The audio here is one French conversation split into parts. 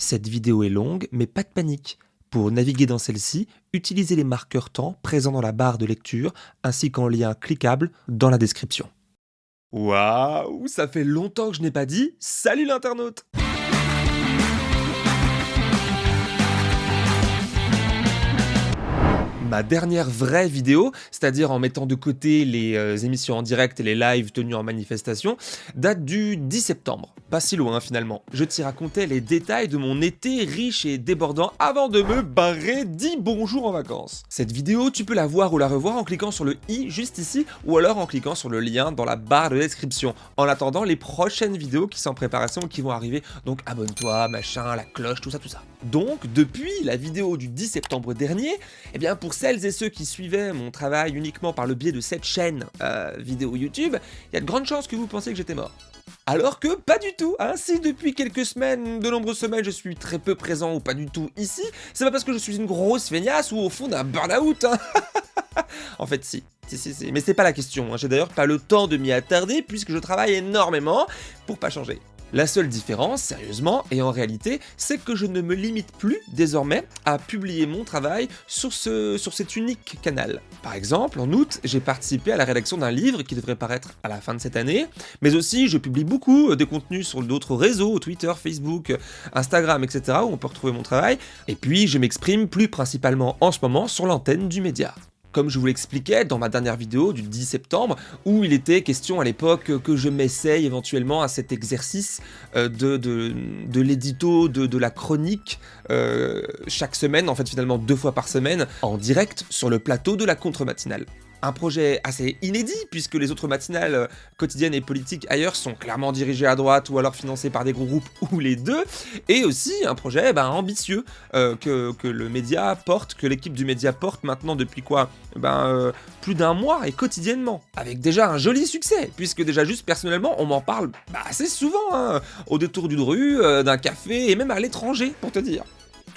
Cette vidéo est longue, mais pas de panique. Pour naviguer dans celle-ci, utilisez les marqueurs temps présents dans la barre de lecture ainsi qu'en lien cliquable dans la description. Waouh, ça fait longtemps que je n'ai pas dit salut l'internaute ma dernière vraie vidéo, c'est-à-dire en mettant de côté les euh, émissions en direct et les lives tenus en manifestation, date du 10 septembre. Pas si loin finalement. Je t'y racontais les détails de mon été riche et débordant avant de me barrer 10 bonjours en vacances. Cette vidéo, tu peux la voir ou la revoir en cliquant sur le i juste ici ou alors en cliquant sur le lien dans la barre de description. En attendant les prochaines vidéos qui sont en préparation et qui vont arriver, donc abonne-toi, machin, la cloche, tout ça, tout ça. Donc, depuis la vidéo du 10 septembre dernier, eh bien pour celles et ceux qui suivaient mon travail uniquement par le biais de cette chaîne euh, vidéo YouTube, il y a de grandes chances que vous pensiez que j'étais mort. Alors que pas du tout, hein. si depuis quelques semaines, de nombreuses semaines, je suis très peu présent ou pas du tout ici, c'est pas parce que je suis une grosse feignasse ou au fond d'un burn-out. Hein. en fait, si. Si, si, si. Mais c'est pas la question. Hein. J'ai d'ailleurs pas le temps de m'y attarder puisque je travaille énormément pour pas changer. La seule différence, sérieusement, et en réalité, c'est que je ne me limite plus désormais à publier mon travail sur, ce, sur cet unique canal. Par exemple, en août, j'ai participé à la rédaction d'un livre qui devrait paraître à la fin de cette année, mais aussi je publie beaucoup euh, des contenus sur d'autres réseaux, Twitter, Facebook, Instagram, etc., où on peut retrouver mon travail, et puis je m'exprime plus principalement en ce moment sur l'antenne du média comme je vous l'expliquais dans ma dernière vidéo du 10 septembre, où il était question à l'époque que je m'essaye éventuellement à cet exercice euh, de, de, l'édito, de, la chronique, euh, chaque semaine, en fait finalement deux fois par semaine, en direct sur le plateau de la contre-matinale un projet assez inédit, puisque les autres matinales euh, quotidiennes et politiques ailleurs sont clairement dirigées à droite ou alors financées par des groupes ou les deux, et aussi un projet ben, ambitieux euh, que, le média porte, que l'équipe du média porte maintenant depuis quoi ben, euh, Plus d'un mois et quotidiennement, avec déjà un joli succès, puisque déjà juste personnellement on m'en parle bah, assez souvent, hein, au détour d'une rue, d'un café et même à l'étranger pour te dire.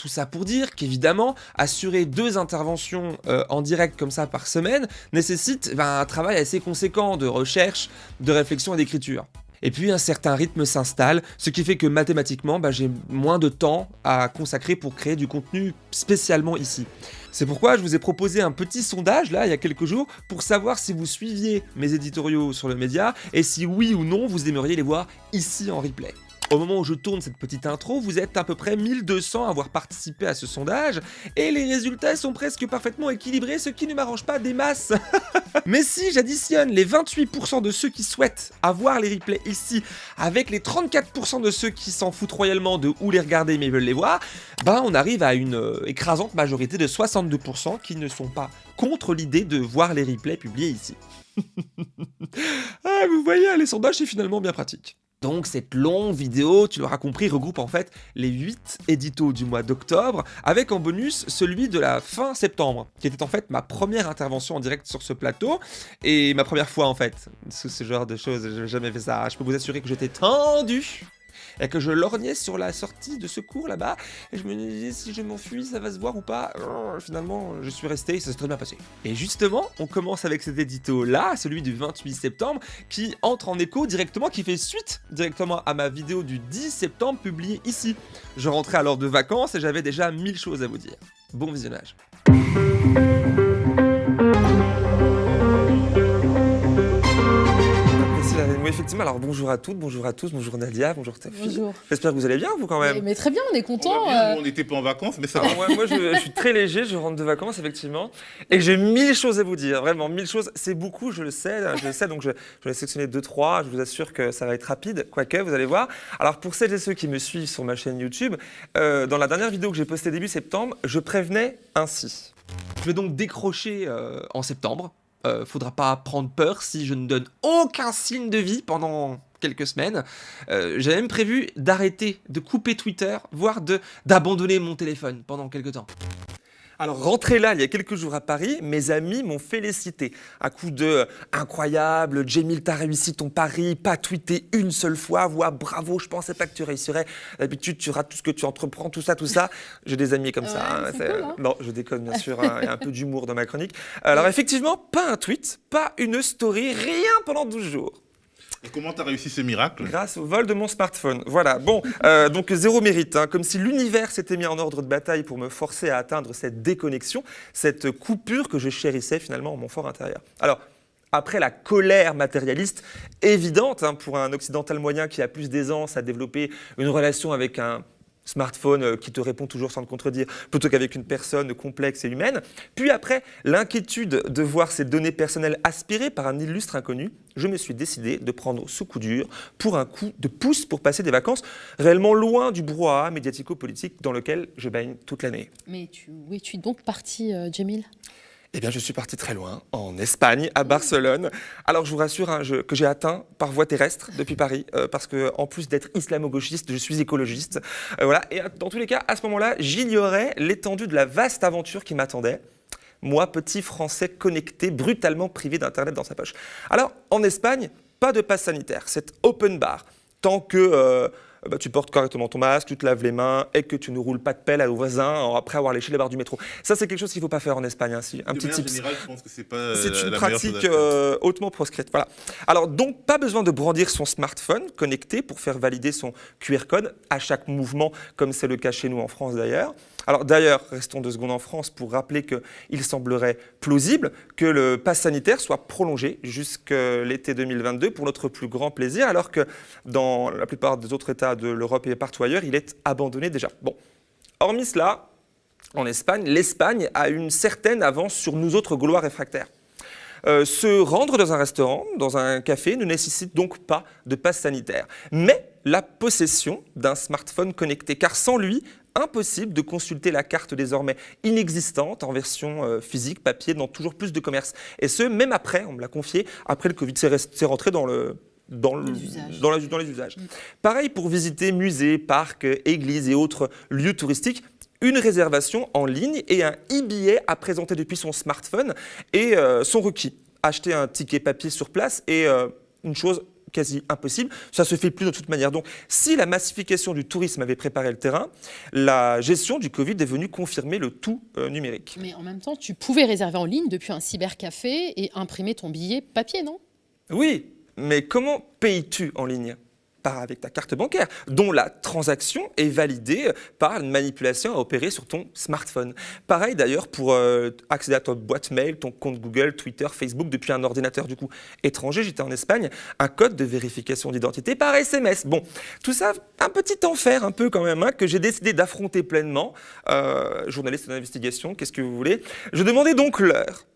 Tout ça pour dire qu'évidemment, assurer deux interventions euh, en direct comme ça par semaine nécessite ben, un travail assez conséquent de recherche, de réflexion et d'écriture. Et puis un certain rythme s'installe, ce qui fait que mathématiquement, ben, j'ai moins de temps à consacrer pour créer du contenu spécialement ici. C'est pourquoi je vous ai proposé un petit sondage là, il y a quelques jours, pour savoir si vous suiviez mes éditoriaux sur le média, et si oui ou non vous aimeriez les voir ici en replay. Au moment où je tourne cette petite intro, vous êtes à peu près 1200 à avoir participé à ce sondage, et les résultats sont presque parfaitement équilibrés, ce qui ne m'arrange pas des masses. Mais si j'additionne les 28% de ceux qui souhaitent avoir les replays ici, avec les 34% de ceux qui s'en foutent royalement de où les regarder mais veulent les voir, ben on arrive à une euh, écrasante majorité de 62% qui ne sont pas contre l'idée de voir les replays publiés ici. ah, vous voyez, les sondages c'est finalement bien pratique. Donc cette longue vidéo, tu l'auras compris, regroupe en fait les 8 éditos du mois d'octobre, avec en bonus celui de la fin septembre, qui était en fait ma première intervention en direct sur ce plateau, et ma première fois en fait, sous ce genre de choses, j'ai jamais fait ça, je peux vous assurer que j'étais tendu et que je lorgnais sur la sortie de secours là-bas, et je me disais si je m'enfuis, ça va se voir ou pas. Euh, finalement, je suis resté, ça s'est très bien passé. Et justement, on commence avec cet édito-là, celui du 28 septembre, qui entre en écho directement, qui fait suite directement à ma vidéo du 10 septembre publiée ici. Je rentrais alors de vacances et j'avais déjà mille choses à vous dire. Bon visionnage. Effectivement, alors bonjour à toutes, bonjour à tous, bonjour Nadia, bonjour Tafi. Bonjour. J'espère que vous allez bien, vous quand même. Mais, très bien, on est content. Euh. On n'était pas en vacances, mais ça va. moi, je, suis très léger, je rentre de vacances, effectivement. Et j'ai mille choses à vous dire, vraiment, mille choses. C'est beaucoup, je le sais, je le sais, donc je, je vais sélectionner deux, trois. Je vous assure que ça va être rapide, quoique, vous allez voir. Alors, pour celles et ceux qui me suivent sur ma chaîne YouTube, euh, dans la dernière vidéo que j'ai postée début septembre, je prévenais ainsi. Je vais donc décrocher euh, en septembre, euh, faudra pas prendre peur si je ne donne aucun signe de vie pendant quelques semaines. Euh, J'avais même prévu d'arrêter, de couper Twitter, voire d'abandonner mon téléphone pendant quelques temps. Alors, rentré là, il y a quelques jours à Paris, mes amis m'ont félicité. À coup de incroyable, Jamil, t'as réussi ton pari, pas tweeté une seule fois, voix bravo, je pensais pas que tu réussirais. D'habitude, tu rates tout ce que tu entreprends, tout ça, tout ça. J'ai des amis comme ça. Hein, hein. Non, je déconne, bien sûr, hein, il y a un peu d'humour dans ma chronique. Alors, effectivement, pas un tweet, pas une story, rien pendant 12 jours. Et comment tu as réussi ce miracle Grâce au vol de mon smartphone. Voilà, bon, euh, donc zéro mérite, hein. comme si l'univers s'était mis en ordre de bataille pour me forcer à atteindre cette déconnexion, cette coupure que je chérissais finalement en mon fort intérieur. Alors, après la colère matérialiste évidente hein, pour un occidental moyen qui a plus d'aisance à développer une relation avec un smartphone euh, qui te répond toujours sans te contredire, plutôt qu'avec une personne complexe et humaine. Puis après, l'inquiétude de voir ces données personnelles aspirées par un illustre inconnu, je me suis décidé de prendre ce coup dur pour un coup de pouce pour passer des vacances réellement loin du brouhaha médiatico-politique dans lequel je baigne toute l'année. Mais tu, es-tu donc parti, euh, Jamil eh bien, je suis parti très loin, en Espagne, à Barcelone. Alors, je vous rassure hein, que j'ai atteint par voie terrestre depuis Paris, euh, parce que en plus d'être islamo-gauchiste, je suis écologiste. Euh, voilà. Et dans tous les cas, à ce moment-là, j'ignorais l'étendue de la vaste aventure qui m'attendait. Moi, petit Français connecté, brutalement privé d'Internet dans sa poche. Alors, en Espagne, pas de passe sanitaire, c'est open bar. Tant que... Euh, euh, bah, tu portes correctement ton masque, tu te laves les mains et que tu ne roules pas de pelle à voisin après avoir léché les barres du métro. Ça, c'est quelque chose qu'il ne faut pas faire en Espagne. Hein, un petit tip. C'est une pratique euh, hautement proscrite. Voilà. Alors, donc, pas besoin de brandir son smartphone connecté pour faire valider son QR code à chaque mouvement, comme c'est le cas chez nous en France d'ailleurs. Alors d'ailleurs, restons deux secondes en France pour rappeler qu'il semblerait plausible que le pass sanitaire soit prolongé jusqu'à l'été 2022 pour notre plus grand plaisir, alors que dans la plupart des autres États de l'Europe et partout ailleurs, il est abandonné déjà. Bon, hormis cela, en Espagne, l'Espagne a une certaine avance sur nous autres Gaulois réfractaires. Euh, se rendre dans un restaurant, dans un café, ne nécessite donc pas de passe sanitaire, mais la possession d'un smartphone connecté, car sans lui, impossible de consulter la carte désormais inexistante en version euh, physique, papier, dans toujours plus de commerces. Et ce, même après, on me l'a confié, après le Covid, c'est rentré dans le, dans, le, dans, dans, les usages. Pareil pour visiter musées, parcs, églises et autres lieux touristiques, une réservation en ligne et un e-billet à présenter depuis son smartphone et euh, son requis. Acheter un ticket papier sur place et euh, une chose quasi impossible. Ça se fait plus de toute manière. Donc, si la massification du tourisme avait préparé le terrain, la gestion du Covid est venue confirmer le tout euh, numérique. Mais en même temps, tu pouvais réserver en ligne depuis un cybercafé et imprimer ton billet papier, non? Oui, mais comment payes-tu en ligne? Par avec ta carte bancaire, dont la transaction est validée par une manipulation à opérer sur ton smartphone. Pareil d'ailleurs pour euh, accéder à ta boîte mail, ton compte Google, Twitter, Facebook depuis un ordinateur du coup étranger. J'étais en Espagne, un code de vérification d'identité par SMS. Bon, tout ça, un petit enfer un peu quand même, hein, que j'ai décidé d'affronter pleinement. Euh, journaliste d'investigation, qu'est-ce que vous voulez? Je demandais donc l'heure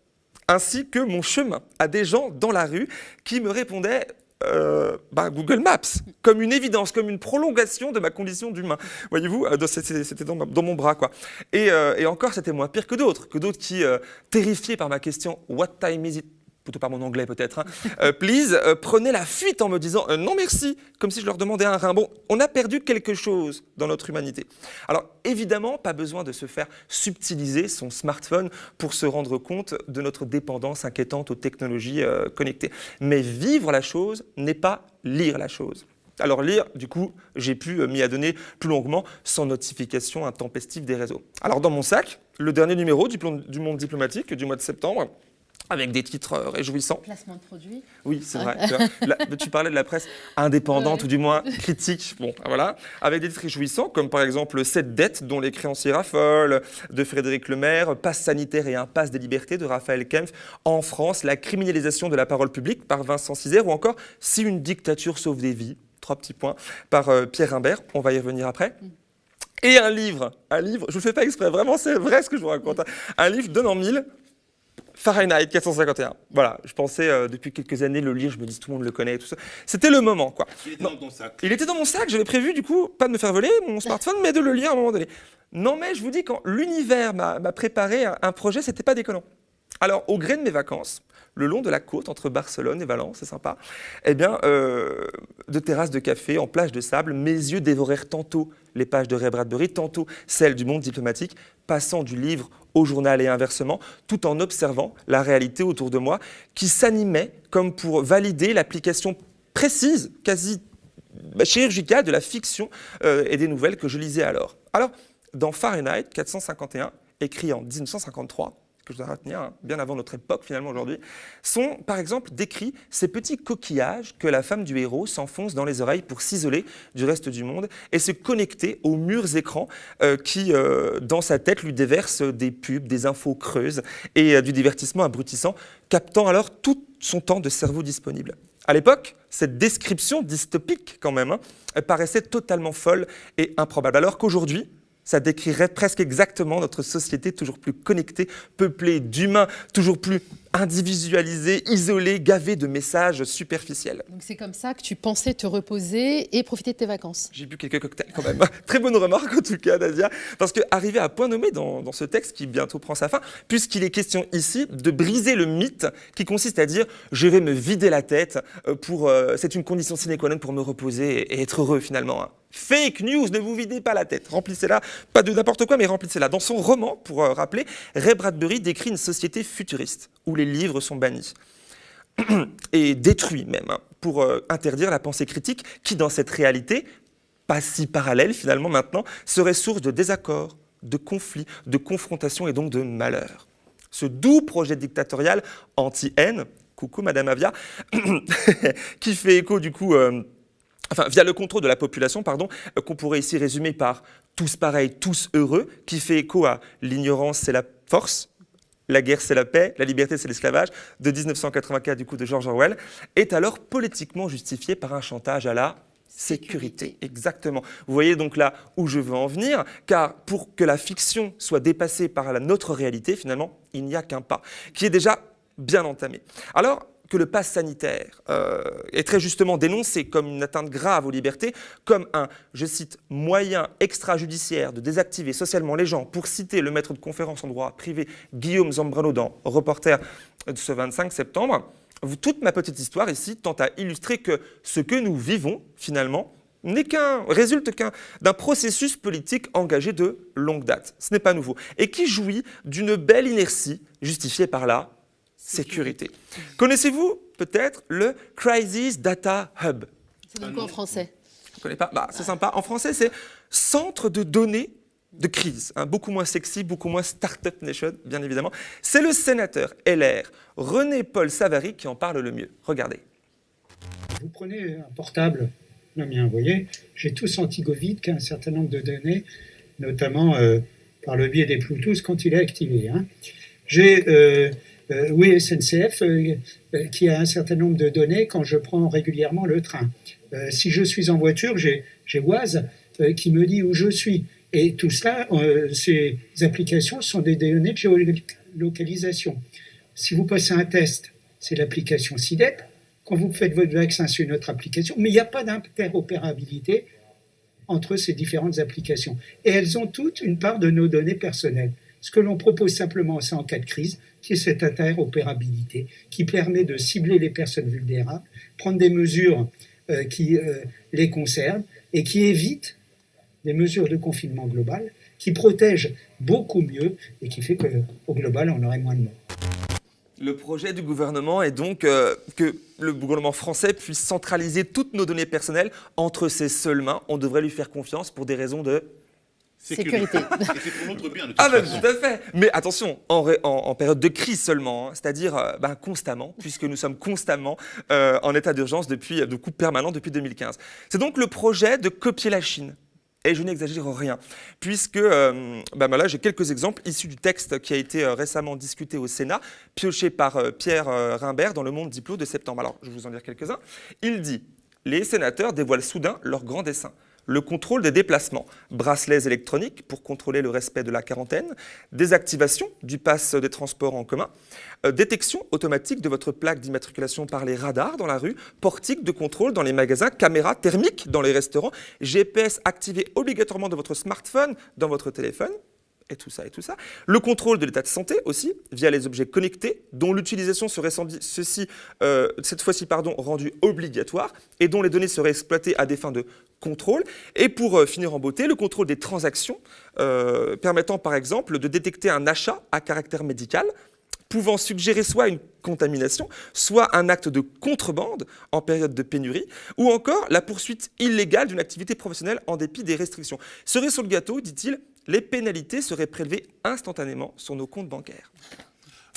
ainsi que mon chemin à des gens dans la rue qui me répondaient euh, bah, Google Maps, comme une évidence, comme une prolongation de ma condition d'humain. Voyez-vous, euh, c'était dans, mon bras. quoi. Euh, et, encore, c'était moins pire que d'autres, que d'autres qui, terrifiés par ma question « What time is it ?» Plutôt par mon anglais peut-être, hein. euh, please, euh, prenez la fuite en me disant euh, non merci, comme si je leur demandais un rein. Bon, on a perdu quelque chose dans notre humanité. Alors évidemment, pas besoin de se faire subtiliser son smartphone pour se rendre compte de notre dépendance inquiétante aux technologies connectées. Mais vivre la chose n'est pas lire la chose. Alors lire, du coup, j'ai pu m'y adonner plus longuement sans notification intempestive des réseaux. Alors dans mon sac, le dernier numéro du, du Monde diplomatique du mois de septembre, avec des titres euh, réjouissants. Placement de produits. Oui, c'est vrai. tu, parlais de la presse indépendante ou du moins critique. Bon, voilà. Avec des titres réjouissants comme par exemple Cette dette dont les créanciers raffolent de Frédéric Lemaire, Passe sanitaire et impasse des libertés de Raphaël Kempf, En France, la criminalisation de la parole publique par Vincent Cisère ou encore Si une dictature sauve des vies, trois petits points, par euh, Pierre Rimbert. On va y revenir après. Mm. Et un livre, un livre, je ne le fais pas exprès, vraiment c'est vrai ce que je vous raconte, hein. un livre de mille Fahrenheit 451. Voilà, je pensais euh, depuis quelques années le lire, je me dis tout le monde le connaît, tout ça. C'était le moment, quoi. Il était dans ton sac. Il était dans mon sac, j'avais prévu du coup, pas de me faire voler mon smartphone, mais de le lire à un moment donné. Non mais je vous dis, quand l'univers m'a préparé un, un projet, c'était pas déconnant. Alors, au gré de mes vacances, le long de la côte entre Barcelone et Valence, c'est sympa, eh bien, euh, de terrasses de café en plage de sable, mes yeux dévorèrent tantôt les pages de Ray Bradbury, tantôt celles du monde diplomatique, passant du livre au journal et inversement, tout en observant la réalité autour de moi qui s'animait comme pour valider l'application précise, quasi bah, chirurgicale de la fiction euh, et des nouvelles que je lisais alors. Alors, dans Fahrenheit 451, écrit en 1953, que je dois retenir, hein, bien avant notre époque finalement aujourd'hui, sont par exemple décrits ces petits coquillages que la femme du héros s'enfonce dans les oreilles pour s'isoler du reste du monde et se connecter aux murs écrans euh, qui, euh, dans sa tête, lui déversent des pubs, des infos creuses et euh, du divertissement abrutissant, captant alors tout son temps de cerveau disponible. À l'époque, cette description dystopique quand même, hein, paraissait totalement folle et improbable, alors qu'aujourd'hui, ça décrirait presque exactement notre société toujours plus connectée, peuplée d'humains, toujours plus individualisés, isolés, gavés de messages superficiels. Donc c'est comme ça que tu pensais te reposer et profiter de tes vacances. J'ai bu quelques cocktails quand même. Très bonne remarque en tout cas, Nadia. Parce que arrivé à point nommé dans, dans ce texte qui bientôt prend sa fin, puisqu'il est question ici de briser le mythe qui consiste à dire je vais me vider la tête euh, pour euh, c'est une condition sine qua non pour me reposer et être heureux finalement. hein. Fake news, ne vous videz pas la tête. Remplissez-la, pas de n'importe quoi, mais remplissez-la. Dans son roman, pour euh, rappeler, Ray Bradbury décrit une société futuriste où les livres sont bannis et détruits même, hein, pour euh, interdire la pensée critique qui, dans cette réalité, pas si parallèle finalement maintenant, serait source de désaccords, de conflits, de confrontations et donc de malheur. Ce doux projet dictatorial anti-haine, coucou Madame Avia, qui fait écho du coup... euh, enfin via le contrôle de la population, pardon, euh, qu'on pourrait ici résumer par tous pareils, tous heureux, qui fait écho à l'ignorance c'est la force, la guerre c'est la paix, la liberté c'est l'esclavage, de 1984 du coup de George Orwell, est alors politiquement justifié par un chantage à la sécurité. Exactement. Vous voyez donc là où je veux en venir, car pour que la fiction soit dépassée par la notre réalité, finalement, il n'y a qu'un pas, qui est déjà bien entamé. Alors, que le pass sanitaire euh, est très justement dénoncé comme une atteinte grave aux libertés, comme un, je cite, moyen extrajudiciaire de désactiver socialement les gens, pour citer le maître de conférence en droit privé Guillaume Zambrano dans Reporter de ce 25 septembre, toute ma petite histoire ici tente à illustrer que ce que nous vivons finalement n'est qu'un résulte d'un processus politique engagé de longue date. Ce n'est pas nouveau et qui jouit d'une belle inertie justifiée par la sécurité. Connaissez-vous peut-être le Crisis Data Hub? C'est donc quoi en français Je ne connais pas. Bah, c'est sympa. En français, c'est centre de données de crise. hein, beaucoup moins sexy, beaucoup moins Startup Nation, bien évidemment. C'est le sénateur LR René-Paul Savary qui en parle le mieux. Regardez. Vous prenez un portable, le mien, vous voyez, j'ai tous anti-Covid qui a un certain nombre de données, notamment euh, par le biais des Bluetooth quand il est activé. hein. J'ai euh, euh, oui SNCF euh, euh, qui a un certain nombre de données quand je prends régulièrement le train. Si je suis en voiture, j'ai Waze qui me dit où je suis. Et tout cela, ces applications sont des données de géolocalisation. Si vous passez un test, c'est l'application SIDEP. Quand vous faites votre vaccin, c'est une autre application. Mais il n'y a pas d'interopérabilité entre ces différentes applications. Et elles ont toutes une part de nos données personnelles. Ce que l'on propose simplement, c'est en cas de crise, qui cette interopérabilité, qui permet de cibler les personnes vulnérables, prendre des mesures euh, qui euh, les concernent et qui évitent des mesures de confinement global, qui protègent beaucoup mieux et qui fait qu'au global, on aurait moins de morts. Le projet du gouvernement est donc euh, que le gouvernement français puisse centraliser toutes nos données personnelles entre ses seules mains. On devrait lui faire confiance pour des raisons de... Sécurité. C'est pour notre bien, de toute Ah ben façon. tout à fait Mais attention, en, ré- en- en période de crise seulement, hein, c'est-à-dire euh, ben, constamment, puisque nous sommes constamment euh, en état d'urgence depuis, euh, de coup permanent depuis 2015. C'est donc le projet de copier la Chine. Et je n'exagère rien, puisque euh, ben, ben là j'ai quelques exemples issus du texte qui a été euh, récemment discuté au Sénat, pioché par euh, Pierre euh, Rimbert dans Le Monde Diplo de septembre. Alors je vais vous en dire quelques-uns. Il dit Les sénateurs dévoilent soudain leur grand dessein le contrôle des déplacements, bracelets électroniques pour contrôler le respect de la quarantaine, désactivation du pass des transports en commun, euh, détection automatique de votre plaque d'immatriculation par les radars dans la rue, portique de contrôle dans les magasins, caméra thermique dans les restaurants, GPS activé obligatoirement de votre smartphone dans votre téléphone, et tout ça et tout ça. Le contrôle de l'état de santé aussi, via les objets connectés, dont l'utilisation serait ceci, euh, cette fois-ci rendue obligatoire et dont les données seraient exploitées à des fins de contrôle. Et pour euh, finir en beauté, le contrôle des transactions, euh, permettant par exemple de détecter un achat à caractère médical pouvant suggérer soit une contamination, soit un acte de contrebande en période de pénurie, ou encore la poursuite illégale d'une activité professionnelle en dépit des restrictions. Cerise sur le gâteau, dit-il, les pénalités seraient prélevées instantanément sur nos comptes bancaires.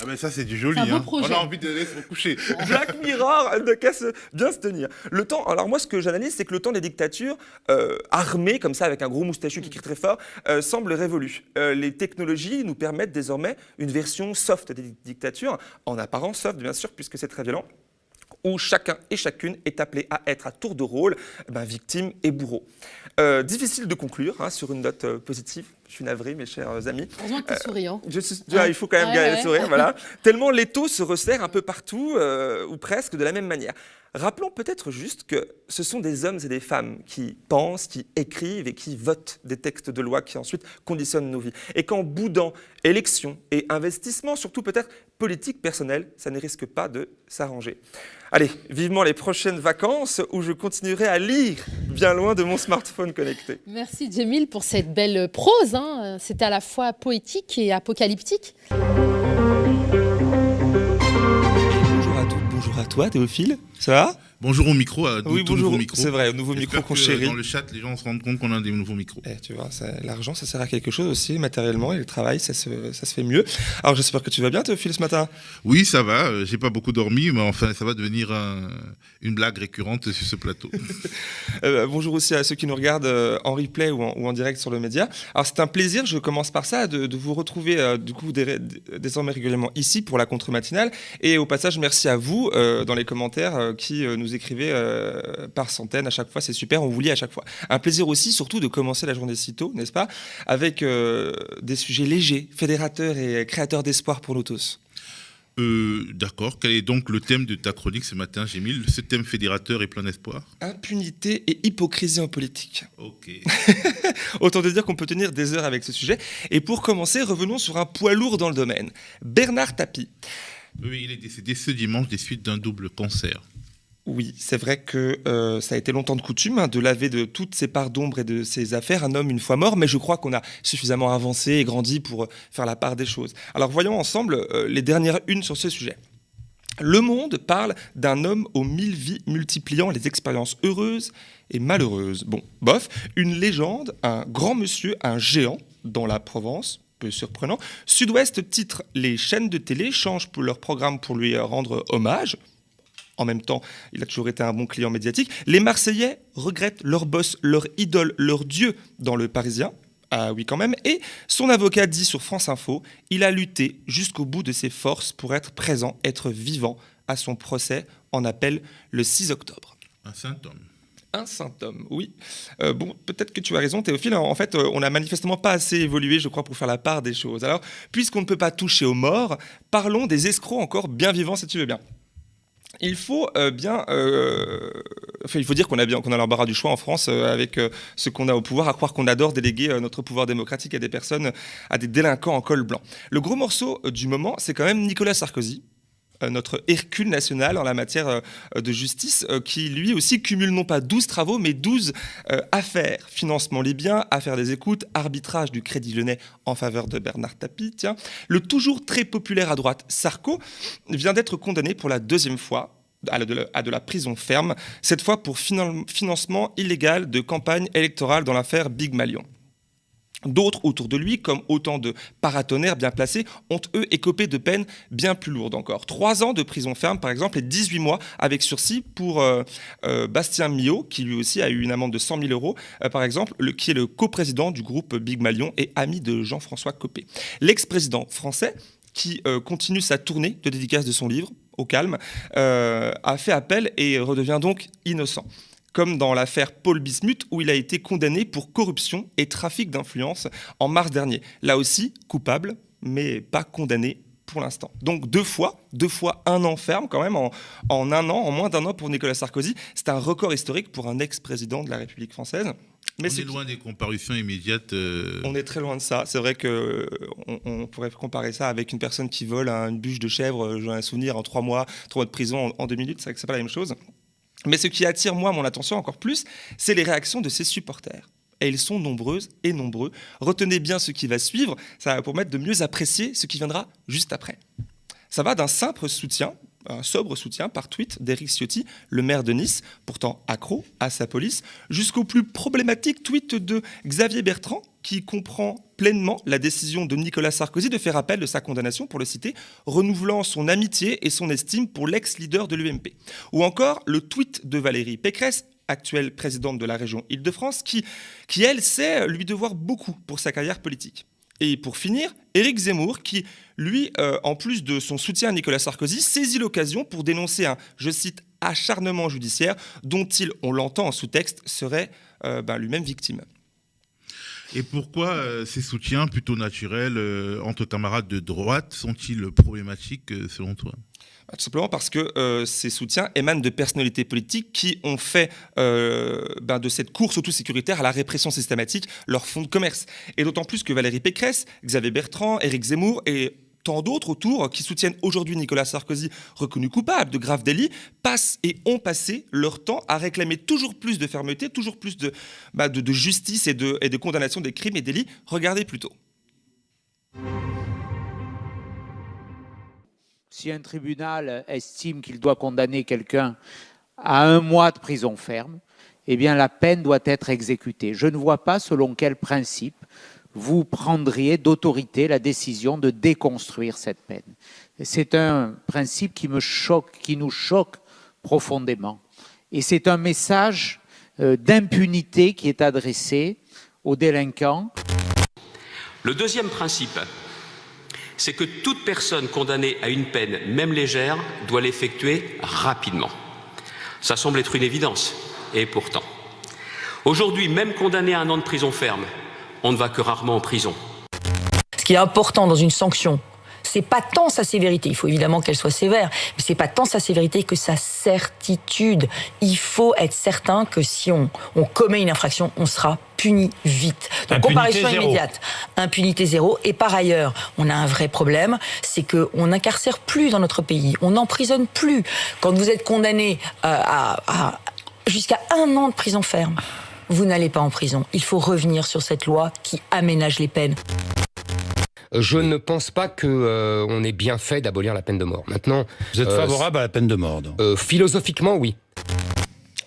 Ah ben ça c'est du joli. Hein. On a envie de laisser se coucher. Black Mirror ne qu'à se- bien se tenir. Le temps, alors moi ce que j'analyse, c'est que le temps des dictatures euh, armées, comme ça, avec un gros moustachu qui crie très fort, euh, semble révolu. Euh, les technologies nous permettent désormais une version soft des dictatures, en apparence soft bien sûr, puisque c'est très violent où chacun et chacune est appelé à être à tour de rôle eh ben, victime et bourreau. Euh, difficile de conclure hein, sur une note euh, positive. Je suis navré, mes chers amis. Heureusement que tu es souriant. Je suis- ah, il faut quand même Ouais, garder le sourire, voilà. Tellement l'étau se resserre un peu partout, euh, ou presque de la même manière. Rappelons peut-être juste que ce sont des hommes et des femmes qui pensent, qui écrivent et qui votent des textes de loi qui ensuite conditionnent nos vies. Et qu'en boudant élections et investissements, surtout peut-être politique personnelle, ça ne risque pas de s'arranger. Allez, vivement les prochaines vacances où je continuerai à lire bien loin de mon smartphone connecté. Merci Jamil pour cette belle prose. hein. C'était à la fois poétique et apocalyptique. Bonjour à toi Théophile, ça va? Bonjour au micro, à Oui, tout bonjour, nouveau micro. c'est vrai, au nouveau micro qu'on chérit. Dans le chat, les gens se rendent compte qu'on a des nouveaux micros. Eh, tu vois, l'argent, ça sert à quelque chose aussi, matériellement, et le travail, ça se, ça se fait mieux. Alors, j'espère que tu vas bien, Théophile, ce matin. Oui, ça va. euh, J'ai pas beaucoup dormi, mais enfin, ça va devenir un- une blague récurrente sur ce plateau. Euh, bonjour aussi à ceux qui nous regardent euh, en replay ou en, ou en direct sur le média. Alors, c'est un plaisir, je commence par ça, de, de vous retrouver, euh, du coup, dé- dé- désormais régulièrement ici pour la contre-matinale. Et au passage, merci à vous, euh, dans les commentaires, qui euh, nous écrivez euh, par centaines à chaque fois, c'est super, on vous lit à chaque fois. Un plaisir aussi, surtout, de commencer la journée si tôt, n'est-ce pas Avec euh, des sujets légers, fédérateurs et créateurs d'espoir pour nous tous. Euh, D'accord. Quel est donc le thème de ta chronique ce matin, Gémile? Ce thème fédérateur et plein d'espoir? Impunité et hypocrisie en politique. Ok. Autant te dire qu'on peut tenir des heures avec ce sujet. Et pour commencer, revenons sur un poids lourd dans le domaine. Bernard Tapie. oui, il est décédé ce dimanche des suites d'un double cancer. Oui, c'est vrai que euh, ça a été longtemps de coutume hein, de laver de toutes ses parts d'ombre et de ses affaires un homme une fois mort, mais je crois qu'on a suffisamment avancé et grandi pour euh, faire la part des choses. Alors voyons ensemble euh, les dernières unes sur ce sujet. Le Monde parle d'un homme aux mille vies multipliant les expériences heureuses et malheureuses. Bon, bof, une légende, un grand monsieur, un géant dans la Provence, peu surprenant. Sud-Ouest titre Les chaînes de télé changent leur programme pour lui rendre hommage. En même temps, il a toujours été un bon client médiatique. Les Marseillais regrettent leur boss, leur idole, leur dieu dans le Parisien. Ah oui quand même. Et son avocat dit sur France Info, il a lutté jusqu'au bout de ses forces pour être présent, être vivant à son procès en appel le 6 octobre. Un symptôme. Un saint homme, oui. Euh, bon, peut-être que tu as raison, Théophile. En fait, euh, on n'a manifestement pas assez évolué, je crois, pour faire la part des choses. Alors, puisqu'on ne peut pas toucher aux morts, parlons des escrocs encore bien vivants, si tu veux bien. Il faut euh, bien, euh, enfin, il faut dire qu'on a bien, qu'on a l'embarras du choix en France euh, avec ce qu'on a au pouvoir, à croire qu'on adore déléguer notre pouvoir démocratique à des personnes, à des délinquants en col blanc. Le gros morceau du moment, c'est quand même Nicolas Sarkozy, notre Hercule national en la matière euh, de justice, euh, qui lui aussi cumule non pas 12 travaux, mais 12 euh, affaires. Financement libyen, affaire des écoutes, arbitrage du Crédit Lyonnais en faveur de Bernard Tapie. Le toujours très populaire à droite Sarko vient d'être condamné pour la deuxième fois à de, la, prison ferme, cette fois pour finan- financement illégal de campagne électorale dans l'affaire Big Malion. D'autres autour de lui, comme autant de paratonnerres bien placés, ont eux écopé de peines bien plus lourdes encore. Trois ans de prison ferme, par exemple, et 18 mois avec sursis pour euh, euh, Bastien Millot, qui lui aussi a eu une amende de 100 000 euros, euh, par exemple, le- qui est le coprésident du groupe Big Malion et ami de Jean-François Copé. L'ex-président français, qui continue sa tournée de dédicace de son livre, Au calme, a fait appel et redevient donc innocent comme dans l'affaire Paul Bismuth, où il a été condamné pour corruption et trafic d'influence en mars dernier. Là aussi, coupable, mais pas condamné pour l'instant. Donc deux fois, deux fois un an ferme quand même, en, en un an, en moins d'un an pour Nicolas Sarkozy. C'est un record historique pour un ex-président de la République française. Mais on c'est est loin des comparutions immédiates. euh, on est très loin de ça. C'est vrai que on, on pourrait comparer ça avec une personne qui vole un- une bûche de chèvre, euh, j'en ai un souvenir, en trois mois, trois mois de prison en, en deux minutes. C'est vrai que c'est pas la même chose. Mais ce qui attire moi mon attention encore plus, c'est les réactions de ses supporters. Et ils sont nombreuses et nombreux. Retenez bien ce qui va suivre, ça va permettre de mieux apprécier ce qui viendra juste après. Ça va d'un simple soutien, un sobre soutien par tweet d'Éric Ciotti, le maire de Nice, pourtant accro à sa police, jusqu'au plus problématique tweet de Xavier Bertrand, qui comprend pleinement la décision de Nicolas Sarkozy de faire appel de sa condamnation, pour le citer, renouvelant son amitié et son estime pour l'ex-leader de l'UMP. Ou encore le tweet de Valérie Pécresse actuelle présidente de la région Île-de-France, qui, qui, elle, sait lui devoir beaucoup pour sa carrière politique. Et pour finir, Éric Zemmour, qui, lui, euh, en plus de son soutien à Nicolas Sarkozy, saisit l'occasion pour dénoncer un, je cite, acharnement judiciaire dont il, on l'entend en sous-texte, serait euh, ben, lui-même victime. Et pourquoi euh, ces soutiens plutôt naturels entre camarades de droite sont-ils problématiques selon toi? Simplement parce que euh, ces soutiens émanent de personnalités politiques qui ont fait euh, ben, de cette course auto-sécuritaire à la répression systématique leur fonds de commerce. Et d'autant plus que Valérie Pécresse, Xavier Bertrand, Éric Zemmour et tant d'autres autour qui soutiennent aujourd'hui Nicolas Sarkozy, reconnu coupable de graves délits, passent et ont passé leur temps à réclamer toujours plus de fermeté, toujours plus de, de justice et de condamnation des crimes et délits. Regardez plutôt. Si un tribunal estime qu'il doit condamner quelqu'un à un mois de prison ferme, eh bien la peine doit être exécutée. Je ne vois pas selon quel principe vous prendriez d'autorité la décision de déconstruire cette peine. C'est un principe qui me choque, qui nous choque profondément. Et c'est un message euh, d'impunité qui est adressé aux délinquants. Le deuxième principe, c'est que toute personne condamnée à une peine, même légère, doit l'effectuer rapidement. Ça semble être une évidence, et pourtant. Aujourd'hui, même condamné à un an de prison ferme, on ne va que rarement en prison. Ce qui est important dans une sanction, c'est pas tant sa sévérité, il faut évidemment qu'elle soit sévère, mais c'est pas tant sa sévérité que sa certitude. Il faut être certain que si on, on commet une infraction, on sera puni vite. Donc Impunité comparution zéro. immédiate, impunité zéro. Et par ailleurs, on a un vrai problème, c'est que on n'incarcère plus dans notre pays, on n'emprisonne plus. Quand vous êtes condamné euh, à, à jusqu'à un an de prison ferme, vous n'allez pas en prison. Il faut revenir sur cette loi qui aménage les peines. Je ne pense pas que euh, on ait bien fait d'abolir la peine de mort. Maintenant, Vous êtes Euh, favorable à la peine de mort donc. euh, philosophiquement, oui.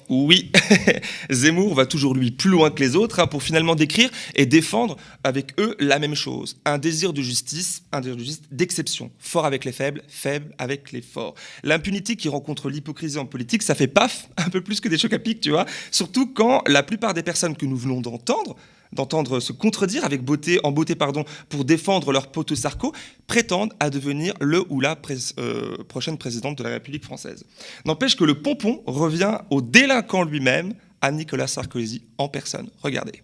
Oui, Zemmour va toujours lui plus loin que les autres hein, pour finalement décrire et défendre avec eux la même chose. Un désir de justice, un désir de justice d'exception. Fort avec les faibles, faible avec les forts. L'impunité qui rencontre l'hypocrisie en politique, ça fait paf, un peu plus que des chocs à pic, tu vois. Surtout quand la plupart des personnes que nous venons d'entendre d'entendre se contredire avec beauté, en beauté pardon, pour défendre leur poteau Sarko, prétendent à devenir le ou la euh, prochaine présidente de la République française. N'empêche que le pompon revient au délinquant lui-même, à Nicolas Sarkozy en personne. Regardez.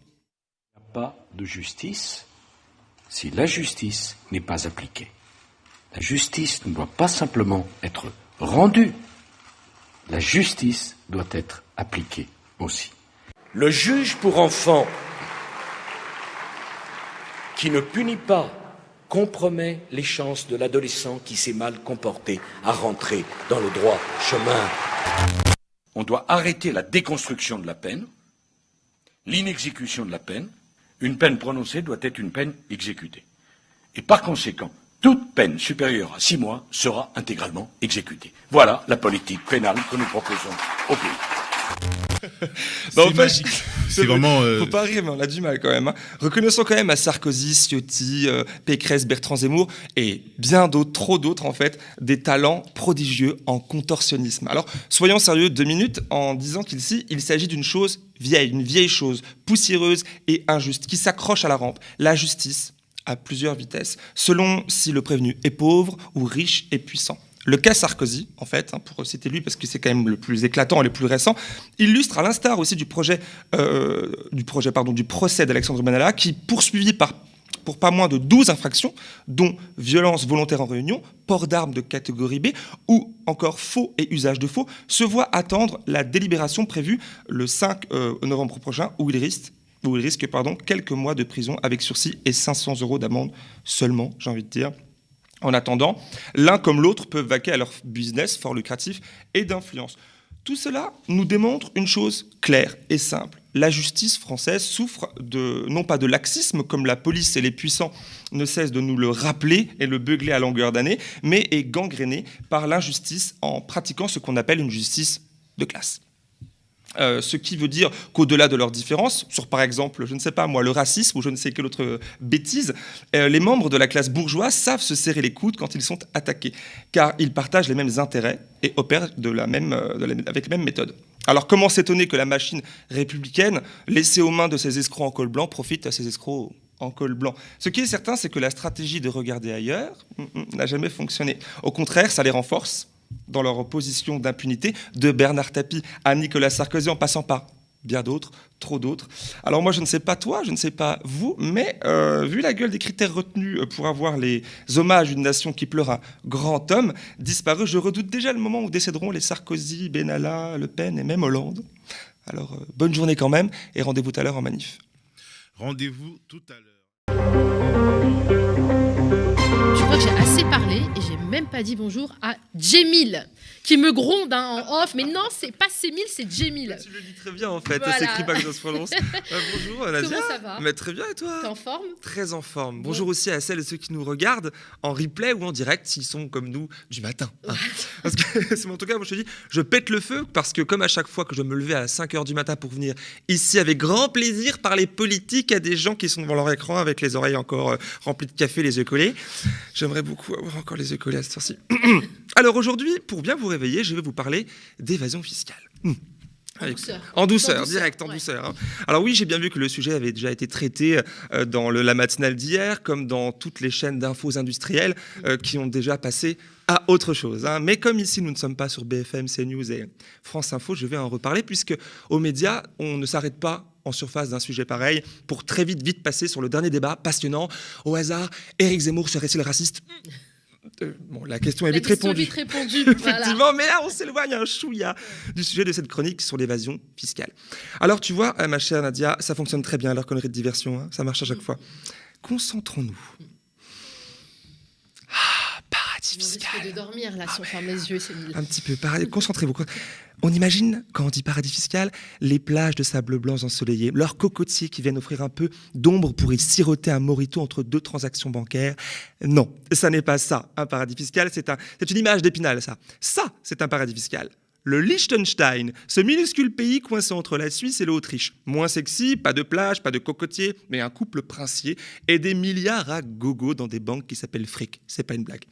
pas de justice si la justice n'est pas appliquée. La justice ne doit pas simplement être rendue, la justice doit être appliquée aussi. Le juge pour enfants qui ne punit pas compromet les chances de l'adolescent qui s'est mal comporté à rentrer dans le droit chemin. On doit arrêter la déconstruction de la peine, l'inexécution de la peine. Une peine prononcée doit être une peine exécutée. Et par conséquent, toute peine supérieure à six mois sera intégralement exécutée. Voilà la politique pénale que nous proposons au pays. C'est. C'est vraiment. euh, Faut pas rire, mais on a du mal quand même. hein. Reconnaissons quand même à Sarkozy, Ciotti, euh, Pécresse, Bertrand Zemmour et bien d'autres, trop d'autres en fait, des talents prodigieux en contorsionnisme. Alors, soyons sérieux deux minutes en disant qu'ici, il s'agit d'une chose vieille, une vieille chose, poussiéreuse et injuste, qui s'accroche à la rampe. La justice à plusieurs vitesses, selon si le prévenu est pauvre ou riche et puissant. Le cas Sarkozy, en fait, hein, pour citer lui parce que c'est quand même le plus éclatant et le plus récent, illustre à l'instar aussi du projet, euh, du procès d'Alexandre Benalla, qui poursuivi par pour pas moins de 12 infractions, dont violence volontaire en réunion, port d'armes de catégorie B ou encore faux et usage de faux, se voit attendre la délibération prévue le 5 euh, novembre prochain où il risque, quelques mois de prison avec sursis et 500 euros d'amende seulement, j'ai envie de dire. En attendant, l'un comme l'autre peuvent vaquer à leur business fort lucratif et d'influence. Tout cela nous démontre une chose claire et simple. La justice française souffre de, non pas de laxisme, comme la police et les puissants ne cessent de nous le rappeler et le beugler à longueur d'année, mais est gangrénée par l'injustice en pratiquant ce qu'on appelle une justice de classe. Euh, ce qui veut dire qu'au-delà de leurs différences, sur par exemple, je ne sais pas moi, le racisme ou je ne sais quelle autre bêtise, euh, les membres de la classe bourgeoise savent se serrer les coudes quand ils sont attaqués, car ils partagent les mêmes intérêts et opèrent de la même, euh, de la- avec les mêmes méthodes. Alors comment s'étonner que la machine républicaine, laissée aux mains de ces escrocs en col blanc, profite à ces escrocs en col blanc? Ce qui est certain, c'est que la stratégie de regarder ailleurs mm, mm, n'a jamais fonctionné. Au contraire, ça les renforce dans leur position d'impunité, de Bernard Tapie à Nicolas Sarkozy en passant par bien d'autres, trop d'autres. Alors moi, je ne sais pas toi, je ne sais pas vous, mais euh, vu la gueule des critères retenus pour avoir les hommages d'une nation qui pleure un grand homme disparu, je redoute déjà le moment où décéderont les Sarkozy, Benalla, Le Pen et même Hollande. Alors euh, bonne journée quand même et rendez-vous tout à l'heure en manif. Rendez-vous tout à l'heure. Crois que j'ai assez parlé et j'ai même pas dit bonjour à Jemil, qui me gronde hein, en off. Mais non, c'est pas Sémil, c'est Jemil. Tu le dis très bien en fait, Voilà. c'est écrit pas que ça se prononce. Euh, bonjour Nadia. Comment ça va? Mais très bien et toi? T'es en forme? Très en forme. Bonjour aussi à celles et ceux qui nous regardent en replay ou en direct s'ils sont comme nous du matin. hein. Parce que c'est en tout cas, moi je te dis, je pète le feu parce que comme à chaque fois que je me levais à 5h du matin pour venir ici avec grand plaisir parler politique à des gens qui sont devant leur écran avec les oreilles encore euh, remplies de café, les yeux collés, j'aimerais beaucoup avoir encore les collés à cette heure-ci. Alors aujourd'hui, pour bien vous réveiller, je vais vous parler d'évasion fiscale. Hmm. En douceur. En douceur, En douceur, direct, en ouais. douceur. hein. Alors oui, j'ai bien vu que le sujet avait déjà été traité euh, dans le, la matinale d'hier, comme dans toutes les chaînes d'infos industrielles euh, qui ont déjà passé à autre chose. hein. Mais comme ici, nous ne sommes pas sur BFM, CNews et France Info, je vais en reparler, puisque aux médias, on ne s'arrête pas en surface d'un sujet pareil pour très vite, vite passer sur le dernier débat passionnant. Au hasard, Éric Zemmour serait-il raciste? Euh, Bon, la question est La vite question répondue. vite répondue. voilà. Effectivement, mais là, on s'éloigne un chouïa du sujet de cette chronique sur l'évasion fiscale. Alors, tu vois, euh, ma chère Nadia, ça fonctionne très bien, leur connerie de diversion, hein, ça marche à chaque fois. Concentrons-nous. Ah, risque de dormir là si on ferme les yeux. Un petit peu, concentrez-vous. On imagine, quand on dit paradis fiscal, les plages de sable blanc ensoleillées, leurs cocotiers qui viennent offrir un peu d'ombre pour y siroter un morito entre deux transactions bancaires. Non, ça n'est pas ça, un paradis fiscal, c'est un, c'est une image d'épinal, ça. Ça, c'est un paradis fiscal. Le Liechtenstein, ce minuscule pays coincé entre la Suisse et l'Autriche. Moins sexy, pas de plage, pas de cocotier, mais un couple princier et des milliards à gogo dans des banques qui s'appellent fric. C'est pas une blague.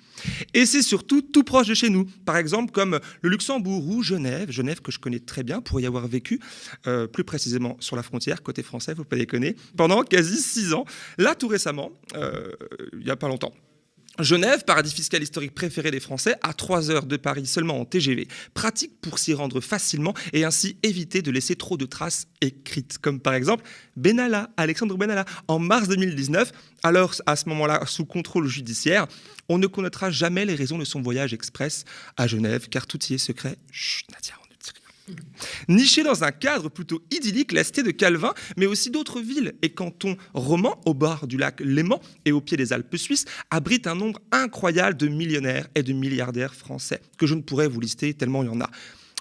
Et c'est surtout tout proche de chez nous. Par exemple, comme le Luxembourg ou Genève. Genève que je connais très bien pour y avoir vécu, euh, plus précisément sur la frontière, côté français, faut pas déconner, pendant quasi six ans. Là, tout récemment, euh, il y a pas longtemps. Genève, paradis fiscal historique préféré des Français, à 3 heures de Paris seulement en TGV. Pratique pour s'y rendre facilement et ainsi éviter de laisser trop de traces écrites. Comme par exemple Benalla, Alexandre Benalla, en mars 2019. Alors, à ce moment-là, sous contrôle judiciaire, on ne connaîtra jamais les raisons de son voyage express à Genève, car tout y est secret. Chut, Nadia, ne dit rien. Niché dans un cadre plutôt idyllique, la cité de Calvin, mais aussi d'autres villes et cantons romans au bord du lac Léman et au pied des Alpes suisses, abritent un nombre incroyable de millionnaires et de milliardaires français, que je ne pourrais vous lister tellement il y en a.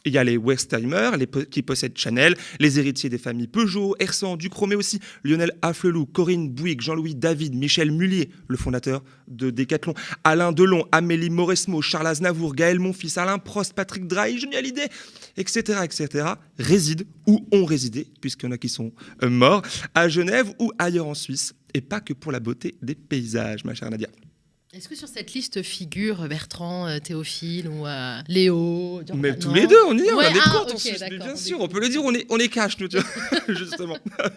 Il y a les Westheimer, qui possèdent Chanel, les héritiers des familles Peugeot, Hersan, Ducrot, mais aussi Lionel Afflelou, Corinne Bouygues, Jean-Louis David, Michel Mullier, le fondateur de Decathlon, Alain Delon, Amélie Mauresmo, Charles Aznavour, Gaël Monfils, Alain Prost, Patrick Drahi, Johnny Hallyday, etc., etc., résident ou ont résidé, puisqu'il y en a qui sont euh, morts, à Genève ou ailleurs en Suisse, et pas que pour la beauté des paysages, ma chère Nadia. Est-ce que sur cette liste figure Bertrand, euh, Théophile ou euh, Léo Durand- Mais tous les deux, on y est, on Ouais, a des ah, comptes en ok, Suisse, mais d'accord, bien on sûr, on peut le dire, on est, on est cash, nous, justement.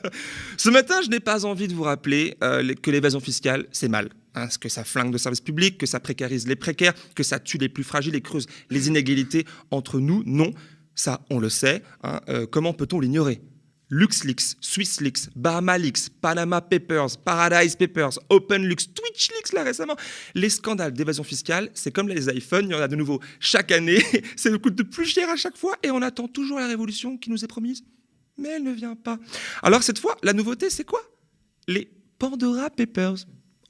Ce matin, je n'ai pas envie de vous rappeler euh, que l'évasion fiscale, c'est mal. Hein, que ça flingue nos services publics, que ça précarise les précaires, que ça tue les plus fragiles et creuse les inégalités entre nous. Non, ça, on le sait. hein, euh, comment peut-on l'ignorer? LuxLeaks, SwissLeaks, BahamaLeaks, Panama Papers, Paradise Papers, OpenLeaks, TwitchLeaks là récemment. Les scandales d'évasion fiscale, c'est comme les iPhones, il y en a de nouveau chaque année. Ça nous coûte de plus cher à chaque fois et on attend toujours la révolution qui nous est promise. Mais elle ne vient pas. Alors cette fois, la nouveauté, c'est quoi? Les Pandora Papers.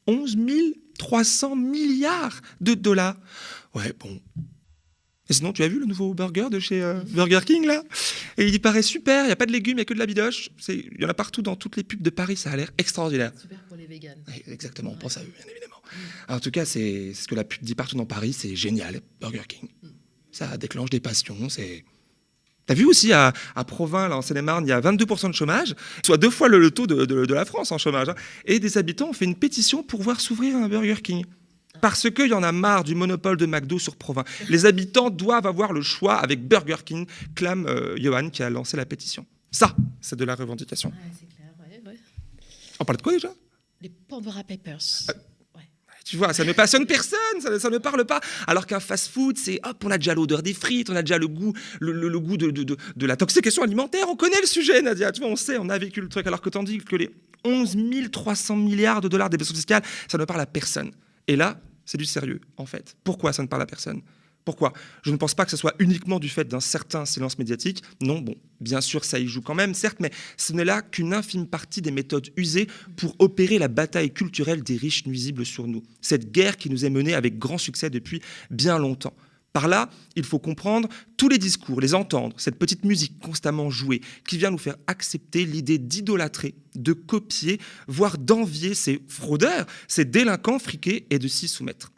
11 300 milliards de dollars. Ouais, bon, et sinon, tu as vu le nouveau burger de chez euh, Burger King là? Et il y paraît super, il n'y a pas de légumes, il n'y a que de la bidoche. Il y en a partout dans toutes les pubs de Paris, ça a l'air extraordinaire. Super pour les véganes. Exactement, on pense à eux, bien évidemment. En tout cas, c'est ce que la pub dit partout dans Paris, c'est génial, Burger King. Ça déclenche des passions, c'est T'as vu aussi à, à Provins, là, en Seine-et-Marne, il y a 22% de chômage, soit deux fois le, le taux de, de- de la France en chômage. hein. Et des habitants ont fait une pétition pour voir s'ouvrir un Burger King. Parce qu'il y en a marre du monopole de McDo sur Provins. Les habitants doivent avoir le choix avec Burger King, clame euh, Johan qui a lancé la pétition. Ça, c'est de la revendication. Ouais, c'est clair, ouais, ouais. On parle de quoi déjà? Les Pandora Papers. Ah. Tu vois, ça ne passionne personne, ça, ça ne parle pas. Alors qu'un fast-food, c'est hop, on a déjà l'odeur des frites, on a déjà le goût, le, le- le goût de, de, de- de l'intoxication alimentaire. On connaît le sujet, Nadia. Tu vois, on sait, on a vécu le truc. Alors que tandis que les 11 300 milliards de dollars d'évasion fiscale, ça ne parle à personne. Et là, c'est du sérieux, en fait. Pourquoi ça ne parle à personne? Pourquoi? Je ne pense pas que ce soit uniquement du fait d'un certain silence médiatique. Non, bon, bien sûr, ça y joue quand même, certes, mais ce n'est là qu'une infime partie des méthodes usées pour opérer la bataille culturelle des riches nuisibles sur nous. Cette guerre qui nous est menée avec grand succès depuis bien longtemps. Par là, il faut comprendre tous les discours, les entendre, cette petite musique constamment jouée qui vient nous faire accepter l'idée d'idolâtrer, de copier, voire d'envier ces fraudeurs, ces délinquants friqués et de s'y soumettre.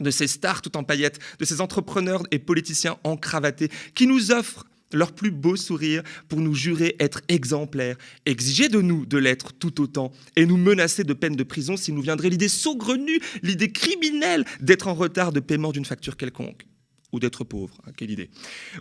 De ces stars tout en paillettes, de ces entrepreneurs et politiciens encravatés qui nous offrent leur plus beau sourire pour nous jurer être exemplaires, exiger de nous de l'être tout autant et nous menacer de peine de prison s'il nous viendrait l'idée saugrenue, l'idée criminelle d'être en retard de paiement d'une facture quelconque ou d'être pauvre. hein, quelle idée.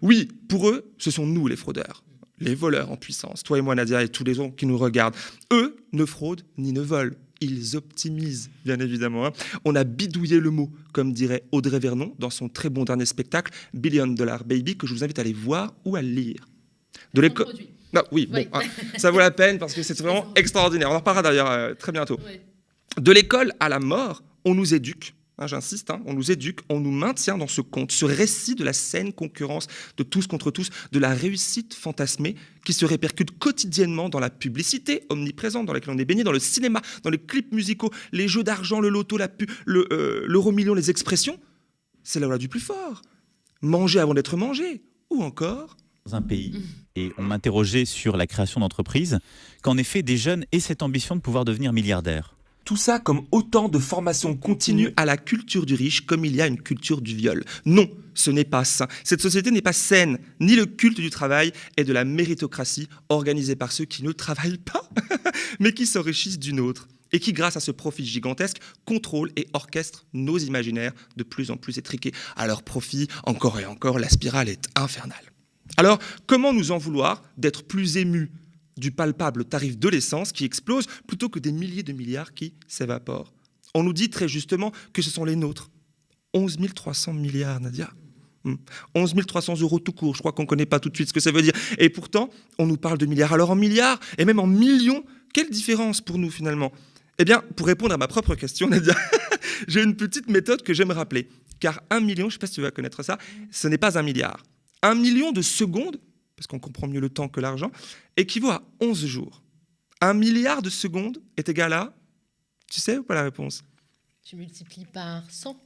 Oui, pour eux, ce sont nous les fraudeurs, les voleurs en puissance, toi et moi Nadia et tous les autres qui nous regardent. Eux ne fraudent ni ne volent. Ils optimisent, bien évidemment. hein. On a bidouillé le mot, comme dirait Audrey Vernon dans son très bon dernier spectacle, Billion Dollar Baby, que je vous invite à aller voir ou à lire. De l'école. produit. Ah, oui, bon, hein, ça vaut la peine parce que c'est vraiment extraordinaire. On en reparlera d'ailleurs euh, très bientôt. De l'école à la mort, on nous éduque. Hein, J'insiste, hein, on nous éduque, on nous maintient dans ce conte, ce récit de la saine concurrence de tous contre tous, de la réussite fantasmée qui se répercute quotidiennement dans la publicité omniprésente dans laquelle on est baigné, dans le cinéma, dans les clips musicaux, les jeux d'argent, le loto, la pu- le, euh, l'euro million, les expressions. C'est la loi du plus fort. Manger avant d'être mangé. Ou encore, dans un pays et on m'interrogeait sur la création d'entreprises, qu'en effet des jeunes aient cette ambition de pouvoir devenir milliardaires. Tout ça comme autant de formations continues à la culture du riche, comme il y a une culture du viol. Non, ce n'est pas sain. Cette société n'est pas saine, ni le culte du travail et de la méritocratie organisée par ceux qui ne travaillent pas, mais qui s'enrichissent d'une autre, et qui, grâce à ce profit gigantesque, contrôlent et orchestrent nos imaginaires de plus en plus étriqués. À leur profit, encore et encore, la spirale est infernale. Alors, comment nous en vouloir d'être plus émus du palpable tarif de l'essence qui explose plutôt que des milliers de milliards qui s'évaporent On nous dit très justement que ce sont les nôtres. 11 300 milliards, Nadia. Hmm. 11 300 euros tout court, je crois qu'on ne connaît pas tout de suite ce que ça veut dire. Et pourtant, on nous parle de milliards. Alors en milliards, et même en millions, quelle différence pour nous finalement? Eh bien, pour répondre à ma propre question, Nadia, j'ai une petite méthode que j'aime rappeler. Car un million, je ne sais pas si tu vas connaître ça, ce n'est pas un milliard. Un million de secondes, parce qu'on comprend mieux le temps que l'argent, équivaut à 11 jours. Un milliard de secondes est égal à... Tu sais ou pas la réponse? Tu multiplies par 100.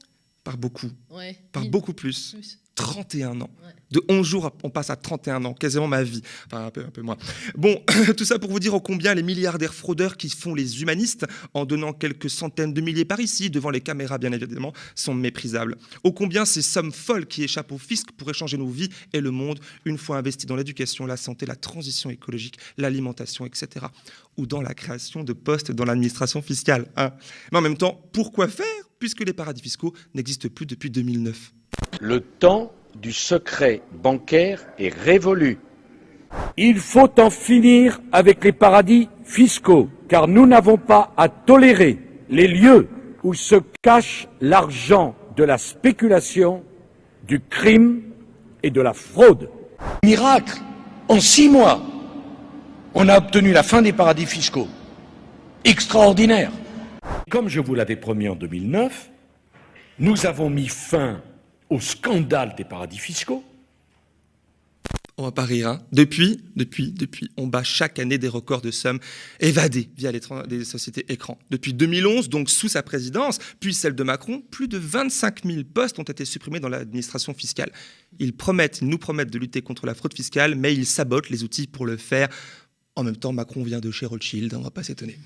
Par beaucoup. Ouais. Par beaucoup plus. Plus. 31 ans. De 11 jours, on passe à 31 ans, quasiment ma vie. Enfin, un peu, moins. Bon, tout ça pour vous dire ô combien les milliardaires fraudeurs qui font les humanistes, en donnant quelques centaines de milliers par ici, devant les caméras bien évidemment, sont méprisables. Ô combien ces sommes folles qui échappent au fisc pour échanger nos vies et le monde, une fois investis dans l'éducation, la santé, la transition écologique, l'alimentation, etc. Ou dans la création de postes dans l'administration fiscale. hein. Mais en même temps, pourquoi faire puisque les paradis fiscaux n'existent plus depuis 2009 Le temps du secret bancaire est révolu. Il faut en finir avec les paradis fiscaux, car nous n'avons pas à tolérer les lieux où se cache l'argent de la spéculation, du crime et de la fraude. Miracle En six mois, on a obtenu la fin des paradis fiscaux. Extraordinaire Comme je vous l'avais promis en 2009, nous avons mis fin au scandale des paradis fiscaux. On va pas rire, hein. Depuis, depuis, depuis, on bat chaque année des records de sommes évadées via les, sociétés écrans. Depuis 2011, donc sous sa présidence, puis celle de Macron, plus de 25 000 postes ont été supprimés dans l'administration fiscale. Ils promettent, ils nous promettent de lutter contre la fraude fiscale, mais ils sabotent les outils pour le faire. En même temps, Macron vient de chez Rothschild, on va pas s'étonner.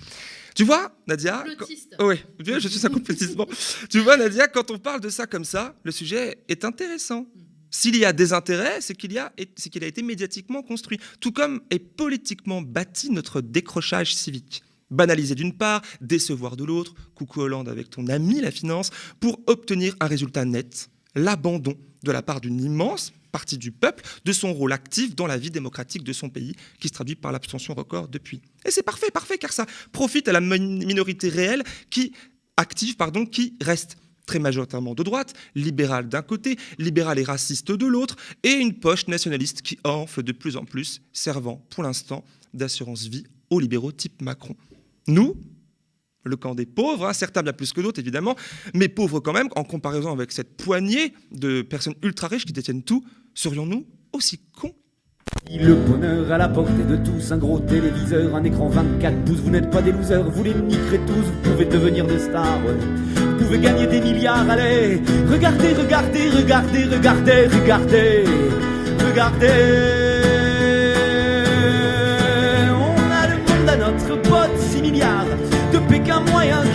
Tu vois, Nadia quand- Oui, je suis un complotiste. Bon. Tu vois, Nadia, quand on parle de ça comme ça, le sujet est intéressant. S'il y a des intérêts, c'est qu'il a, qu'il a été médiatiquement construit, tout comme est politiquement bâti notre décrochage civique. Banaliser d'une part, décevoir de l'autre, coucou Hollande avec ton ami la finance, pour obtenir un résultat net, l'abandon de la part d'une immense partie du peuple de son rôle actif dans la vie démocratique de son pays, qui se traduit par l'abstention record depuis. Et c'est parfait, parfait, car ça profite à la minorité réelle qui active, pardon, qui reste très majoritairement de droite, libérale d'un côté, libérale et raciste de l'autre, et une poche nationaliste qui enfle de plus en plus, servant pour l'instant d'assurance vie aux libéraux type Macron. Nous, le camp des pauvres, hein, certains bien plus que d'autres évidemment, mais pauvres quand même, en comparaison avec cette poignée de personnes ultra riches qui détiennent tout, serions-nous aussi cons? Le bonheur à la portée de tous, un gros téléviseur, un écran 24 pouces, vous n'êtes pas des losers, vous les niquerez tous, vous pouvez devenir des stars, vous pouvez gagner des milliards, allez, regardez, regardez, regardez, regardez, regardez, regardez. On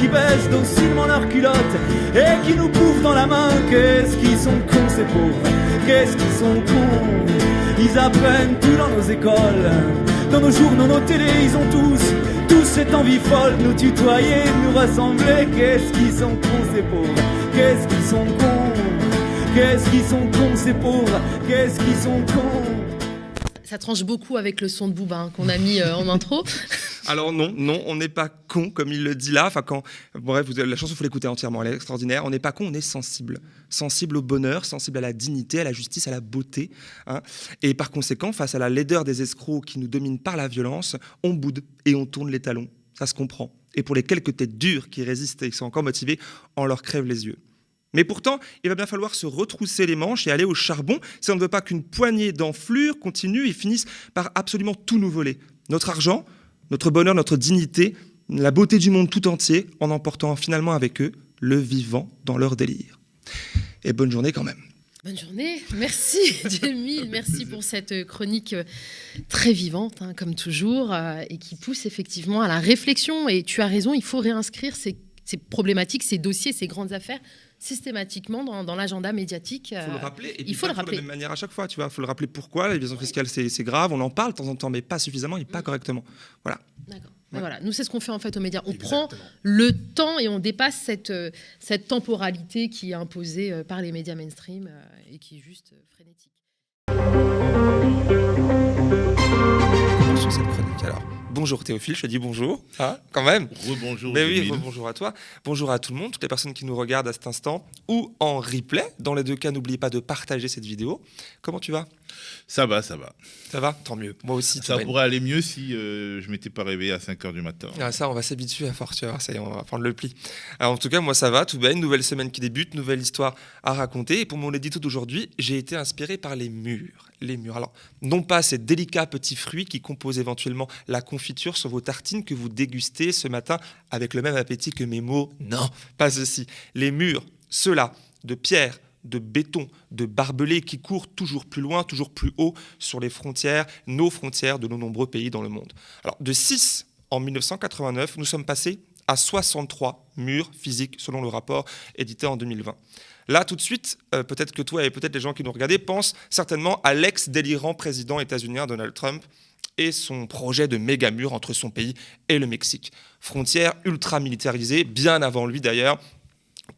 baissent docilement leurs culottes et qui nous bouffent dans la main. Qu'est-ce qu'ils sont cons ces pauvres, qu'est-ce qu'ils sont cons? Ils apprennent tout dans nos écoles, dans nos journaux, nos télés, ils ont tous, tous cette envie folle, nous tutoyer, nous ressembler. Qu'est-ce qu'ils sont cons ces pauvres, qu'est-ce qu'ils sont cons, qu'est-ce qu'ils sont cons ces pauvres, qu'est-ce qu'ils sont cons? Ça tranche beaucoup avec le son de Booba hein, qu'on a mis euh, en intro. Alors non, non, on n'est pas con comme il le dit là. Enfin quand, bref, la chanson, il faut l'écouter entièrement, elle est extraordinaire. On n'est pas con, on est sensible, sensible au bonheur, sensible à la dignité, à la justice, à la beauté. Hein. Et par conséquent, face à la laideur des escrocs qui nous dominent par la violence, on boude et on tourne les talons. Ça se comprend. Et pour les quelques têtes dures qui résistent et qui sont encore motivées, on leur crève les yeux. Mais pourtant, il va bien falloir se retrousser les manches et aller au charbon si on ne veut pas qu'une poignée d'enflures continue et finisse par absolument tout nous voler. Notre argent, notre bonheur, notre dignité, la beauté du monde tout entier, en emportant finalement avec eux le vivant dans leur délire. Et bonne journée quand même. Bonne journée, merci Jamil, merci pour cette chronique très vivante, hein, comme toujours, euh, et qui pousse effectivement à la réflexion. Et tu as raison, il faut réinscrire ces problématiques, ces dossiers, ces grandes affaires systématiquement dans, l'agenda médiatique. Il faut le euh, rappeler. Et il faut le rappeler. De la même manière à chaque fois, tu vois. Il faut le rappeler pourquoi l'évasion fiscale c'est grave. On en parle de temps en temps, mais pas suffisamment et pas mm. correctement. Voilà. D'accord. Voilà, nous c'est ce qu'on fait en fait aux médias. On prend le temps et on dépasse cette, euh, cette temporalité qui est imposée euh, par les médias mainstream et qui est juste frénétique. Bonjour Théophile, je te dis bonjour, hein, quand même. Rebonjour. Mais oui, bonjour à toi. Bonjour à tout le monde, toutes les personnes qui nous regardent à cet instant ou en replay. Dans les deux cas, n'oubliez pas de partager cette vidéo. Comment tu vas? Ça va, ça va. Ça va Tant mieux. Moi aussi. Ça pourrait aller mieux si euh, je m'étais pas réveillé à 5 h du matin. Ah, ça, on va s'habituer à force, ça y est, on va prendre le pli. Alors, en tout cas, moi, ça va, tout bien. Nouvelle semaine qui débute, nouvelle histoire à raconter. Et pour mon édito d'aujourd'hui, j'ai été inspiré par les murs. Les murs. Alors, non pas ces délicats petits fruits qui composent éventuellement la confiture sur vos tartines que vous dégustez ce matin avec le même appétit que mes mots. Non, pas ceci. Les murs, ceux-là, de pierre, de béton, de barbelés qui courent toujours plus loin, toujours plus haut sur les frontières, nos frontières de nos nombreux pays dans le monde. Alors, de 6 en 1989, nous sommes passés à 63 murs physiques selon le rapport édité en 2020. Là, tout de suite, euh, peut-être que toi et peut-être les gens qui nous regardaient pensent certainement à l'ex-délirant président états-unien Donald Trump et son projet de méga mur entre son pays et le Mexique. Frontière ultra militarisée, bien avant lui d'ailleurs,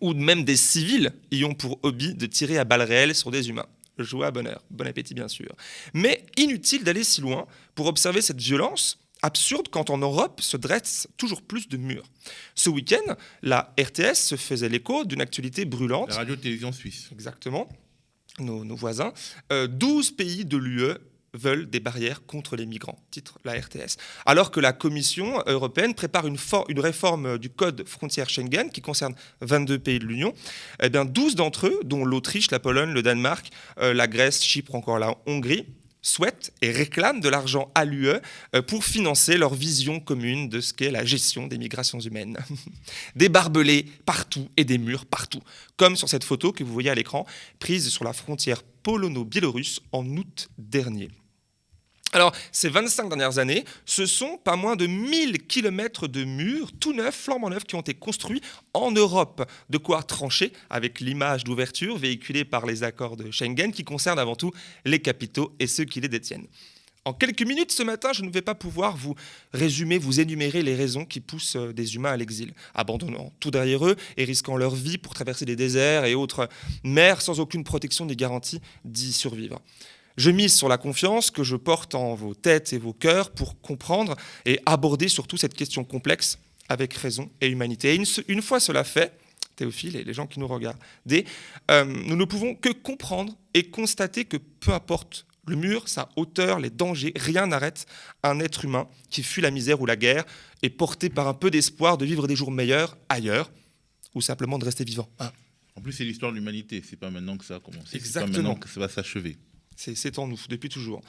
où même des civils y ont pour hobby de tirer à balles réelles sur des humains. Joie, bonheur, bon appétit bien sûr. Mais inutile d'aller si loin pour observer cette violence absurde quand en Europe se dressent toujours plus de murs. Ce week-end, la RTS se faisait l'écho d'une actualité brûlante. La radio-télévision suisse. Exactement, nos, voisins. 12 euh, pays de l'UE veulent des barrières contre les migrants, titre la RTS. Alors que la Commission européenne prépare une, réforme du code frontière Schengen qui concerne 22 pays de l'Union, eh bien 12 d'entre eux, dont l'Autriche, la Pologne, le Danemark, euh, la Grèce, Chypre, encore la Hongrie, souhaitent et réclament de l'argent à l'UE euh, pour financer leur vision commune de ce qu'est la gestion des migrations humaines. des barbelés partout et des murs partout, comme sur cette photo que vous voyez à l'écran, prise sur la frontière polono-biélorusse en août dernier. Alors, ces 25 dernières années, ce sont pas moins de 1000 kilomètres de murs, tout neufs, flambant neufs, qui ont été construits en Europe. De quoi trancher avec l'image d'ouverture véhiculée par les accords de Schengen, qui concernent avant tout les capitaux et ceux qui les détiennent. En quelques minutes ce matin, je ne vais pas pouvoir vous résumer, vous énumérer les raisons qui poussent euh, des humains à l'exil, abandonnant tout derrière eux et risquant leur vie pour traverser des déserts et autres mers sans aucune protection ni garantie d'y survivre. Je mise sur la confiance que je porte en vos têtes et vos cœurs pour comprendre et aborder surtout cette question complexe avec raison et humanité. Et une, fois cela fait, Théophile et les gens qui nous regardent, euh, nous ne pouvons que comprendre et constater que peu importe le mur, sa hauteur, les dangers, rien n'arrête un être humain qui fuit la misère ou la guerre et porté par un peu d'espoir de vivre des jours meilleurs ailleurs ou simplement de rester vivant. Ah. En plus, c'est l'histoire de l'humanité. C'est pas maintenant que ça a commencé. Exactement. C'est pas maintenant que ça va s'achever. C'est en nous, depuis toujours.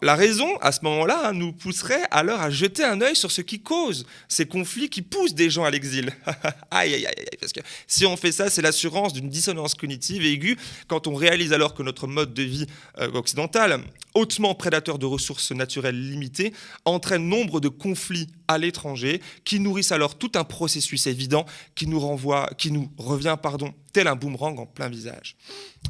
la raison, à ce moment-là, hein, nous pousserait alors à jeter un œil sur ce qui cause ces conflits qui poussent des gens à l'exil. aïe, aïe, aïe, parce que si on fait ça, c'est l'assurance d'une dissonance cognitive aiguë quand on réalise alors que notre mode de vie euh, occidental, hautement prédateur de ressources naturelles limitées, entraîne nombre de conflits à l'étranger qui nourrissent alors tout un processus évident qui nous renvoie, qui nous revient, pardon, tel un boomerang en plein visage.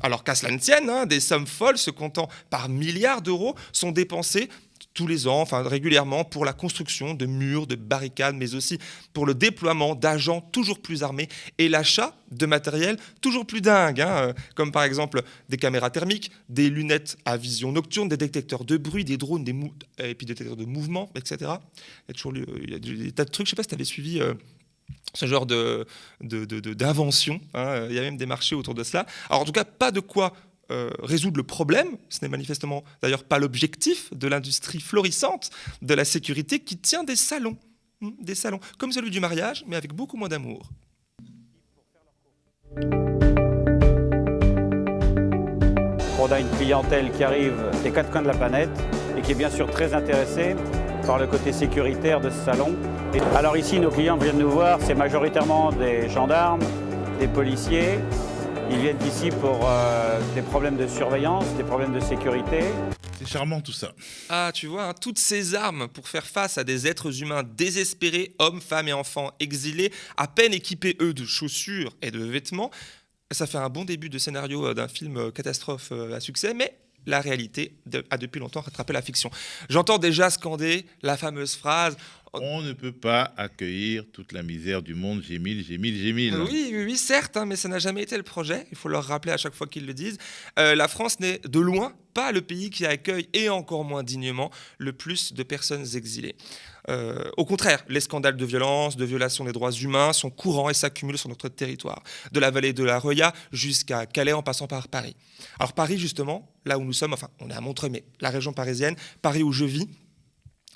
Alors qu'à cela ne tienne, hein, des sommes folles se comptant par milliards d'euros sont dépensées tous les ans, enfin régulièrement, pour la construction de murs, de barricades, mais aussi pour le déploiement d'agents toujours plus armés et l'achat de matériel toujours plus dingue, hein, euh, comme par exemple des caméras thermiques, des lunettes à vision nocturne, des détecteurs de bruit, des drones, des et puis des détecteurs de mouvement, etc. Il y a toujours des tas de trucs. Je ne sais pas si tu avais suivi. Euh, ce genre d'invention. De, hein. Il y a même des marchés autour de cela. Alors en tout cas, pas de quoi euh, résoudre le problème. Ce n'est manifestement d'ailleurs pas l'objectif de l'industrie florissante de la sécurité qui tient des salons. Hmm, des salons, comme celui du mariage, mais avec beaucoup moins d'amour. On a une clientèle qui arrive des quatre coins de la planète et qui est bien sûr très intéressée par le côté sécuritaire de ce salon. alors ici, nos clients viennent nous voir, c'est majoritairement des gendarmes, des policiers. Ils viennent ici pour euh, des problèmes de surveillance, des problèmes de sécurité. C'est charmant tout ça. Ah, tu vois, hein, toutes ces armes pour faire face à des êtres humains désespérés, hommes, femmes et enfants exilés, à peine équipés, eux, de chaussures et de vêtements. Ça fait un bon début de scénario euh, d'un film euh, catastrophe à succès, mais la réalité a depuis longtemps rattrapé la fiction. J'entends déjà scander la fameuse phrase on ne peut pas accueillir toute la misère du monde, j'ai mille, j'ai mille, j'ai mille. Oui, oui, oui certes, hein, mais ça n'a jamais été le projet. Il faut leur rappeler à chaque fois qu'ils le disent. Euh, la France n'est de loin pas le pays qui accueille, et encore moins dignement, le plus de personnes exilées. Euh, au contraire, les scandales de violence, de violation des droits humains sont courants et s'accumulent sur notre territoire, de la vallée de la Roya jusqu'à Calais en passant par Paris. Alors Paris, justement, là où nous sommes, enfin on est à Montreux, mais la région parisienne, Paris où je vis,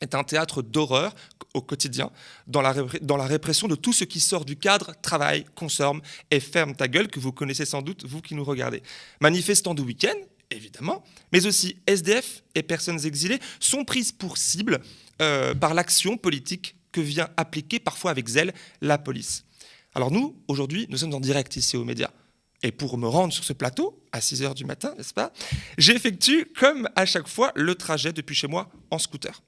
est un théâtre d'horreur au quotidien, dans la, dans la, répression de tout ce qui sort du cadre travail, consomme et ferme ta gueule, que vous connaissez sans doute, vous qui nous regardez. Manifestants de week-end, évidemment, mais aussi SDF et personnes exilées sont prises pour cible euh, par l'action politique que vient appliquer parfois avec zèle la police. Alors nous, aujourd'hui, nous sommes en direct ici aux médias. Et pour me rendre sur ce plateau, à 6 h du matin, n'est-ce pas, j'effectue, comme à chaque fois, le trajet depuis chez moi en scooter.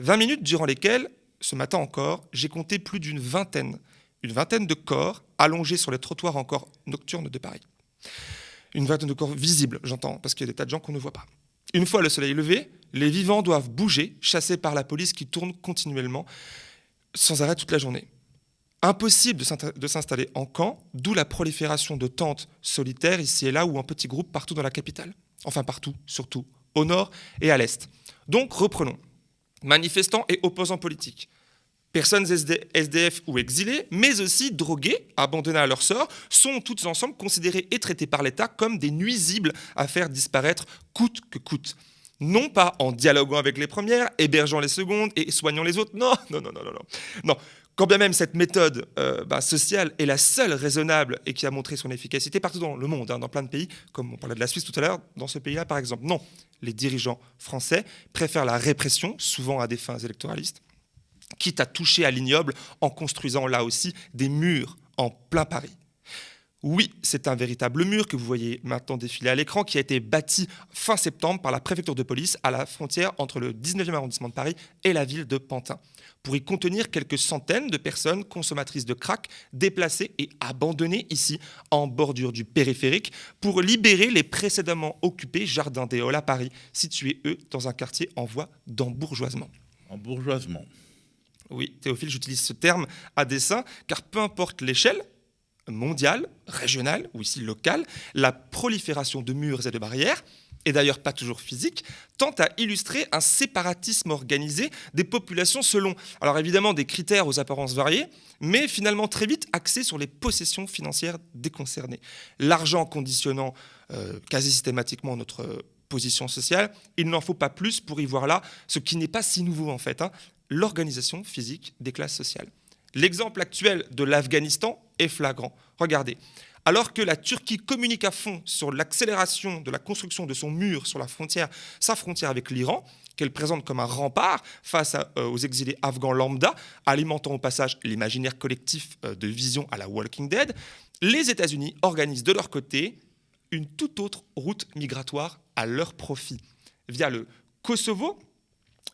20 minutes durant lesquelles, ce matin encore, j'ai compté plus d'une vingtaine, une vingtaine de corps allongés sur les trottoirs encore nocturnes de Paris. Une vingtaine de corps visibles, j'entends, parce qu'il y a des tas de gens qu'on ne voit pas. Une fois le soleil levé, les vivants doivent bouger, chassés par la police qui tourne continuellement, sans arrêt toute la journée. Impossible de s'installer en camp, d'où la prolifération de tentes solitaires ici et là ou en petits groupes partout dans la capitale. Enfin partout, surtout, au nord et à l'est. Donc reprenons manifestants et opposants politiques, personnes SDF ou exilées, mais aussi drogués, abandonnés à leur sort, sont toutes ensemble considérés et traités par l'État comme des nuisibles à faire disparaître coûte que coûte. Non pas en dialoguant avec les premières, hébergeant les secondes et soignant les autres. Non, non, non, non, non. Non, quand bien même cette méthode euh, bah, sociale est la seule raisonnable et qui a montré son efficacité partout dans le monde, hein, dans plein de pays, comme on parlait de la Suisse tout à l'heure, dans ce pays-là par exemple. Non, les dirigeants français préfèrent la répression, souvent à des fins électoralistes, quitte à toucher à l'ignoble en construisant là aussi des murs en plein Paris. Oui, c'est un véritable mur que vous voyez maintenant défiler à l'écran qui a été bâti fin septembre par la préfecture de police à la frontière entre le 19e arrondissement de Paris et la ville de Pantin pour y contenir quelques centaines de personnes consommatrices de crack déplacées et abandonnées ici en bordure du périphérique pour libérer les précédemment occupés jardins des Halles à Paris, situés eux dans un quartier en voie d'embourgeoisement. Embourgeoisement. Oui, Théophile, j'utilise ce terme à dessein car peu importe l'échelle, mondiale, régionale ou ici locale, la prolifération de murs et de barrières, et d'ailleurs pas toujours physique, tente à illustrer un séparatisme organisé des populations selon, alors évidemment des critères aux apparences variées, mais finalement très vite axés sur les possessions financières des concernés. L'argent conditionnant euh, quasi systématiquement notre position sociale, il n'en faut pas plus pour y voir là ce qui n'est pas si nouveau en fait, hein, l'organisation physique des classes sociales. L'exemple actuel de l'Afghanistan est flagrant. Regardez, alors que la Turquie communique à fond sur l'accélération de la construction de son mur sur la frontière, sa frontière avec l'Iran, qu'elle présente comme un rempart face euh, aux exilés afghans lambda, alimentant au passage l'imaginaire collectif euh, de vision à la Walking Dead, les États-Unis organisent de leur côté une toute autre route migratoire à leur profit, via le Kosovo,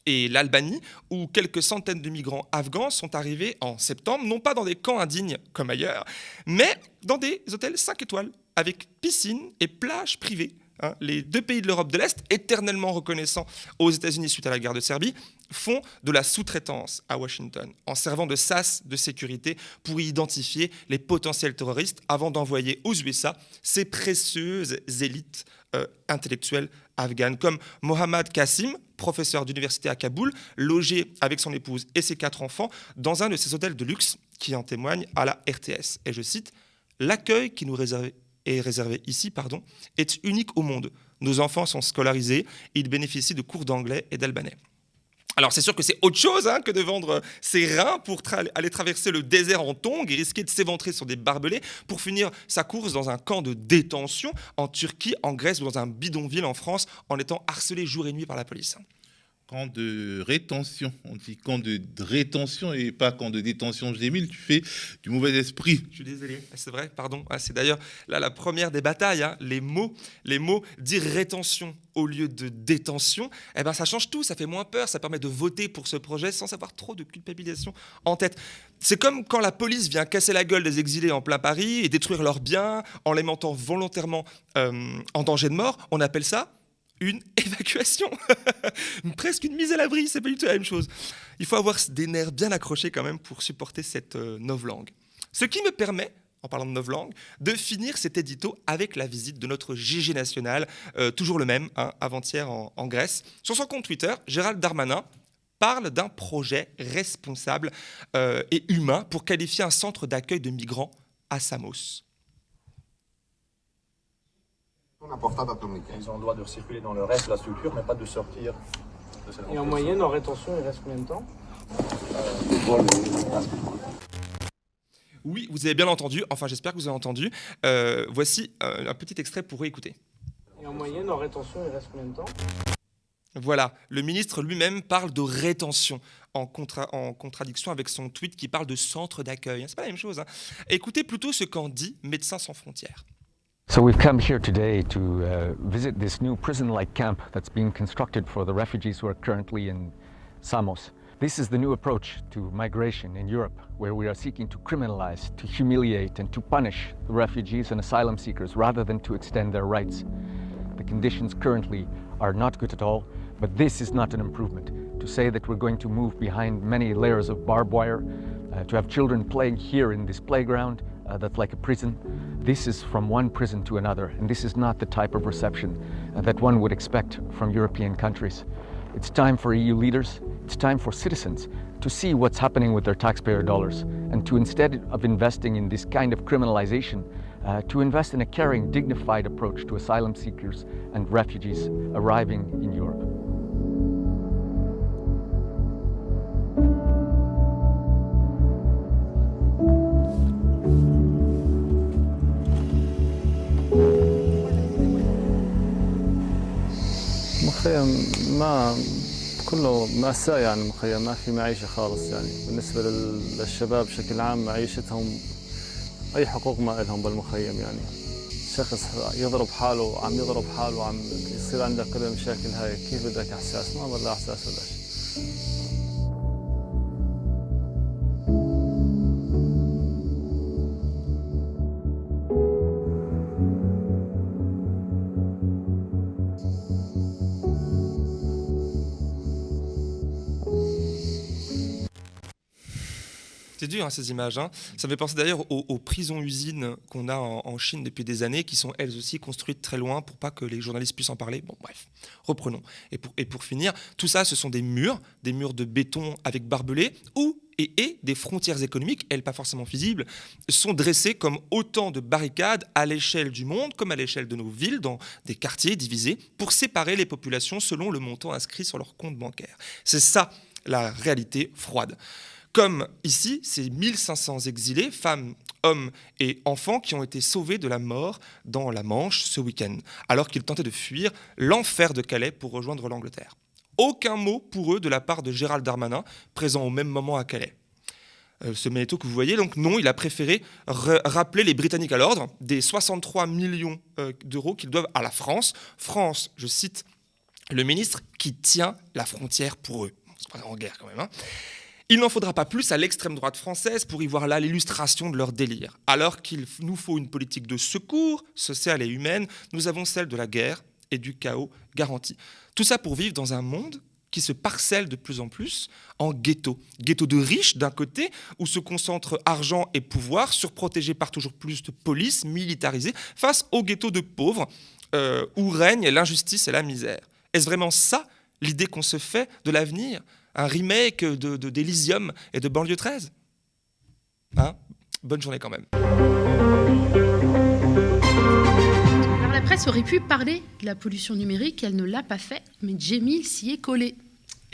et l'Albanie, où quelques centaines de migrants afghans sont arrivés en septembre, non pas dans des camps indignes comme ailleurs, mais dans des hôtels 5 étoiles, avec piscine et plage privée. Hein. les deux pays de l'Europe de l'Est, éternellement reconnaissants aux États-Unis suite à la guerre de Serbie, font de la sous-traitance à Washington, en servant de sas de sécurité pour identifier les potentiels terroristes avant d'envoyer aux USA ces précieuses élites euh, intellectuelles afghanes, comme Mohammad Qasim, professeur d'université à Kaboul, logé avec son épouse et ses quatre enfants dans un de ces hôtels de luxe qui en témoigne à la RTS. Et je cite, L'accueil qui nous est réservé ici est unique au monde. Nos enfants sont scolarisés ils bénéficient de cours d'anglais et d'albanais. Alors c'est sûr que c'est autre chose hein, que de vendre ses reins pour aller traverser le désert en tongs et risquer de s'éventrer sur des barbelés pour finir sa course dans un camp de détention en Turquie, en Grèce ou dans un bidonville en France en étant harcelé jour et nuit par la police camp de rétention. On dit camp de rétention et pas camp de détention. Gémile, tu fais du mauvais esprit. Je suis désolé, ah, c'est vrai, pardon. Ah, c'est d'ailleurs là la première des batailles. Hein. Les mots, les mots dire rétention au lieu de détention, eh ben ça change tout. Ça fait moins peur. Ça permet de voter pour ce projet sans avoir trop de culpabilisation en tête. C'est comme quand la police vient casser la gueule des exilés en plein Paris et détruire leurs biens en les mentant volontairement euh, en danger de mort. On appelle ça une évacuation. Presque une mise à l'abri, c'est pas du tout la même chose. Il faut avoir des nerfs bien accrochés quand même pour supporter cette euh, novlangue. Ce qui me permet, en parlant de novlangue, de finir cet édito avec la visite de notre GG national, euh, toujours le même, hein, avant-hier en, Grèce. Sur son compte Twitter, Gérald Darmanin parle d'un projet responsable euh, et humain pour qualifier un centre d'accueil de migrants à Samos. Ils ont le droit de circuler dans le reste de la structure, mais pas de sortir de cette Et en moyenne, en rétention, il reste combien de temps? Oui, vous avez bien entendu, enfin j'espère que vous avez entendu. Euh, voici euh, un petit extrait pour écouter. Et en moyenne, en rétention, il reste combien de temps? Voilà, le ministre lui-même parle de rétention en, en, contradiction avec son tweet qui parle de centre d'accueil. C'est pas la même chose. Hein. Écoutez plutôt ce qu'en dit Médecins sans frontières. So we've come here today to uh, visit this new prison-like camp that's being constructed for the refugees who are currently in Samos. This is the new approach to migration in Europe, where we are seeking to criminalize, to humiliate and to punish the refugees and asylum seekers rather than to extend their rights. The conditions currently are not good at all, but this is not an improvement. To say that we're going to move behind many layers of barbed wire, uh, to have children playing here in this playground, uh, that's like a prison. This is from one prison to another, and this is not the type of reception uh, that one would expect from European countries. It's time for EU leaders, it's time for citizens to see what's happening with their taxpayer dollars and to instead of investing in this kind of criminalization, uh, to invest in a caring, dignified approach to asylum seekers and refugees arriving in Europe. مخيم ما كله مأساة يعني مخيم ما في معيشة خالص يعني. بالنسبة للشباب بشكل عام معيشتهم أي حقوق ما لهم بالمخيم يعني. شخص يضرب حاله عم يضرب حاله عم يصير عندك كل المشاكل هاي كيف بدك إحساس؟ ما بالله إحساس ولا شيء. Hein, ces images. hein. Ça me fait penser d'ailleurs aux, prisons-usines qu'on a en, Chine depuis des années, qui sont elles aussi construites très loin pour pas que les journalistes puissent en parler. Bon, bref, reprenons. Et pour, et pour finir, tout ça, ce sont des murs, des murs de béton avec barbelés, ou et, et des frontières économiques, elles pas forcément visibles, sont dressées comme autant de barricades à l'échelle du monde, comme à l'échelle de nos villes, dans des quartiers divisés, pour séparer les populations selon le montant inscrit sur leur compte bancaire. C'est ça la réalité froide. Comme ici, ces 1500 exilés, femmes, hommes et enfants, qui ont été sauvés de la mort dans la Manche ce week-end, alors qu'ils tentaient de fuir l'enfer de Calais pour rejoindre l'Angleterre. Aucun mot pour eux de la part de Gérald Darmanin, présent au même moment à Calais. Euh, ce Ménéto que vous voyez, donc non, il a préféré rappeler les Britanniques à l'ordre des 63 millions euh, d'euros qu'ils doivent à la France. France, je cite le ministre, qui tient la frontière pour eux. C'est pas en guerre quand même. hein. Il n'en faudra pas plus à l'extrême droite française pour y voir là l'illustration de leur délire. Alors qu'il nous faut une politique de secours, sociale et humaine, nous avons celle de la guerre et du chaos garanti. Tout ça pour vivre dans un monde qui se parcelle de plus en plus en ghetto. Ghetto de riches d'un côté, où se concentrent argent et pouvoir, surprotégés par toujours plus de police, militarisés, face au ghetto de pauvres, euh, où règne l'injustice et la misère. Est-ce vraiment ça l'idée qu'on se fait de l'avenir? Un remake de, de- d'Elysium et de Banlieue 13 Hein? Bonne journée quand même. Alors la presse aurait pu parler de la pollution numérique, elle ne l'a pas fait, mais Jamil s'y est collé.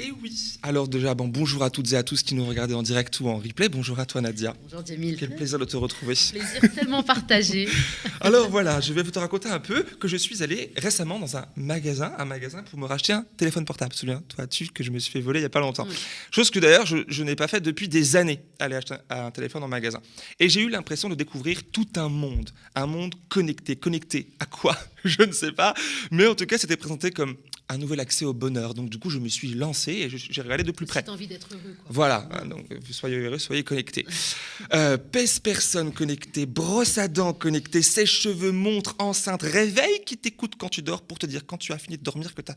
Et oui. Alors déjà, bon, bonjour à toutes et à tous qui nous regardez en direct ou en replay. Bonjour à toi Nadia. Bonjour Jamil. Quel plaisir de te retrouver. Plaisir tellement partagé. Alors voilà, je vais vous te raconter un peu que je suis allé récemment dans un magasin, un magasin pour me racheter un téléphone portable. Souviens-toi, tu que je me suis fait voler il y a pas longtemps. Chose que d'ailleurs je, je n'ai pas fait depuis des années, aller acheter un, un téléphone en magasin. Et j'ai eu l'impression de découvrir tout un monde, un monde connecté. Connecté à quoi? Je ne sais pas, mais en tout cas c'était présenté comme un nouvel accès au bonheur. Donc du coup je me suis lancé et j'ai regardé de plus près. Envie d'être heureux. Quoi. Voilà, hein, donc euh, soyez heureux, soyez connectés. Euh, pèse-personne connecté, brosse à dents connectée, sèche-cheveux, montre, enceinte, réveil qui t'écoute quand tu dors pour te dire quand tu as fini de dormir que tu as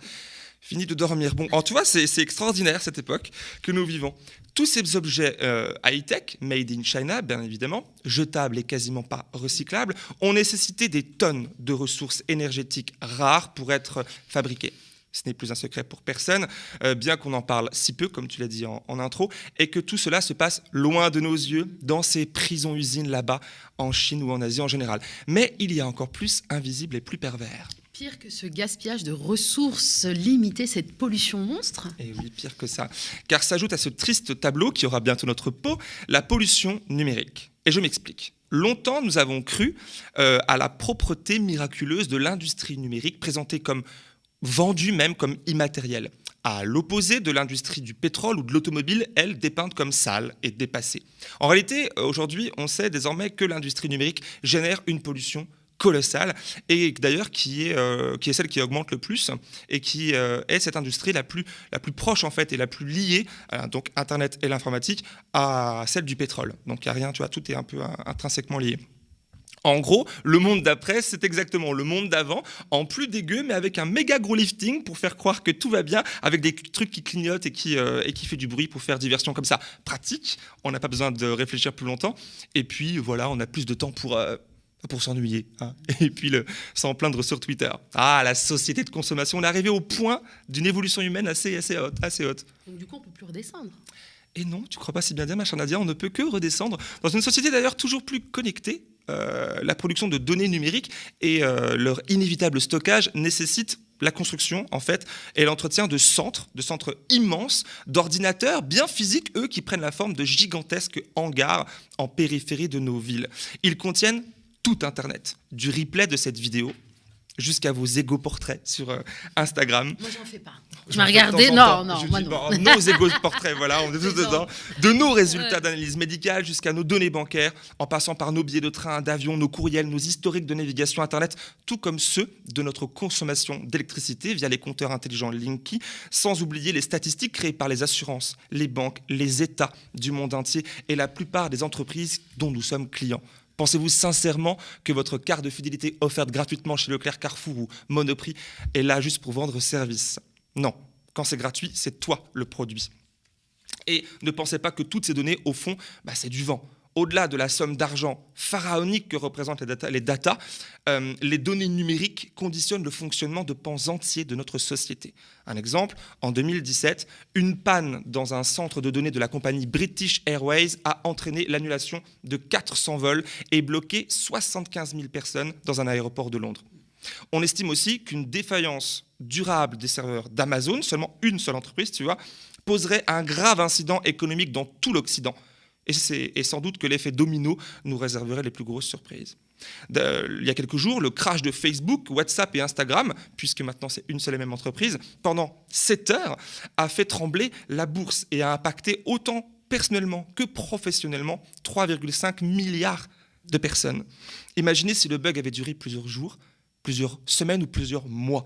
fini de dormir. Bon, en tu vois, c'est c'est extraordinaire cette époque que nous vivons. Tous ces objets euh, high-tech, made in China, bien évidemment, jetables et quasiment pas recyclables, ont nécessité des tonnes de ressources énergétiques rares pour être fabriqués. Ce n'est plus un secret pour personne, euh, bien qu'on en parle si peu, comme tu l'as dit en, en intro, et que tout cela se passe loin de nos yeux, dans ces prisons-usines là-bas, en Chine ou en Asie en général. Mais il y a encore plus invisible et plus pervers. Pire que ce gaspillage de ressources limitées, cette pollution monstre. Et oui, pire que ça. Car s'ajoute à ce triste tableau qui aura bientôt notre peau, la pollution numérique. Et je m'explique. Longtemps, nous avons cru euh, à la propreté miraculeuse de l'industrie numérique, présentée comme vendue même comme immatérielle. À l'opposé de l'industrie du pétrole ou de l'automobile, elle dépeinte comme sale et dépassée. En réalité, aujourd'hui, on sait désormais que l'industrie numérique génère une pollution colossale et d'ailleurs qui est euh, celle qui augmente le plus et qui euh, est cette industrie la plus la plus proche en fait et la plus liée euh, donc internet et l'informatique à celle du pétrole donc il y a rien tout est un peu euh, intrinsèquement lié en gros, le monde d'après, c'est exactement le monde d'avant, en plus dégueu, mais avec un méga gros lifting pour faire croire que tout va bien, avec des trucs qui clignotent et qui, euh, et qui fait du bruit pour faire diversion comme ça. Pratique, on n'a pas besoin de réfléchir plus longtemps. Et puis voilà, on a plus de temps pour, euh, pour s'ennuyer. hein. Et puis le, s'en plaindre sur Twitter. Ah, la société de consommation, on est arrivé au point d'une évolution humaine assez, assez haute. Assez haute. Donc du coup, on peut plus redescendre. Et non, tu crois pas si bien dire, ma chère Nadia, on ne peut que redescendre dans une société d'ailleurs toujours plus connectée. Euh, la production de données numériques et euh, leur inévitable stockage nécessitent la construction, en fait, et l'entretien de centres, de centres immenses, d'ordinateurs bien physiques, eux, qui prennent la forme de gigantesques hangars en périphérie de nos villes. Ils contiennent tout Internet. Du replay de cette vidéo jusqu'à vos égaux portraits sur euh, Instagram. Moi, j'en fais pas. Je Tu m'as regardé Non, non, Je moi dis, non. bon, nos égaux portraits, voilà, on est tous dedans. De nos résultats Ouais. d'analyse médicale jusqu'à nos données bancaires, en passant par nos billets de train, d'avion, nos courriels, nos historiques de navigation Internet, tout comme ceux de notre consommation d'électricité via les compteurs intelligents Linky, sans oublier les statistiques créées par les assurances, les banques, les États du monde entier et la plupart des entreprises dont nous sommes clients. Pensez-vous sincèrement que votre carte de fidélité offerte gratuitement chez Leclerc, Carrefour ou Monoprix est là juste pour vendre service? Non. Quand c'est gratuit, c'est toi le produit. Et ne pensez pas que toutes ces données, au fond, bah, c'est du vent. Au-delà de la somme d'argent pharaonique que représentent les data, euh, les données numériques conditionnent le fonctionnement de pans entiers de notre société. Un exemple, en 2017, une panne dans un centre de données de la compagnie British Airways a entraîné l'annulation de 400 vols et bloqué 75 000 personnes dans un aéroport de Londres. On estime aussi qu'une défaillance durable des serveurs d'Amazon, seulement une seule entreprise, tu vois, poserait un grave incident économique dans tout l'Occident. Et, sans doute que l'effet domino nous réserverait les plus grosses surprises. Il y a quelques jours, le crash de Facebook, WhatsApp et Instagram, puisque maintenant c'est une seule et même entreprise, pendant 7 heures, a fait trembler la bourse et a impacté autant personnellement que professionnellement 3,5 milliards de personnes. Imaginez si le bug avait duré plusieurs jours, plusieurs semaines ou plusieurs mois.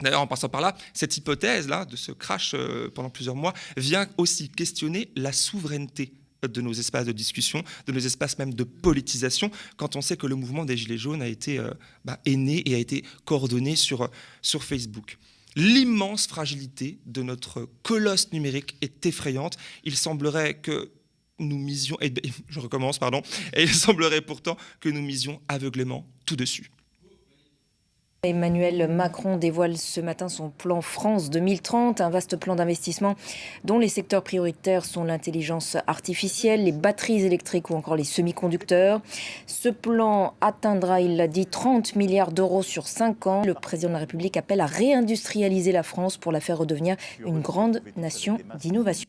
D'ailleurs, en passant par là, cette hypothèse-là, de ce crash euh, pendant plusieurs mois, vient aussi questionner la souveraineté de nos espaces de discussion, de nos espaces même de politisation, quand on sait que le mouvement des Gilets jaunes a été euh, bah, né et a été coordonné sur, euh, sur Facebook. L'immense fragilité de notre colosse numérique est effrayante. Il semblerait que nous misions, et je recommence, pardon, et il semblerait pourtant que nous misions aveuglément tout dessus. Emmanuel Macron dévoile ce matin son plan France 2030, un vaste plan d'investissement dont les secteurs prioritaires sont l'intelligence artificielle, les batteries électriques ou encore les semi-conducteurs. Ce plan atteindra, il l'a dit, 30 milliards d'euros sur 5 ans. Le président de la République appelle à réindustrialiser la France pour la faire redevenir une grande nation d'innovation.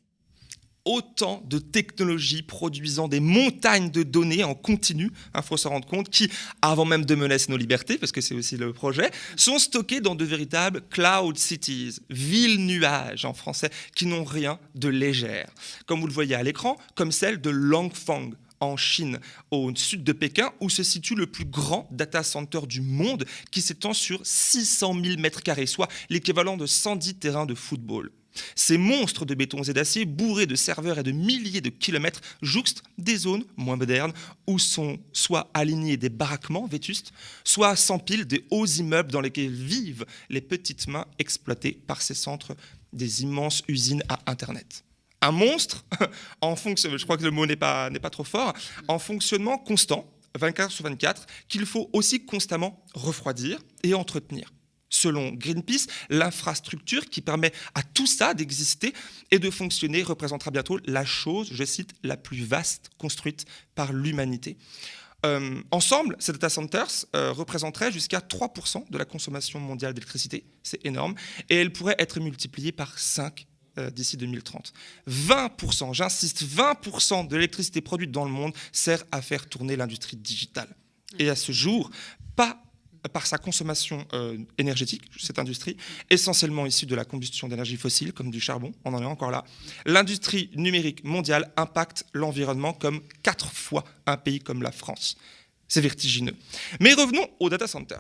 Autant de technologies produisant des montagnes de données en continu, il faut se rendre compte, qui, avant même de menacer nos libertés, parce que c'est aussi le projet, sont stockées dans de véritables cloud cities, villes nuages en français, qui n'ont rien de légère. Comme vous le voyez à l'écran, comme celle de Langfang en Chine, au sud de Pékin, où se situe le plus grand data center du monde, qui s'étend sur 600 000 mètres carrés, soit l'équivalent de 110 terrains de football. Ces monstres de béton et d'acier, bourrés de serveurs et de milliers de kilomètres, jouxtent des zones moins modernes où sont soit alignés des baraquements vétustes, soit s'empilent des hauts immeubles dans lesquels vivent les petites mains exploitées par ces centres des immenses usines à Internet. Un monstre, en je crois que le mot n'est pas, pas trop fort, en fonctionnement constant, 24 heures sur 24, qu'il faut aussi constamment refroidir et entretenir. Selon Greenpeace, l'infrastructure qui permet à tout ça d'exister et de fonctionner représentera bientôt la chose, je cite, la plus vaste construite par l'humanité. Euh, ensemble, ces data centers euh, représenteraient jusqu'à 3% de la consommation mondiale d'électricité, c'est énorme, et elles pourraient être multipliées par 5 euh, d'ici 2030. 20%, j'insiste, 20% de l'électricité produite dans le monde sert à faire tourner l'industrie digitale. Et à ce jour, pas par sa consommation euh, énergétique, cette industrie, essentiellement issue de la combustion d'énergie fossile, comme du charbon, on en est encore là, l'industrie numérique mondiale impacte l'environnement comme quatre fois un pays comme la France. C'est vertigineux. Mais revenons au data center.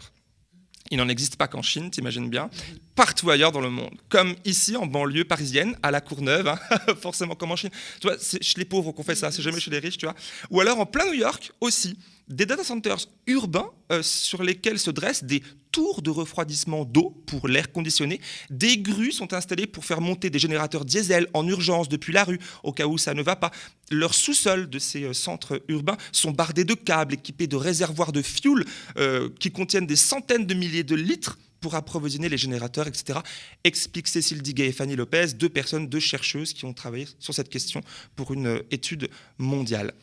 Il n'en existe pas qu'en Chine, t'imagines bien, partout ailleurs dans le monde, comme ici en banlieue parisienne, à la Courneuve, hein, forcément comme en Chine. Tu vois, c'est chez les pauvres qu'on fait ça, c'est jamais chez les riches, tu vois. Ou alors en plein New York aussi, des data centers urbains euh, sur lesquels se dressent des tours de refroidissement d'eau pour l'air conditionné. Des grues sont installées pour faire monter des générateurs diesel en urgence depuis la rue, au cas où ça ne va pas. Leurs sous-sols de ces euh, centres urbains sont bardés de câbles équipés de réservoirs de fuel euh, qui contiennent des centaines de milliers de litres pour approvisionner les générateurs, etc. Explique Cécile Diguet et Fanny Lopez, deux personnes, deux chercheuses qui ont travaillé sur cette question pour une étude mondiale.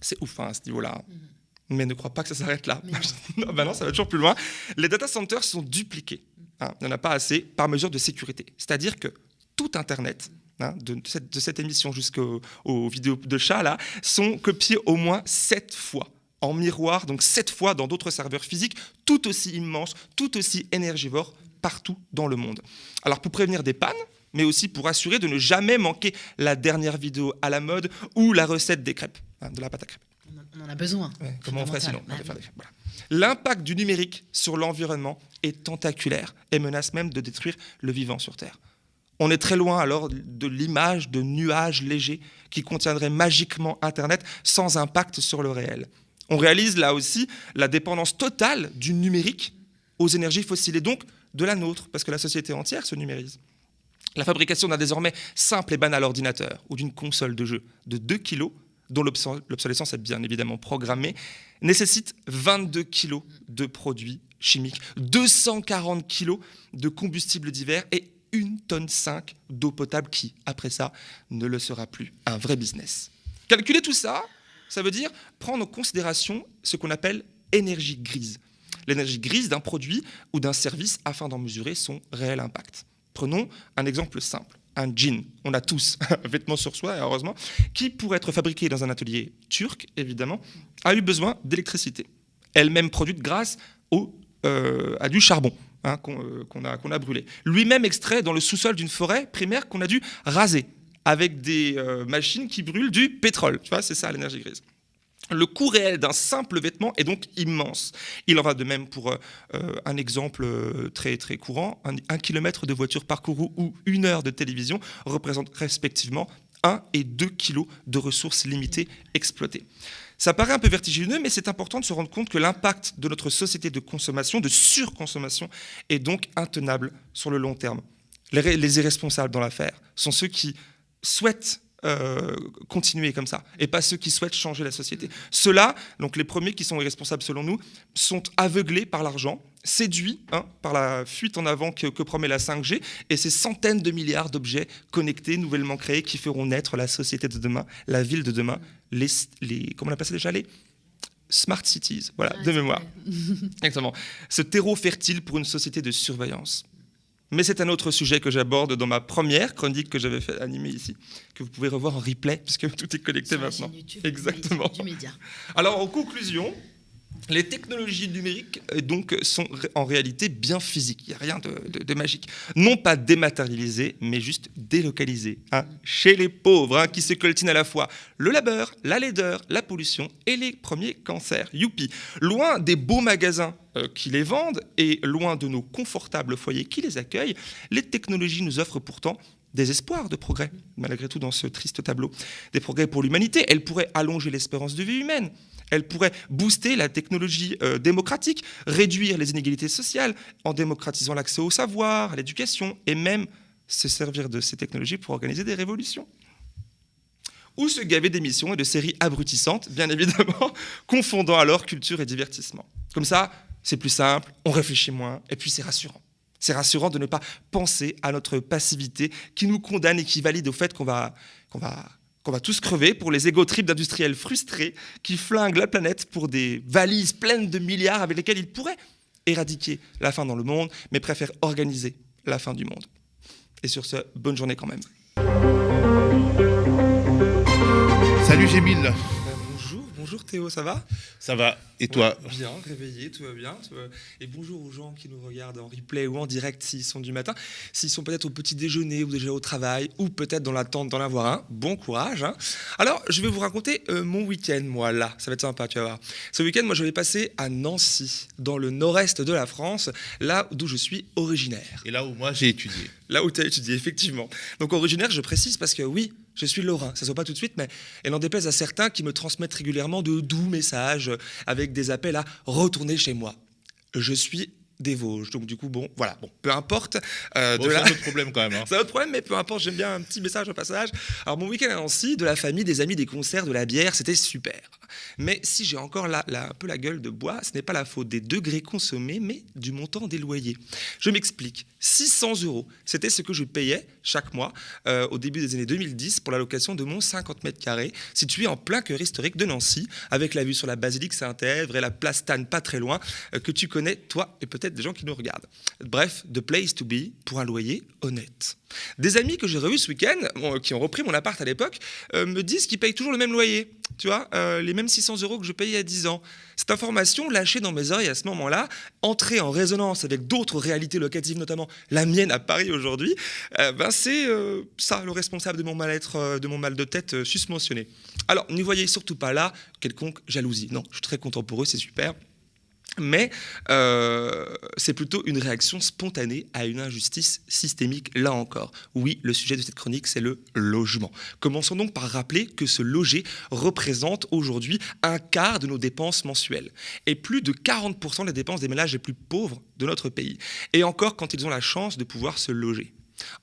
C'est ouf hein, à ce niveau-là. Mais ne crois pas que ça s'arrête là. non, bah non, ça va toujours plus loin. Les data centers sont dupliqués. hein, il n'y en a pas assez par mesure de sécurité. C'est-à-dire que tout Internet, hein, de, cette, de cette émission jusqu'aux aux vidéos de chat, là, sont copiés au moins sept fois en miroir, donc sept fois dans d'autres serveurs physiques, tout aussi immenses, tout aussi énergivores, partout dans le monde. Alors pour prévenir des pannes, mais aussi pour assurer de ne jamais manquer la dernière vidéo à la mode ou la recette des crêpes, hein, de la pâte à crêpes. On en a besoin. Comment on ferait sinon voilà. L'impact du numérique sur l'environnement est tentaculaire et menace même de détruire le vivant sur Terre. On est très loin alors de l'image de nuages légers qui contiendraient magiquement Internet sans impact sur le réel. On réalise là aussi la dépendance totale du numérique aux énergies fossiles et donc de la nôtre, parce que la société entière se numérise. La fabrication d'un désormais simple et banal ordinateur ou d'une console de jeu de 2 kg, dont l'obso- l'obsolescence est bien évidemment programmée, nécessite 22 kg de produits chimiques, 240 kg de combustibles divers et 1 tonne 5 d'eau potable qui, après ça, ne le sera plus. Un vrai business. Calculer tout ça, ça veut dire prendre en considération ce qu'on appelle énergie grise. L'énergie grise d'un produit ou d'un service afin d'en mesurer son réel impact. Prenons un exemple simple. Un jean, on a tous un vêtement sur soi, heureusement, qui, pour être fabriqué dans un atelier turc, évidemment, a eu besoin d'électricité, elle-même produite grâce au, euh, à du charbon hein, qu'on euh, qu'on a, a brûlé. Lui-même extrait dans le sous-sol d'une forêt primaire qu'on a dû raser avec des euh, machines qui brûlent du pétrole. Tu vois, c'est ça l'énergie grise. Le coût réel d'un simple vêtement est donc immense. Il en va de même pour euh, euh, un exemple euh, très, très courant. Un, kilomètre de voiture parcouru ou une heure de télévision représentent respectivement 1 et 2 kilos de ressources limitées exploitées. Ça paraît un peu vertigineux, mais c'est important de se rendre compte que l'impact de notre société de consommation, de surconsommation, est donc intenable sur le long terme. Les irresponsables dans l'affaire sont ceux qui souhaitent euh, continuer comme ça, et pas ceux qui souhaitent changer la société. Ceux-là, donc les premiers qui sont irresponsables selon nous, sont aveuglés par l'argent, séduits hein, par la fuite en avant que, que promet la 5G, et ces centaines de milliards d'objets connectés, nouvellement créés, qui feront naître la société de demain, la ville de demain, les, les comment on appelle ça déjà les smart cities, voilà, de mémoire. Exactement. Ce terreau fertile pour une société de surveillance. Mais c'est un autre sujet que j'aborde dans ma première chronique que j'avais fait animer ici, que vous pouvez revoir en replay, puisque tout est connecté maintenant. Exactement. Du média. Alors, en conclusion, les technologies numériques euh, donc, sont en réalité bien physiques. Il n'y a rien de magique. Non pas dématérialisées, mais juste délocalisées. hein, chez les pauvres, hein, qui se coltinent à la fois le labeur, la laideur, la pollution et les premiers cancers. Youpi Loin des beaux magasins euh, qui les vendent et loin de nos confortables foyers qui les accueillent, les technologies nous offrent pourtant des espoirs de progrès, malgré tout dans ce triste tableau. Des progrès pour l'humanité. Elles pourraient allonger l'espérance de vie humaine. Elles pourraient booster la technologie euh, démocratique, réduire les inégalités sociales en démocratisant l'accès au savoir, à l'éducation, et même se servir de ces technologies pour organiser des révolutions. Ou se gaver d'émissions et de séries abrutissantes, bien évidemment, confondant alors culture et divertissement. Comme ça, c'est plus simple, on réfléchit moins, et puis c'est rassurant. C'est rassurant de ne pas penser à notre passivité qui nous condamne et qui valide au fait qu'on va, qu'on va tous crever pour les égo-trips d'industriels frustrés qui flinguent la planète pour des valises pleines de milliards avec lesquelles ils pourraient éradiquer la faim dans le monde, mais préfèrent organiser la fin du monde. Et sur ce, bonne journée quand même. Salut Gémile. Bonjour, Théo, ça va Ça va. Et toi Ouais, Bien, réveillé, tout va bien. tout va- Et bonjour aux gens qui nous regardent en replay ou en direct s'ils sont du matin. S'ils sont peut-être au petit déjeuner ou déjà au travail ou peut-être dans l'attente d'en avoir un, bon courage. hein. Alors, je vais vous raconter euh, mon week-end, moi, là. Ça va être sympa, tu vas voir. Ce week-end, moi, je vais passer à Nancy, dans le nord-est de la France, là d'où je suis originaire. Et là où moi j'ai étudié. Là où tu as étudié, effectivement. Donc originaire, je précise parce que oui, je suis lorrain. Ça se voit pas tout de suite, mais elle en déplaise à certains qui me transmettent régulièrement de doux messages avec des appels à retourner chez moi. Je suis des Vosges. Donc du coup, bon, voilà, bon, peu importe. euh, Bon, c'est la- un autre problème quand même. hein. c'est un autre problème, mais peu importe, j'aime bien un petit message au passage. Alors, mon week-end à Nancy, de la famille, des amis, des concerts, de la bière, c'était super. Mais si j'ai encore la, un peu la gueule de bois, ce n'est pas la faute des degrés consommés, mais du montant des loyers. Je m'explique. 600 euros, c'était ce que je payais chaque mois euh, au début des années 2010 pour la location de mon 50 mètres carrés, situé en plein cœur historique de Nancy, avec la vue sur la basilique Saint-Èvre et la place Tannes pas très loin, euh, que tu connais, toi, et peut-être des gens qui nous regardent. Bref, the place to be pour un loyer honnête. Des amis que j'ai revus ce week-end, bon, qui ont repris mon appart à l'époque, euh, me disent qu'ils payent toujours le même loyer. tu vois, euh, les mêmes 600 euros que je payais a 10 ans. Cette information lâchée dans mes oreilles à ce moment-là, entrée en résonance avec d'autres réalités locatives, notamment la mienne à Paris aujourd'hui, euh, ben c'est euh, ça le responsable de mon mal-être, euh, de mon mal de tête susmentionné. Alors, n'y voyez surtout pas là quelconque jalousie. Non, je suis très content pour eux, c'est super. Mais euh, c'est plutôt une réaction spontanée à une injustice systémique, là encore. Oui, le sujet de cette chronique, c'est le logement. Commençons donc par rappeler que ce loger représente aujourd'hui un quart de nos dépenses mensuelles et plus de 40% des dépenses des ménages les plus pauvres de notre pays. Et encore quand ils ont la chance de pouvoir se loger.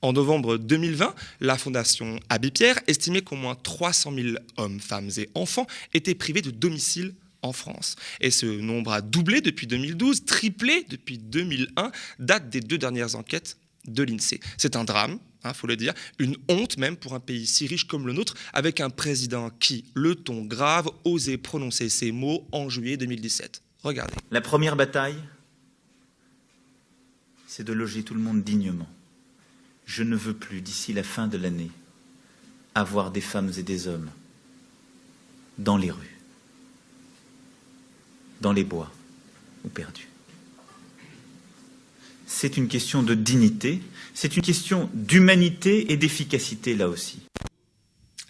En novembre 2020, la Fondation Abbé Pierre estimait qu'au moins 300 000 hommes, femmes et enfants étaient privés de domicile en France. Et ce nombre a doublé depuis 2012, triplé depuis 2001, date des deux dernières enquêtes de l'INSEE. C'est un drame, il faut le dire, une honte même pour un pays si riche comme le nôtre, avec un président qui, le ton grave, osait prononcer ces mots en juillet 2017. Regardez. La première bataille, c'est de loger tout le monde dignement. Je ne veux plus, d'ici la fin de l'année, avoir des femmes et des hommes dans les rues dans les bois ou perdus. C'est une question de dignité, c'est une question d'humanité et d'efficacité là aussi.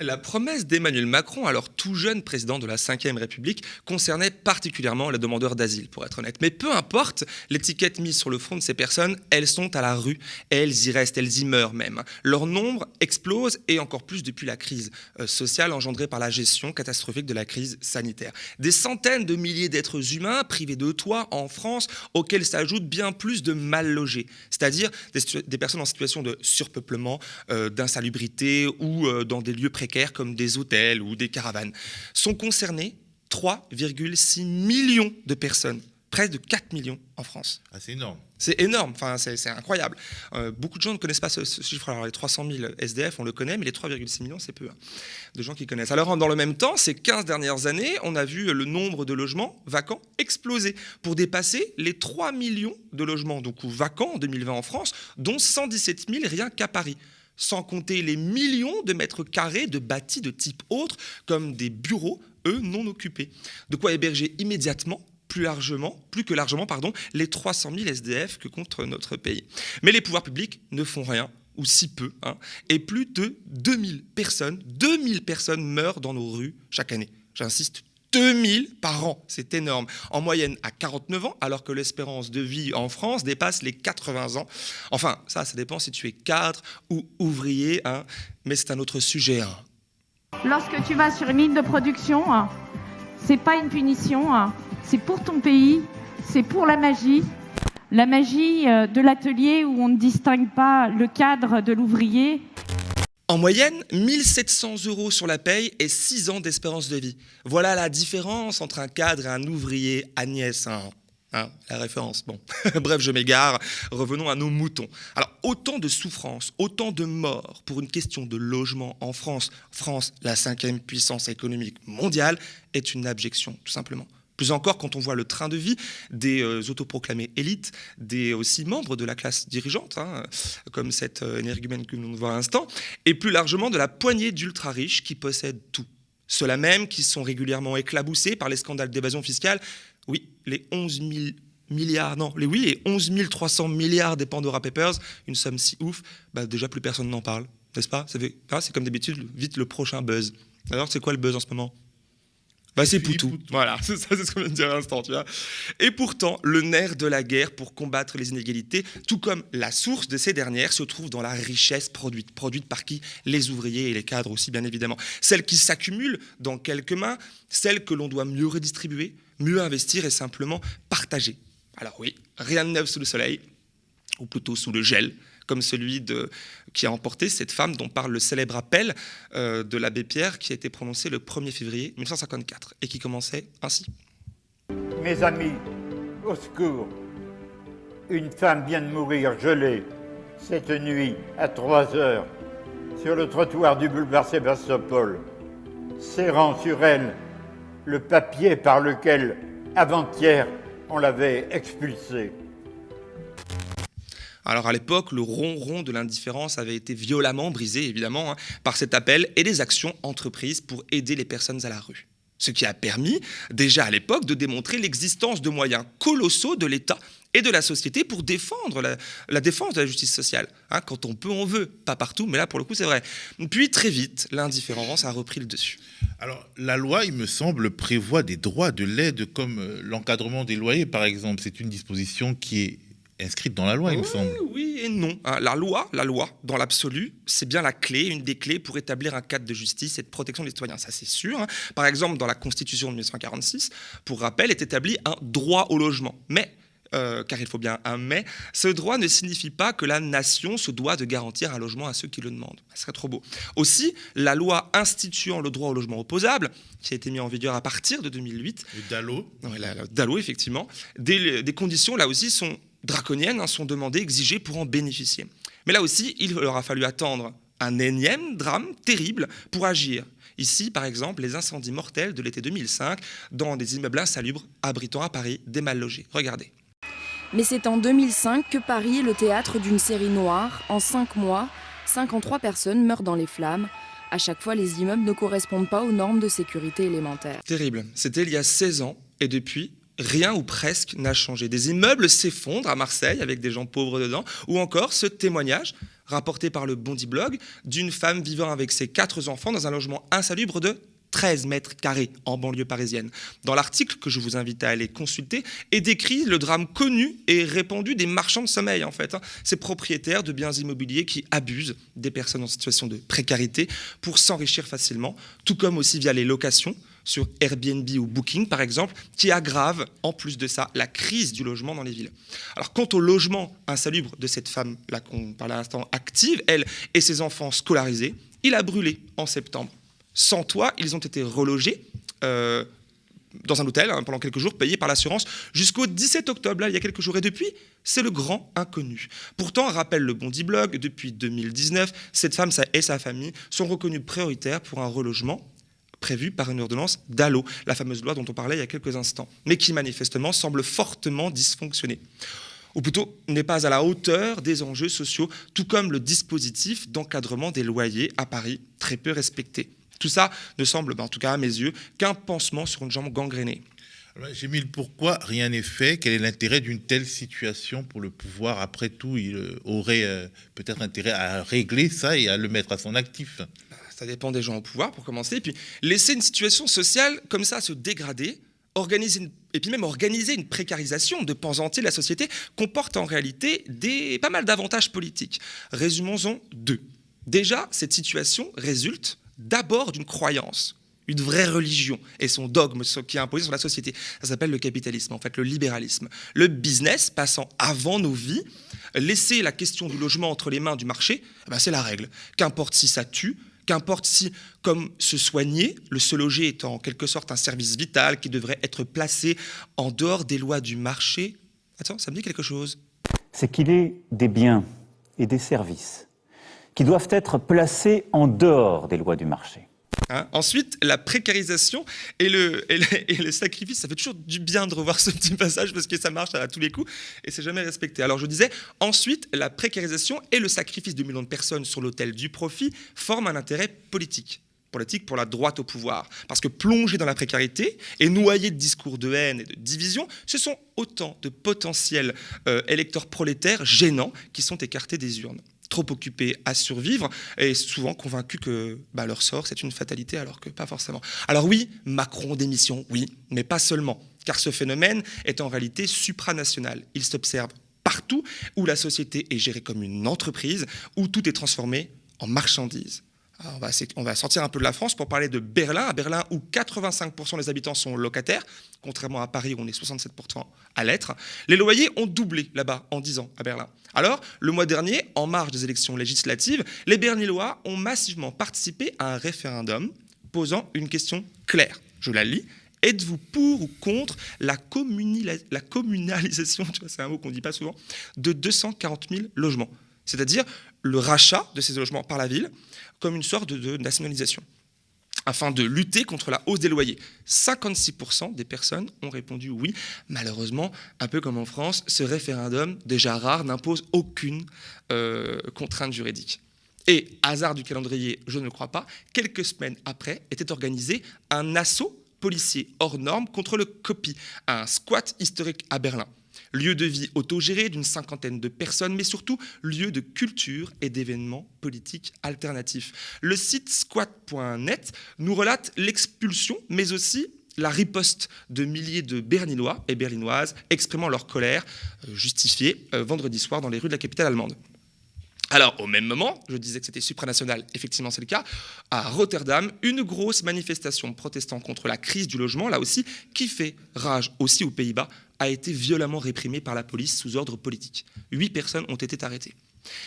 La promesse d'Emmanuel Macron, alors tout jeune président de la Ve République, concernait particulièrement les demandeurs d'asile, pour être honnête. Mais peu importe l'étiquette mise sur le front de ces personnes, elles sont à la rue, elles y restent, elles y meurent même. Leur nombre explose, et encore plus depuis la crise euh, sociale engendrée par la gestion catastrophique de la crise sanitaire. Des centaines de milliers d'êtres humains privés de toit en France, auxquels s'ajoutent bien plus de mal logés, c'est-à-dire des, des, personnes en situation de surpeuplement, euh, d'insalubrité ou euh, dans des lieux précaires comme des hôtels ou des caravanes. Sont concernés 3,6 millions de personnes, près de 4 millions en France. Ah, c'est énorme. C'est énorme, enfin, c'est incroyable. Euh, beaucoup de gens ne connaissent pas ce, ce chiffre. Alors, les 300 000 SDF, on le connaît, mais les 3,6 millions, c'est peu hein, de gens qui connaissent. Alors, dans le même temps, ces 15 dernières années, on a vu le nombre de logements vacants exploser pour dépasser les 3 millions de logements donc, vacants en 2020 en France, dont 117 000 rien qu'à Paris sans compter les millions de mètres carrés de bâtis de type autre, comme des bureaux, eux, non occupés. De quoi héberger immédiatement plus largement, plus que largement, les 300 000 SDF que compte notre pays. Mais les pouvoirs publics ne font rien, ou si peu, hein, et plus de 2000 personnes, 2000 personnes meurent dans nos rues chaque année. J'insiste, 2000 par an, c'est énorme. En moyenne à 49 ans, alors que l'espérance de vie en France dépasse les 80 ans. Enfin, ça, ça dépend si tu es cadre ou ouvrier, hein, mais c'est un autre sujet. Hein. Lorsque tu vas sur une ligne de production, c'est pas une punition, c'est pour ton pays, c'est pour la magie. La magie de l'atelier où on ne distingue pas le cadre de l'ouvrier. En moyenne, 1700 euros sur la paye et 6 ans d'espérance de vie. Voilà la différence entre un cadre et un ouvrier. Agnès, hein, hein, la référence. Bon, bref, je m'égare. Revenons à nos moutons. Alors, autant de souffrances, autant de morts pour une question de logement en France. France, la cinquième puissance économique mondiale, est une abjection, tout simplement. Plus encore quand on voit le train de vie des euh, autoproclamés élites, des aussi membres de la classe dirigeante, hein, comme cette euh, énergumène que nous voit à l'instant, et plus largement de la poignée d'ultra-riches qui possèdent tout. Ceux-là même qui sont régulièrement éclaboussés par les scandales d'évasion fiscale. Oui, les 11 000 milliards, non, les oui, et 11 300 milliards des Pandora Papers, une somme si ouf, bah déjà plus personne n'en parle, n'est-ce pas? C'est comme d'habitude, vite le prochain buzz. Alors, c'est quoi le buzz en ce moment? Bah c'est Poutou. Voilà, c'est ça, c'est ce qu'on vient de dire à l'instant, tu vois. Et pourtant, le nerf de la guerre pour combattre les inégalités, tout comme la source de ces dernières, se trouve dans la richesse produite. Produite par qui? Les ouvriers et les cadres aussi, bien évidemment. Celle qui s'accumule dans quelques mains, celle que l'on doit mieux redistribuer, mieux investir et simplement partager. Alors oui, rien de neuf sous le soleil, ou plutôt sous le gel, comme celui de, qui a emporté cette femme dont parle le célèbre appel euh, de l'abbé Pierre qui a été prononcé le 1er février 1954 et qui commençait ainsi. Mes amis, au secours. Une femme vient de mourir gelée cette nuit à 3 heures sur le trottoir du boulevard Sébastopol, serrant sur elle le papier par lequel, avant-hier, on l'avait expulsée. Alors à l'époque, le ronron de l'indifférence avait été violemment brisé, évidemment, hein, par cet appel et les actions entreprises pour aider les personnes à la rue. ce qui a permis déjà à l'époque de démontrer l'existence de moyens colossaux de l'État et de la société pour défendre la, défense de la justice sociale. Hein, quand on peut, on veut. Pas partout, mais là, pour le coup, c'est vrai. Puis, très vite, l'indifférence a repris le dessus. Alors, la loi, il me semble, prévoit des droits de l'aide comme euh, l'encadrement des loyers, par exemple. C'est une disposition qui est inscrite dans la loi, il me semble. Oui et non. Hein. La loi, la loi, dans l'absolu, c'est bien la clé, une des clés pour établir un cadre de justice et de protection des citoyens. Ça, c'est sûr. Hein. Par exemple, dans la Constitution de 1946, pour rappel, est établi un droit au logement. Mais euh, car il faut bien un mais, ce droit ne signifie pas que la nation se doit de garantir un logement à ceux qui le demandent. Ce serait trop beau. Aussi, la loi instituant le droit au logement opposable, qui a été mis en vigueur à partir de 2008. Le DALO. DALO, effectivement. Des, des conditions, là aussi, sont draconiennes hein, sont demandées, exigées pour en bénéficier. Mais là aussi, il leur a fallu attendre un énième drame terrible pour agir. Ici, par exemple, les incendies mortels de l'été 2005 dans des immeubles insalubres abritant à Paris des mal logés. Regardez. Mais c'est en 2005 que Paris est le théâtre d'une série noire. En cinq mois, 53 personnes meurent dans les flammes. À chaque fois, les immeubles ne correspondent pas aux normes de sécurité élémentaires. Terrible. C'était il y a 16 ans. Et depuis, rien ou presque n'a changé. Des immeubles s'effondrent à Marseille avec des gens pauvres dedans, ou encore ce témoignage rapporté par le Bondi Blog d'une femme vivant avec ses quatre enfants dans un logement insalubre de 13 mètres carrés en banlieue parisienne. Dans l'article que je vous invite à aller consulter est décrit le drame connu et répandu des marchands de sommeil en fait, hein. ces propriétaires de biens immobiliers qui abusent des personnes en situation de précarité pour s'enrichir facilement, tout comme aussi via les locations sur Airbnb ou Booking, par exemple, qui aggrave, en plus de ça, la crise du logement dans les villes. Alors, quant au logement insalubre de cette femme, là qu'on parle à l'instant, active, elle et ses enfants scolarisés, il a brûlé en septembre. Sans toit, ils ont été relogés euh, dans un hôtel hein, pendant quelques jours, payés par l'assurance, jusqu'au 17 octobre, là, il y a quelques jours. Et depuis, c'est le grand inconnu. Pourtant, rappelle le Bondi Blog, depuis 2019, cette femme et sa famille sont reconnues prioritaires pour un relogement prévu par une ordonnance d'ALLO, la fameuse loi dont on parlait il y a quelques instants, mais qui manifestement semble fortement dysfonctionner ou plutôt n'est pas à la hauteur des enjeux sociaux, tout comme le dispositif d'encadrement des loyers à Paris, très peu respecté. Tout ça ne semble, ben, en tout cas à mes yeux, qu'un pansement sur une jambe gangrénée. J'ai mis le pourquoi rien n'est fait? Quel est l'intérêt d'une telle situation pour le pouvoir? Après tout, il aurait euh, peut-être intérêt à régler ça et à le mettre à son actif ça dépend des gens au pouvoir pour commencer, et puis laisser une situation sociale comme ça se dégrader, organiser et puis même organiser une précarisation de pans entiers de la société comporte en réalité des, pas mal d'avantages politiques. Résumons-en deux. Déjà, cette situation résulte d'abord d'une croyance, une vraie religion et son dogme qui est imposé sur la société. Ça s'appelle le capitalisme, en fait, le libéralisme. Le business passant avant nos vies, laisser la question du logement entre les mains du marché, eh ben c'est la règle. Qu'importe si ça tue, Qu'importe si, comme se soigner, le se loger est en quelque sorte un service vital qui devrait être placé en dehors des lois du marché. Attends, ça me dit quelque chose. C'est qu'il est des biens et des services qui doivent être placés en dehors des lois du marché. Hein. Ensuite, la précarisation et le, sacrifice, ça fait toujours du bien de revoir ce petit passage parce que ça marche à tous les coups et c'est jamais respecté. Alors je disais, ensuite, la précarisation et le sacrifice de millions de personnes sur l'autel du profit forment un intérêt politique politique pour la droite au pouvoir. Parce que plonger dans la précarité et noyer de discours de haine et de division, ce sont autant de potentiels euh, électeurs prolétaires gênants qui sont écartés des urnes trop occupés à survivre et souvent convaincus que bah, leur sort, c'est une fatalité, alors que pas forcément. Alors oui, Macron démission, oui, mais pas seulement, car ce phénomène est en réalité supranational. Il s'observe partout où la société est gérée comme une entreprise, où tout est transformé en marchandise. On, va, sortir un peu de la France pour parler de Berlin, à Berlin où 85% des habitants sont locataires, contrairement à Paris où on est 67% à l'être. Les loyers ont doublé là-bas en 10 ans à Berlin. Alors, le mois dernier, en marge des élections législatives, les Berlinois ont massivement participé à un référendum posant une question claire. Je la lis. Êtes-vous pour ou contre la, la communalisation, c'est un mot qu'on ne dit pas souvent, de 240 000 logements? C'est-à-dire le rachat de ces logements par la ville comme une sorte de nationalisation afin de lutter contre la hausse des loyers. 56% des personnes ont répondu oui. Malheureusement, un peu comme en France, ce référendum, déjà rare, n'impose aucune euh, contrainte juridique. Et, hasard du calendrier, je ne crois pas, quelques semaines après, était organisé un assaut policiers hors normes contre le copy, un squat historique à Berlin. Lieu de vie autogéré d'une cinquantaine de personnes, mais surtout lieu de culture et d'événements politiques alternatifs. Le site squat.net nous relate l'expulsion, mais aussi la riposte de milliers de Berlinois et Berlinoises exprimant leur colère euh, justifiée euh, vendredi soir dans les rues de la capitale allemande. Alors, au même moment, je disais que c'était supranational, effectivement c'est le cas, à Rotterdam, une grosse manifestation protestant contre la crise du logement, là aussi, qui fait rage aussi aux Pays-Bas, a été violemment réprimée par la police sous ordre politique. Huit personnes ont été arrêtées.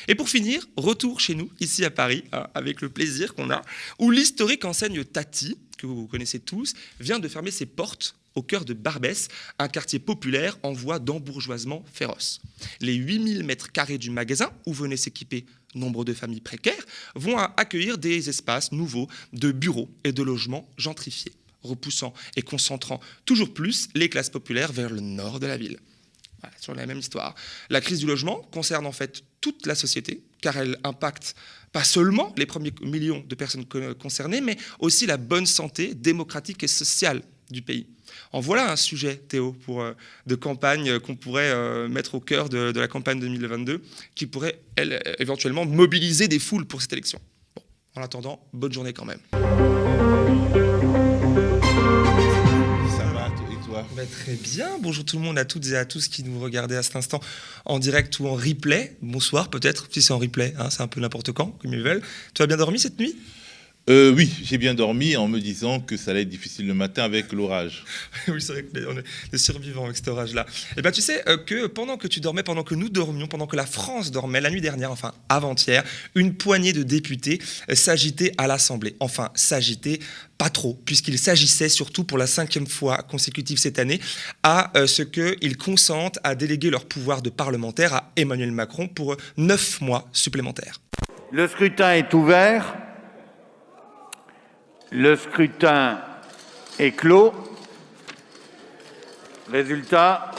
Et pour finir, retour chez nous, ici à Paris, hein, avec le plaisir qu'on a, où l'historique enseigne Tati, que vous connaissez tous, vient de fermer ses portes au cœur de Barbès, un quartier populaire en voie d'embourgeoisement féroce. Les 8000 mètres carrés du magasin, où venaient s'équiper nombre de familles précaires, vont accueillir des espaces nouveaux de bureaux et de logements gentrifiés, repoussant et concentrant toujours plus les classes populaires vers le nord de la ville. Voilà, sur la même histoire. La crise du logement concerne en fait toute la société, car elle impacte pas seulement les premiers millions de personnes concernées, mais aussi la bonne santé démocratique et sociale du pays. En voilà un sujet, Théo, pour, euh, de campagne euh, qu'on pourrait euh, mettre au cœur de, de, la campagne 2022, qui pourrait, elle, éventuellement mobiliser des foules pour cette élection. Bon, en attendant, bonne journée quand même. Bah, Très bien. Bonjour tout le monde, à toutes et à tous qui nous regardaient à cet instant en direct ou en replay. Bonsoir peut-être, si c'est en replay, hein, c'est un peu n'importe quand, comme ils veulent. Tu as bien dormi cette nuit? Euh, oui, j'ai bien dormi en me disant que ça allait être difficile le matin avec l'orage. oui, c'est vrai qu'on est des survivants avec cet orage-là. Et eh bien, tu sais euh, que pendant que tu dormais, pendant que nous dormions, pendant que la France dormait, la nuit dernière, enfin avant-hier, une poignée de députés euh, s'agitaient à l'Assemblée. Enfin, s'agitaient pas trop, puisqu'il s'agissait surtout pour la cinquième fois consécutive cette année à ce qu'ils consentent à déléguer leur pouvoir de parlementaire à Emmanuel Macron pour neuf mois supplémentaires. Le scrutin est ouvert. Le scrutin est clos. Résultat.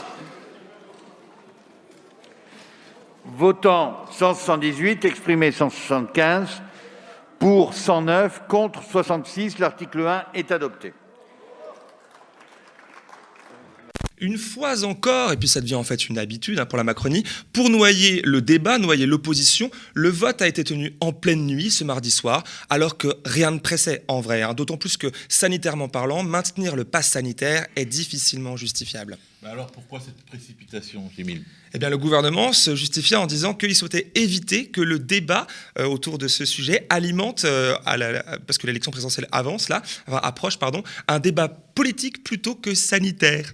Votant 178, exprimé 175, pour 109, contre 66. L'article 1 est adopté. Une fois encore, et puis ça devient en fait une habitude hein, pour la Macronie, pour noyer le débat, noyer l'opposition, le vote a été tenu en pleine nuit ce mardi soir, alors que rien ne pressait en vrai, hein. d'autant plus que sanitairement parlant, maintenir le pass sanitaire est difficilement justifiable. alors pourquoi cette précipitation, Émile eh bien, le gouvernement se justifiait en disant qu'il souhaitait éviter que le débat euh, autour de ce sujet alimente, euh, parce que l'élection présidentielle avance là, approche, pardon, un débat politique plutôt que sanitaire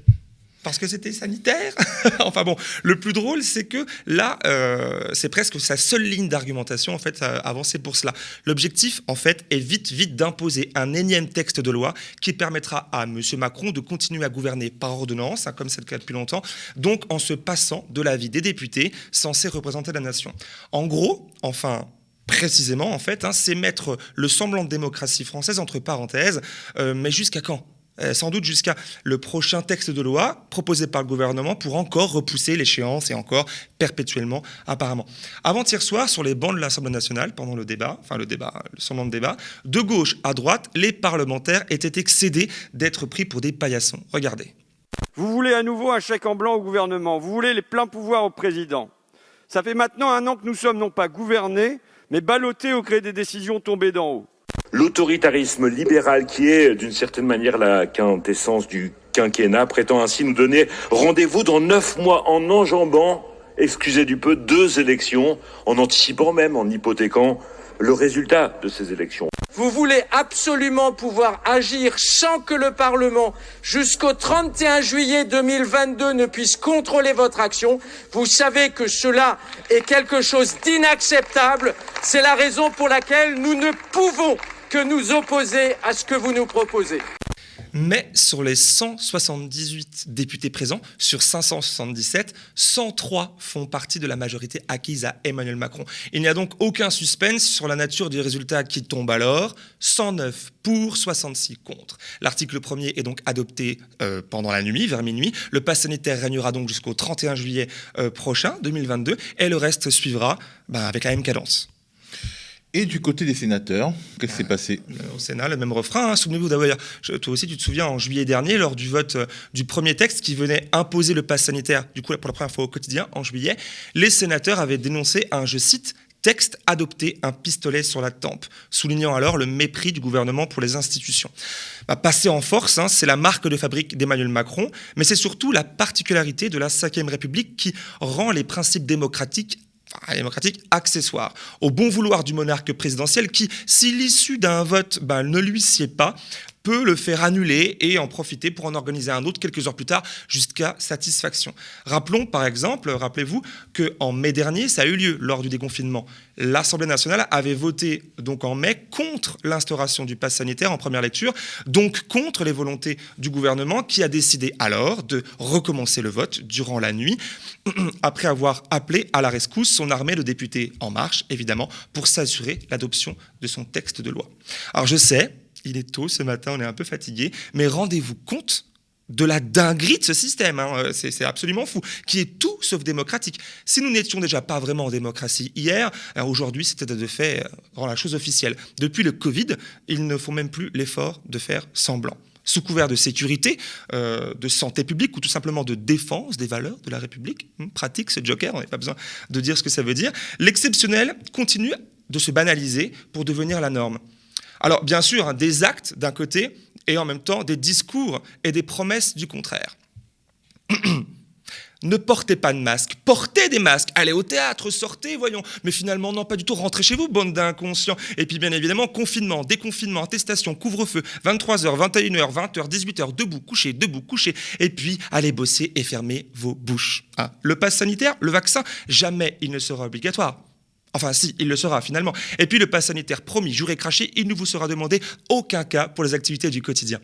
parce que c'était sanitaire. enfin bon, le plus drôle, c'est que là, euh, c'est presque sa seule ligne d'argumentation en fait avancée pour cela. L'objectif, en fait, est vite, vite d'imposer un énième texte de loi qui permettra à M. Macron de continuer à gouverner par ordonnance, hein, comme c'est le cas depuis longtemps, donc en se passant de l'avis des députés censés représenter la nation. En gros, enfin, précisément, en fait, hein, c'est mettre le semblant de démocratie française entre parenthèses, euh, mais jusqu'à quand? Euh, sans doute jusqu'à le prochain texte de loi proposé par le gouvernement pour encore repousser l'échéance et encore perpétuellement apparemment. Avant-hier soir, sur les bancs de l'Assemblée nationale, pendant le débat, enfin le débat, le semblant de débat, de gauche à droite, les parlementaires étaient excédés d'être pris pour des paillassons. Regardez. Vous voulez à nouveau un chèque en blanc au gouvernement, vous voulez les pleins pouvoirs au président. Ça fait maintenant un an que nous sommes non pas gouvernés, mais ballottés au gré des décisions tombées d'en haut l'autoritarisme libéral qui est d'une certaine manière la quintessence du quinquennat prétend ainsi nous donner rendez-vous dans neuf mois en enjambant, excusez du peu, deux élections, en anticipant même, en hypothéquant le résultat de ces élections. Vous voulez absolument pouvoir agir sans que le Parlement, jusqu'au 31 juillet 2022, ne puisse contrôler votre action. Vous savez que cela est quelque chose d'inacceptable. C'est la raison pour laquelle nous ne pouvons que nous opposer à ce que vous nous proposez. Mais sur les 178 députés présents, sur 577, 103 font partie de la majorité acquise à Emmanuel Macron. Il n'y a donc aucun suspense sur la nature du résultat qui tombe alors. 109 pour, 66 contre. L'article 1er est donc adopté euh, pendant la nuit, vers minuit. Le pass sanitaire régnera donc jusqu'au 31 juillet euh, prochain, 2022, et le reste suivra bah, avec la même cadence. Et du côté des sénateurs, qu'est-ce qui s'est passé? Au Sénat, le même refrain. hein. Souvenez-vous d'ailleurs, toi aussi tu te souviens, en juillet dernier, lors du vote euh, du premier texte qui venait imposer le pass sanitaire, du coup pour la première fois au quotidien, en juillet, les sénateurs avaient dénoncé un, je cite, texte adopté, un pistolet sur la tempe, soulignant alors le mépris du gouvernement pour les institutions. Bah, passer en force, hein, c'est la marque de fabrique d'Emmanuel Macron, mais c'est surtout la particularité de la Ve République qui rend les principes démocratiques démocratique accessoire. Au bon vouloir du monarque présidentiel qui, si l'issue d'un vote ben, ne lui sied pas, peut le faire annuler et en profiter pour en organiser un autre quelques heures plus tard jusqu'à satisfaction. Rappelons par exemple, rappelez-vous qu'en mai dernier, ça a eu lieu lors du déconfinement. L'Assemblée nationale avait voté donc en mai contre l'instauration du pass sanitaire en première lecture, donc contre les volontés du gouvernement qui a décidé alors de recommencer le vote durant la nuit après avoir appelé à la rescousse son armée de députés en marche, évidemment, pour s'assurer l'adoption de son texte de loi. Alors je sais, il est tôt ce matin, on est un peu fatigué, mais rendez-vous compte de la dinguerie de ce système, hein, euh, c'est absolument fou, qui est tout sauf démocratique. Si nous n'étions déjà pas vraiment en démocratie hier, alors aujourd'hui c'était de fait euh, rend la chose officielle. Depuis le Covid, ils ne font même plus l'effort de faire semblant sous couvert de sécurité, euh, de santé publique ou tout simplement de défense des valeurs de la République. Hum, pratique ce joker, on n'a pas besoin de dire ce que ça veut dire. L'exceptionnel continue de se banaliser pour devenir la norme. Alors bien sûr, hein, des actes d'un côté et en même temps des discours et des promesses du contraire. Ne portez pas de masque, portez des masques, allez au théâtre, sortez, voyons. Mais finalement, non, pas du tout, rentrez chez vous, bande d'inconscients. Et puis, bien évidemment, confinement, déconfinement, attestation, couvre-feu, 23h, 21h, 20h, 18h, debout, couché, debout, couché. Et puis, allez bosser et fermez vos bouches. hein. Le pass sanitaire, le vaccin, jamais il ne sera obligatoire. Enfin, si, il le sera finalement. Et puis, le pass sanitaire, promis, juré, craché, il ne vous sera demandé aucun cas pour les activités du quotidien.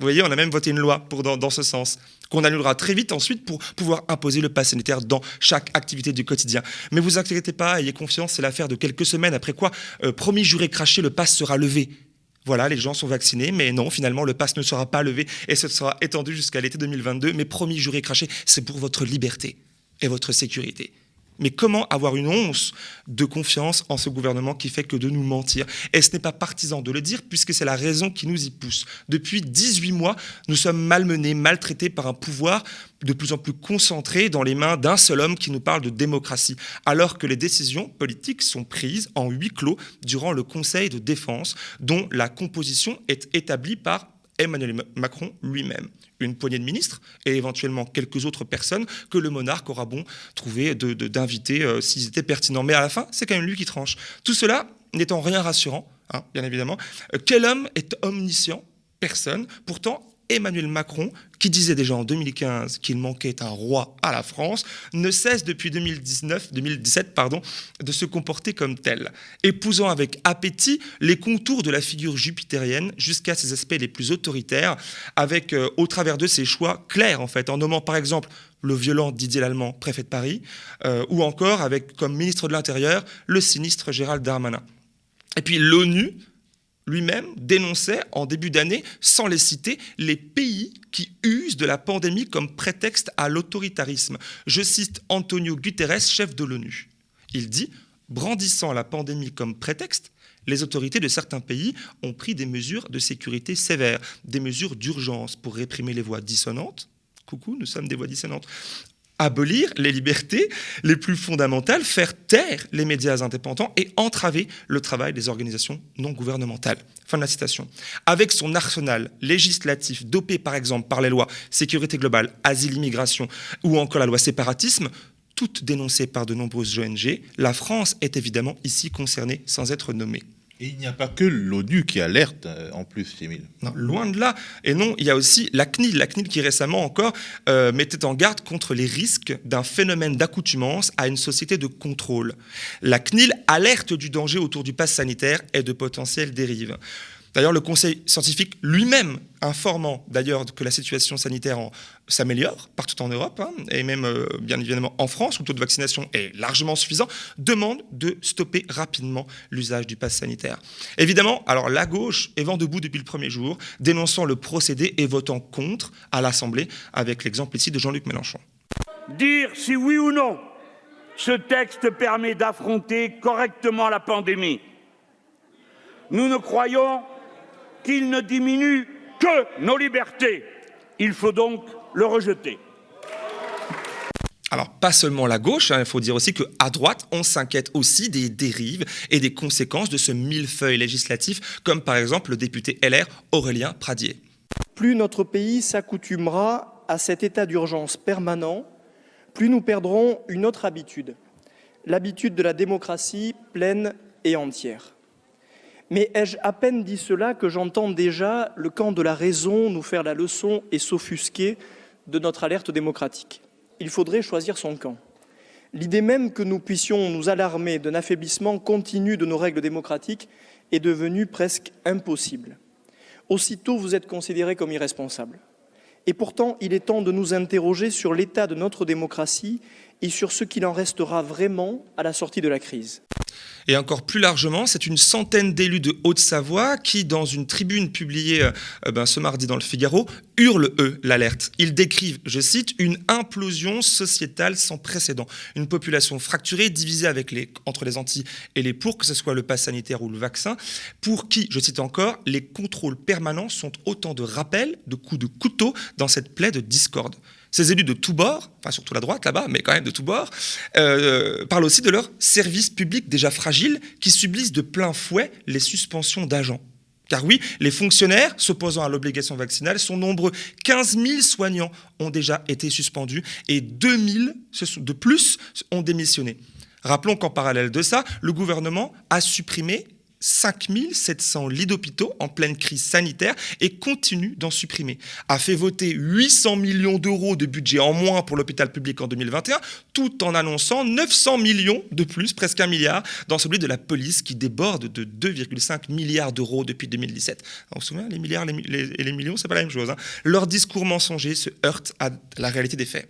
Vous voyez, on a même voté une loi pour, dans, ce sens, qu'on annulera très vite ensuite pour pouvoir imposer le pass sanitaire dans chaque activité du quotidien. Mais vous inquiétez pas, ayez confiance, c'est l'affaire de quelques semaines, après quoi, euh, promis, juré, craché, le pass sera levé. Voilà, les gens sont vaccinés, mais non, finalement, le pass ne sera pas levé et ce sera étendu jusqu'à l'été 2022. Mais promis, juré, craché, c'est pour votre liberté et votre sécurité. Mais comment avoir une once de confiance en ce gouvernement qui fait que de nous mentir? Et ce n'est pas partisan de le dire, puisque c'est la raison qui nous y pousse. Depuis 18 mois, nous sommes malmenés, maltraités par un pouvoir de plus en plus concentré dans les mains d'un seul homme qui nous parle de démocratie, alors que les décisions politiques sont prises en huis clos durant le Conseil de défense, dont la composition est établie par Emmanuel Macron lui-même, une poignée de ministres et éventuellement quelques autres personnes que le monarque aura bon trouvé d'inviter euh, s'ils étaient pertinents. Mais à la fin, c'est quand même lui qui tranche. Tout cela n'étant rien rassurant, hein, bien évidemment. Euh, quel homme est omniscient? Personne. Pourtant, Emmanuel Macron, qui disait déjà en 2015 qu'il manquait un roi à la France, ne cesse depuis 2019, 2017 pardon, de se comporter comme tel, épousant avec appétit les contours de la figure jupitérienne jusqu'à ses aspects les plus autoritaires, avec euh, au travers de ses choix clairs en fait, en nommant par exemple le violent Didier Lallemand, préfet de Paris, euh, ou encore avec comme ministre de l'Intérieur le sinistre Gérald Darmanin. Et puis l'ONU lui-même dénonçait en début d'année, sans les citer, les pays qui usent de la pandémie comme prétexte à l'autoritarisme. Je cite Antonio Guterres, chef de l'ONU. Il dit, brandissant la pandémie comme prétexte, les autorités de certains pays ont pris des mesures de sécurité sévères, des mesures d'urgence pour réprimer les voix dissonantes. Coucou, nous sommes des voix dissonantes abolir les libertés les plus fondamentales, faire taire les médias indépendants et entraver le travail des organisations non gouvernementales. Fin de la citation. Avec son arsenal législatif dopé par exemple par les lois sécurité globale, asile, immigration ou encore la loi séparatisme, toutes dénoncées par de nombreuses ONG, la France est évidemment ici concernée sans être nommée. Et il n'y a pas que l'ONU qui alerte euh, en plus, Émile. Non, loin de là. Et non, il y a aussi la CNIL, la CNIL qui récemment encore euh, mettait en garde contre les risques d'un phénomène d'accoutumance à une société de contrôle. La CNIL alerte du danger autour du pass sanitaire et de potentielles dérives. D'ailleurs, le Conseil scientifique lui-même, informant d'ailleurs que la situation sanitaire en- s'améliore partout en Europe, hein, et même euh, bien évidemment en France, où le taux de vaccination est largement suffisant, demande de stopper rapidement l'usage du pass sanitaire. Évidemment, alors la gauche est vent debout depuis le premier jour, dénonçant le procédé et votant contre à l'Assemblée, avec l'exemple ici de Jean-Luc Mélenchon. dire si oui ou non ce texte permet d'affronter correctement la pandémie. nous ne croyons qu'il ne diminue que nos libertés. Il faut donc le rejeter. Alors, pas seulement la gauche, hein, il faut dire aussi qu'à droite, on s'inquiète aussi des dérives et des conséquences de ce millefeuille législatif, comme par exemple le député LR Aurélien Pradier. Plus notre pays s'accoutumera à cet état d'urgence permanent, plus nous perdrons une autre habitude, l'habitude de la démocratie pleine et entière. Mais ai-je à peine dit cela que j'entends déjà le camp de la raison nous faire la leçon et s'offusquer de notre alerte démocratique il faudrait choisir son camp. L'idée même que nous puissions nous alarmer d'un affaiblissement continu de nos règles démocratiques est devenue presque impossible. Aussitôt, vous êtes considéré comme irresponsable. Et pourtant, il est temps de nous interroger sur l'état de notre démocratie et sur ce qu'il en restera vraiment à la sortie de la crise. Et encore plus largement, c'est une centaine d'élus de Haute-Savoie qui, dans une tribune publiée euh, ben, ce mardi dans le Figaro, hurlent, eux, l'alerte. Ils décrivent, je cite, une implosion sociétale sans précédent. Une population fracturée, divisée entre les anti et les pour, que ce soit le pass sanitaire ou le vaccin, pour qui, je cite encore, les contrôles permanents sont autant de rappels, de coups de couteau dans cette plaie de discorde. Ces élus de tous bords, enfin surtout la droite là-bas, mais quand même de tous bords, euh, parlent aussi de leurs services publics déjà fragiles qui subissent de plein fouet les suspensions d'agents. Car oui, les fonctionnaires s'opposant à l'obligation vaccinale sont nombreux. 15 000 soignants ont déjà été suspendus et 2 000 de plus ont démissionné. Rappelons qu'en parallèle de ça, le gouvernement a supprimé 5700 lits d'hôpitaux en pleine crise sanitaire et continue d'en supprimer. A fait voter 800 millions d'euros de budget en moins pour l'hôpital public en 2021, tout en annonçant 900 millions de plus, presque un milliard, dans celui de la police qui déborde de 2,5 milliards d'euros depuis 2017. On se souvient, les milliards et les, millions, c'est pas la même chose. Hein. Leur discours mensonger se heurte à la réalité des faits.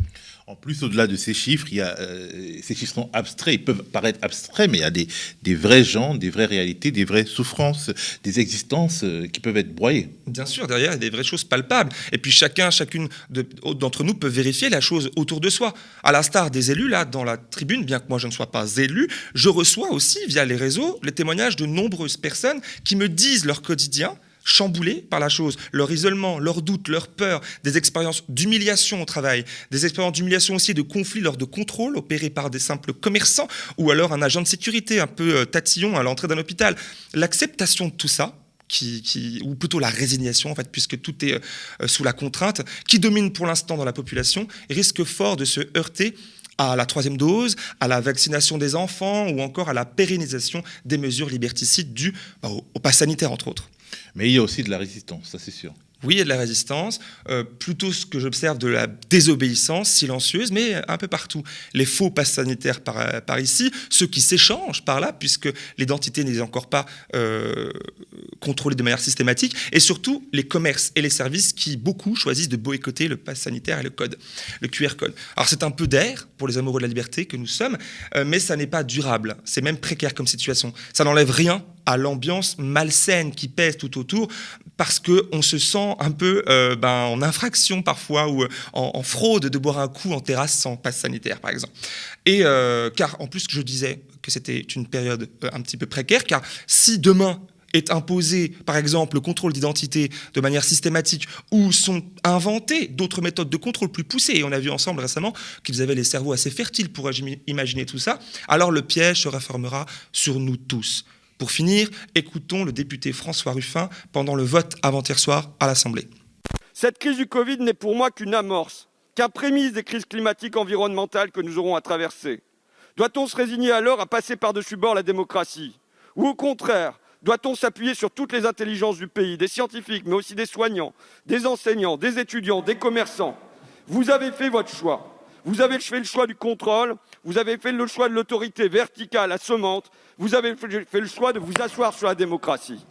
En plus, au-delà de ces chiffres, il y a, euh, ces chiffres sont abstraits, ils peuvent paraître abstraits, mais il y a des, vrais gens, des vraies réalités, des vraies souffrances, des existences euh, qui peuvent être broyées. Bien sûr, derrière, il y a des vraies choses palpables. Et puis chacun, chacune d'entre nous peut vérifier la chose autour de soi. À l'instar des élus, là, dans la tribune, bien que moi je ne sois pas élu, je reçois aussi, via les réseaux, les témoignages de nombreuses personnes qui me disent leur quotidien, chamboulés par la chose, leur isolement, leurs doutes, leurs peurs, des expériences d'humiliation au travail, des expériences d'humiliation aussi de conflits lors de contrôles opérés par des simples commerçants ou alors un agent de sécurité un peu euh, tatillon à l'entrée d'un hôpital. L'acceptation de tout ça, ou plutôt la résignation, en fait, puisque tout est euh, sous la contrainte, qui domine pour l'instant dans la population, risque fort de se heurter à la troisième dose, à la vaccination des enfants ou encore à la pérennisation des mesures liberticides dues bah, au, au pass sanitaire, entre autres. Mais il y a aussi de la résistance, ça c'est sûr. Oui, il y a de la résistance, euh, plutôt ce que j'observe de la désobéissance silencieuse, mais un peu partout. Les faux passes sanitaires par, euh, ici, ceux qui s'échangent par là, puisque l'identité n'est encore pas euh, contrôlée de manière systématique, et surtout les commerces et les services qui, beaucoup, choisissent de boycotter le pass sanitaire et le code, le QR code. Alors c'est un peu d'air pour les amoureux de la liberté que nous sommes, mais ça n'est pas durable, c'est même précaire comme situation. Ça n'enlève rien à l'ambiance malsaine qui pèse tout autour, parce qu'on se sent un peu euh, ben, en infraction parfois ou euh, en, fraude de boire un coup en terrasse sans passe sanitaire, par exemple. Et euh, car en plus, je disais que c'était une période un petit peu précaire, car si demain est imposé, par exemple, le contrôle d'identité de manière systématique, ou sont inventées d'autres méthodes de contrôle plus poussées, et on a vu ensemble récemment qu'ils avaient les cerveaux assez fertiles pour imaginer tout ça, alors le piège se réformera sur nous tous. Pour finir, écoutons le député François Ruffin pendant le vote avant-hier soir à l'Assemblée. Cette crise du Covid n'est pour moi qu'une amorce, qu'un prémisse des crises climatiques environnementales que nous aurons à traverser. Doit-on se résigner alors à passer par-dessus bord la démocratie? Ou au contraire, doit-on s'appuyer sur toutes les intelligences du pays, des scientifiques, mais aussi des soignants, des enseignants, des étudiants, des commerçants? Vous avez fait votre choix. Vous avez fait le choix du contrôle, vous avez fait le choix de l'autorité verticale, assommante, vous avez fait le choix de vous asseoir sur la démocratie.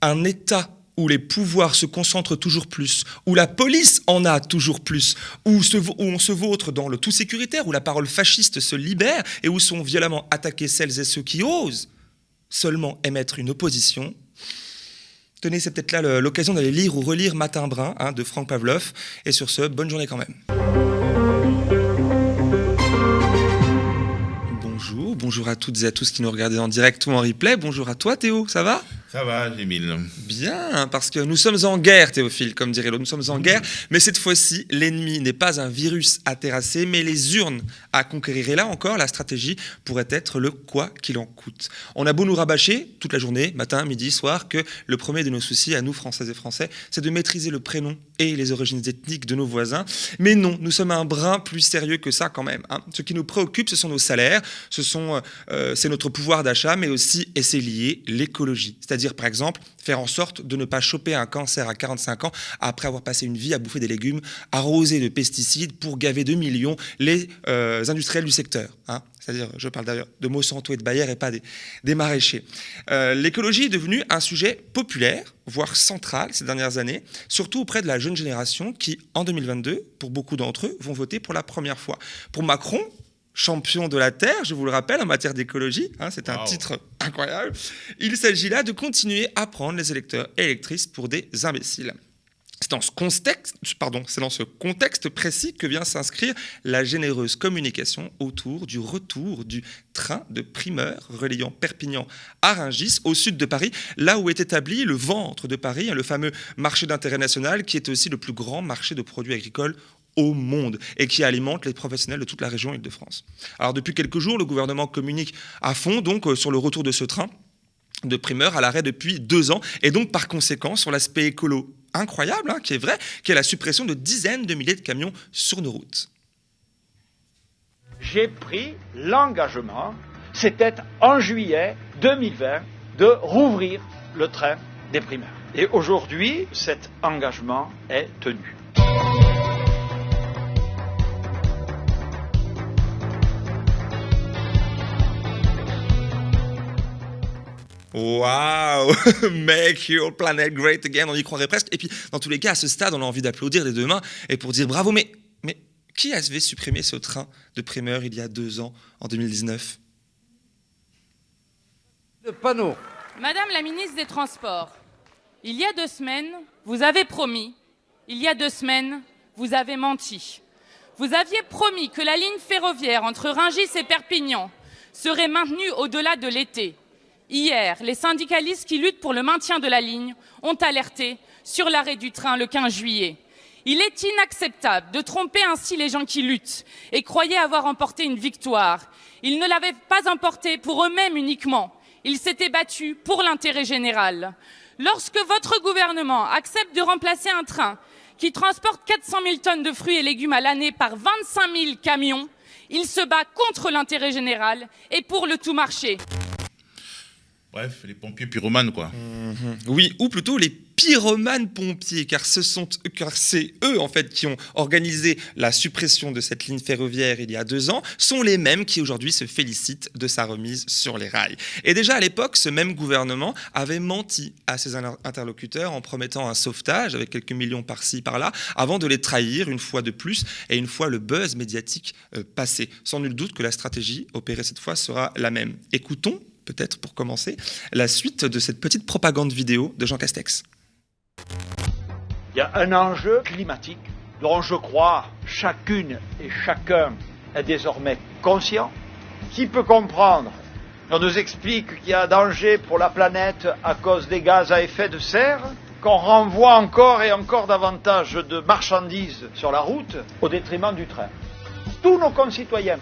Un État où les pouvoirs se concentrent toujours plus, où la police en a toujours plus, où, on se vautre dans le tout sécuritaire, où la parole fasciste se libère et où sont violemment attaqués celles et ceux qui osent seulement émettre une opposition. Tenez, c'est peut-être là l'occasion d'aller lire ou relire Matin Brun hein, de Franck Pavlov. Et sur ce, bonne journée quand même. Bonjour à toutes et à tous qui nous regardent en direct ou en replay. Bonjour à toi Théo, ça va? Ça va, Émile. Bien, parce que nous sommes en guerre, Théophile, comme dirait l'autre. Nous sommes en guerre, mais cette fois-ci, l'ennemi n'est pas un virus à terrasser, mais les urnes à conquérir. Et là encore, la stratégie pourrait être le quoi qu'il en coûte. On a beau nous rabâcher toute la journée, matin, midi, soir, que le premier de nos soucis, à nous, Françaises et Français, c'est de maîtriser le prénom et les origines ethniques de nos voisins. Mais non, nous sommes un brin plus sérieux que ça quand même. hein. Ce qui nous préoccupe, ce sont nos salaires, ce sont, euh, c'est notre pouvoir d'achat, mais aussi, et c'est lié, l'écologie. C'est-à-dire, par exemple, faire en sorte de ne pas choper un cancer à 45 ans après avoir passé une vie à bouffer des légumes arrosés de pesticides pour gaver de millions les euh, industriels du secteur. hein. C'est-à-dire, je parle d'ailleurs de Monsanto et de Bayer et pas des, des maraîchers. Euh, L'écologie est devenue un sujet populaire, voire central ces dernières années, surtout auprès de la jeune génération qui, en 2022, pour beaucoup d'entre eux, vont voter pour la première fois. Pour Macron, champion de la Terre, je vous le rappelle, en matière d'écologie, hein, c'est un Wow. titre incroyable, il s'agit là de continuer à prendre les électeurs et électrices pour des imbéciles. C'est dans, ce contexte, précis que vient s'inscrire la généreuse communication autour du retour du train de primeur reliant Perpignan à Rungis, au sud de Paris, là où est établi le ventre de Paris, hein, le fameux marché d'intérêt national, qui est aussi le plus grand marché de produits agricoles au monde et qui alimente les professionnels de toute la région Île-de-France. Alors depuis quelques jours, le gouvernement communique à fond donc euh, sur le retour de ce train de primeur à l'arrêt depuis deux ans, et donc par conséquent sur l'aspect écolo incroyable, hein, qui est vrai, qui est la suppression de dizaines de milliers de camions sur nos routes. j'ai pris l'engagement, c'était en juillet 2020, de rouvrir le train des primaires. Et aujourd'hui, cet engagement est tenu. Waouh Make your planet great again, on y croirait presque. Et puis, dans tous les cas, à ce stade, on a envie d'applaudir les deux mains et pour dire bravo. Mais, mais qui avait supprimé ce train de primeur il y a deux ans, en 2019 Le panneau. Madame la ministre des Transports, il y a deux semaines, vous avez promis, il y a deux semaines, vous avez menti. Vous aviez promis que la ligne ferroviaire entre Rungis et Perpignan serait maintenue au-delà de l'été. Hier, les syndicalistes qui luttent pour le maintien de la ligne ont alerté sur l'arrêt du train le 15 juillet. Il est inacceptable de tromper ainsi les gens qui luttent et croyaient avoir emporté une victoire. Ils ne l'avaient pas emportée pour eux-mêmes uniquement. Ils s'étaient battus pour l'intérêt général. Lorsque votre gouvernement accepte de remplacer un train qui transporte 400 000 tonnes de fruits et légumes à l'année par 25 000 camions, il se bat contre l'intérêt général et pour le tout marché. Bref, les pompiers pyromanes, quoi. Mhm. Oui, ou plutôt les pyromanes pompiers, car ce sont, car c'est eux en fait qui ont organisé la suppression de cette ligne ferroviaire il y a deux ans, sont les mêmes qui aujourd'hui se félicitent de sa remise sur les rails. Et déjà à l'époque, ce même gouvernement avait menti à ses inter- interlocuteurs en promettant un sauvetage avec quelques millions par-ci par-là, avant de les trahir une fois de plus et une fois le buzz médiatique euh, passé. Sans nul doute que la stratégie opérée cette fois sera la même. Écoutons peut-être pour commencer, la suite de cette petite propagande vidéo de Jean Castex. Il y a un enjeu climatique dont je crois chacune et chacun est désormais conscient. Qui peut comprendre On nous explique qu'il y a danger pour la planète à cause des gaz à effet de serre, qu'on renvoie encore et encore davantage de marchandises sur la route au détriment du train. Tous nos concitoyens,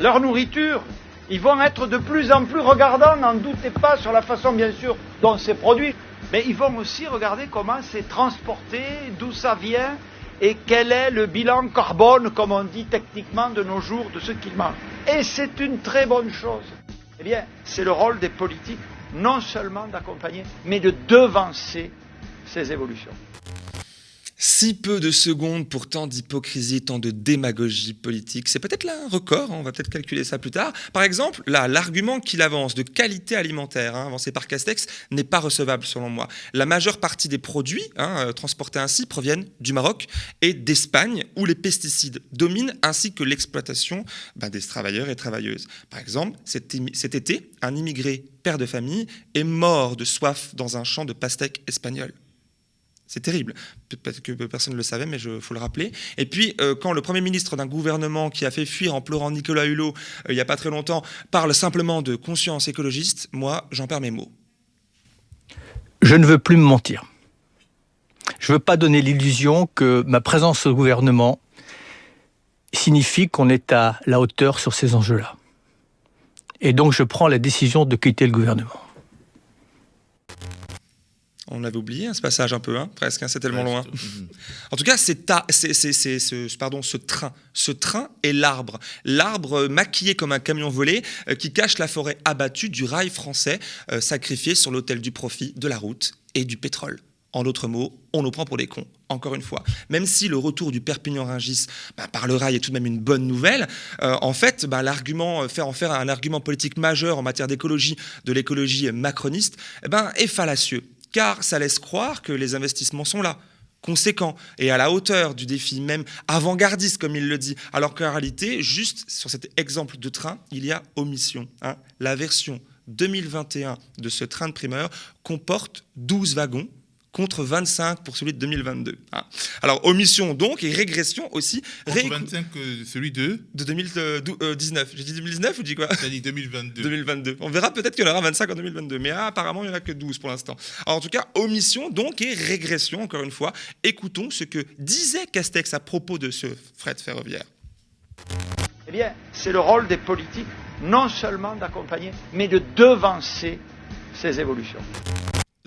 leur nourriture, ils vont être de plus en plus regardants, n'en doutez pas, sur la façon bien sûr dont c'est produit, mais ils vont aussi regarder comment c'est transporté, d'où ça vient et quel est le bilan carbone, comme on dit techniquement de nos jours, de ce qu'ils mangent. Et c'est une très bonne chose. Eh bien, c'est le rôle des politiques non seulement d'accompagner, mais de devancer ces évolutions. Si peu de secondes pour tant d'hypocrisie, tant de démagogie politique, c'est peut-être un record, hein, on va peut-être calculer ça plus tard. Par exemple, là, l'argument qu'il avance de qualité alimentaire, hein, avancé par Castex, n'est pas recevable selon moi. La majeure partie des produits hein, euh, transportés ainsi proviennent du Maroc et d'Espagne, où les pesticides dominent, ainsi que l'exploitation ben, des travailleurs et travailleuses. Par exemple, cet, été, un immigré père de famille est mort de soif dans un champ de pastèques espagnol. C'est terrible. Peut-être que personne ne le savait, mais il faut le rappeler. Et puis, euh, quand le Premier ministre d'un gouvernement qui a fait fuir en pleurant Nicolas Hulot euh, il n'y a pas très longtemps parle simplement de conscience écologiste, moi, j'en perds mes mots. Je ne veux plus me mentir. Je ne veux pas donner l'illusion que ma présence au gouvernement signifie qu'on est à la hauteur sur ces enjeux-là. Et donc je prends la décision de quitter le gouvernement. On avait oublié hein, ce passage un peu, hein, presque, hein, c'est tellement loin. en tout cas, c'est ce, pardon, ce train. Ce train est l'arbre. L'arbre maquillé comme un camion volé euh, qui cache la forêt abattue du rail français euh, sacrifié sur l'autel du profit, de la route et du pétrole. En d'autres mots, on nous prend pour des cons, encore une fois. Même si le retour du Perpignan-Rungis bah, par le rail est tout de même une bonne nouvelle, euh, en fait, bah, l'argument, faire en faire un argument politique majeur en matière d'écologie, de l'écologie macroniste, eh ben, est fallacieux car ça laisse croire que les investissements sont là conséquents et à la hauteur du défi, même avant-gardiste, comme il le dit, alors qu'en réalité, juste sur cet exemple de train, il y a omission. Hein. La version 2021 de ce train de primeur comporte 12 wagons, contre 25 pour celui de 2022. Hein. Alors, omission donc et régression aussi. Contre 25 celui de De 2019. J'ai dit 2019 ou dit quoi? J'ai dit 2022. 2022. On verra peut-être qu'il y en aura 25 en 2022, mais apparemment il n'y en a que 12 pour l'instant. Alors en tout cas, omission donc et régression, encore une fois. Écoutons ce que disait Castex à propos de ce fret ferroviaire. Eh bien, c'est le rôle des politiques non seulement d'accompagner, mais de devancer ces évolutions.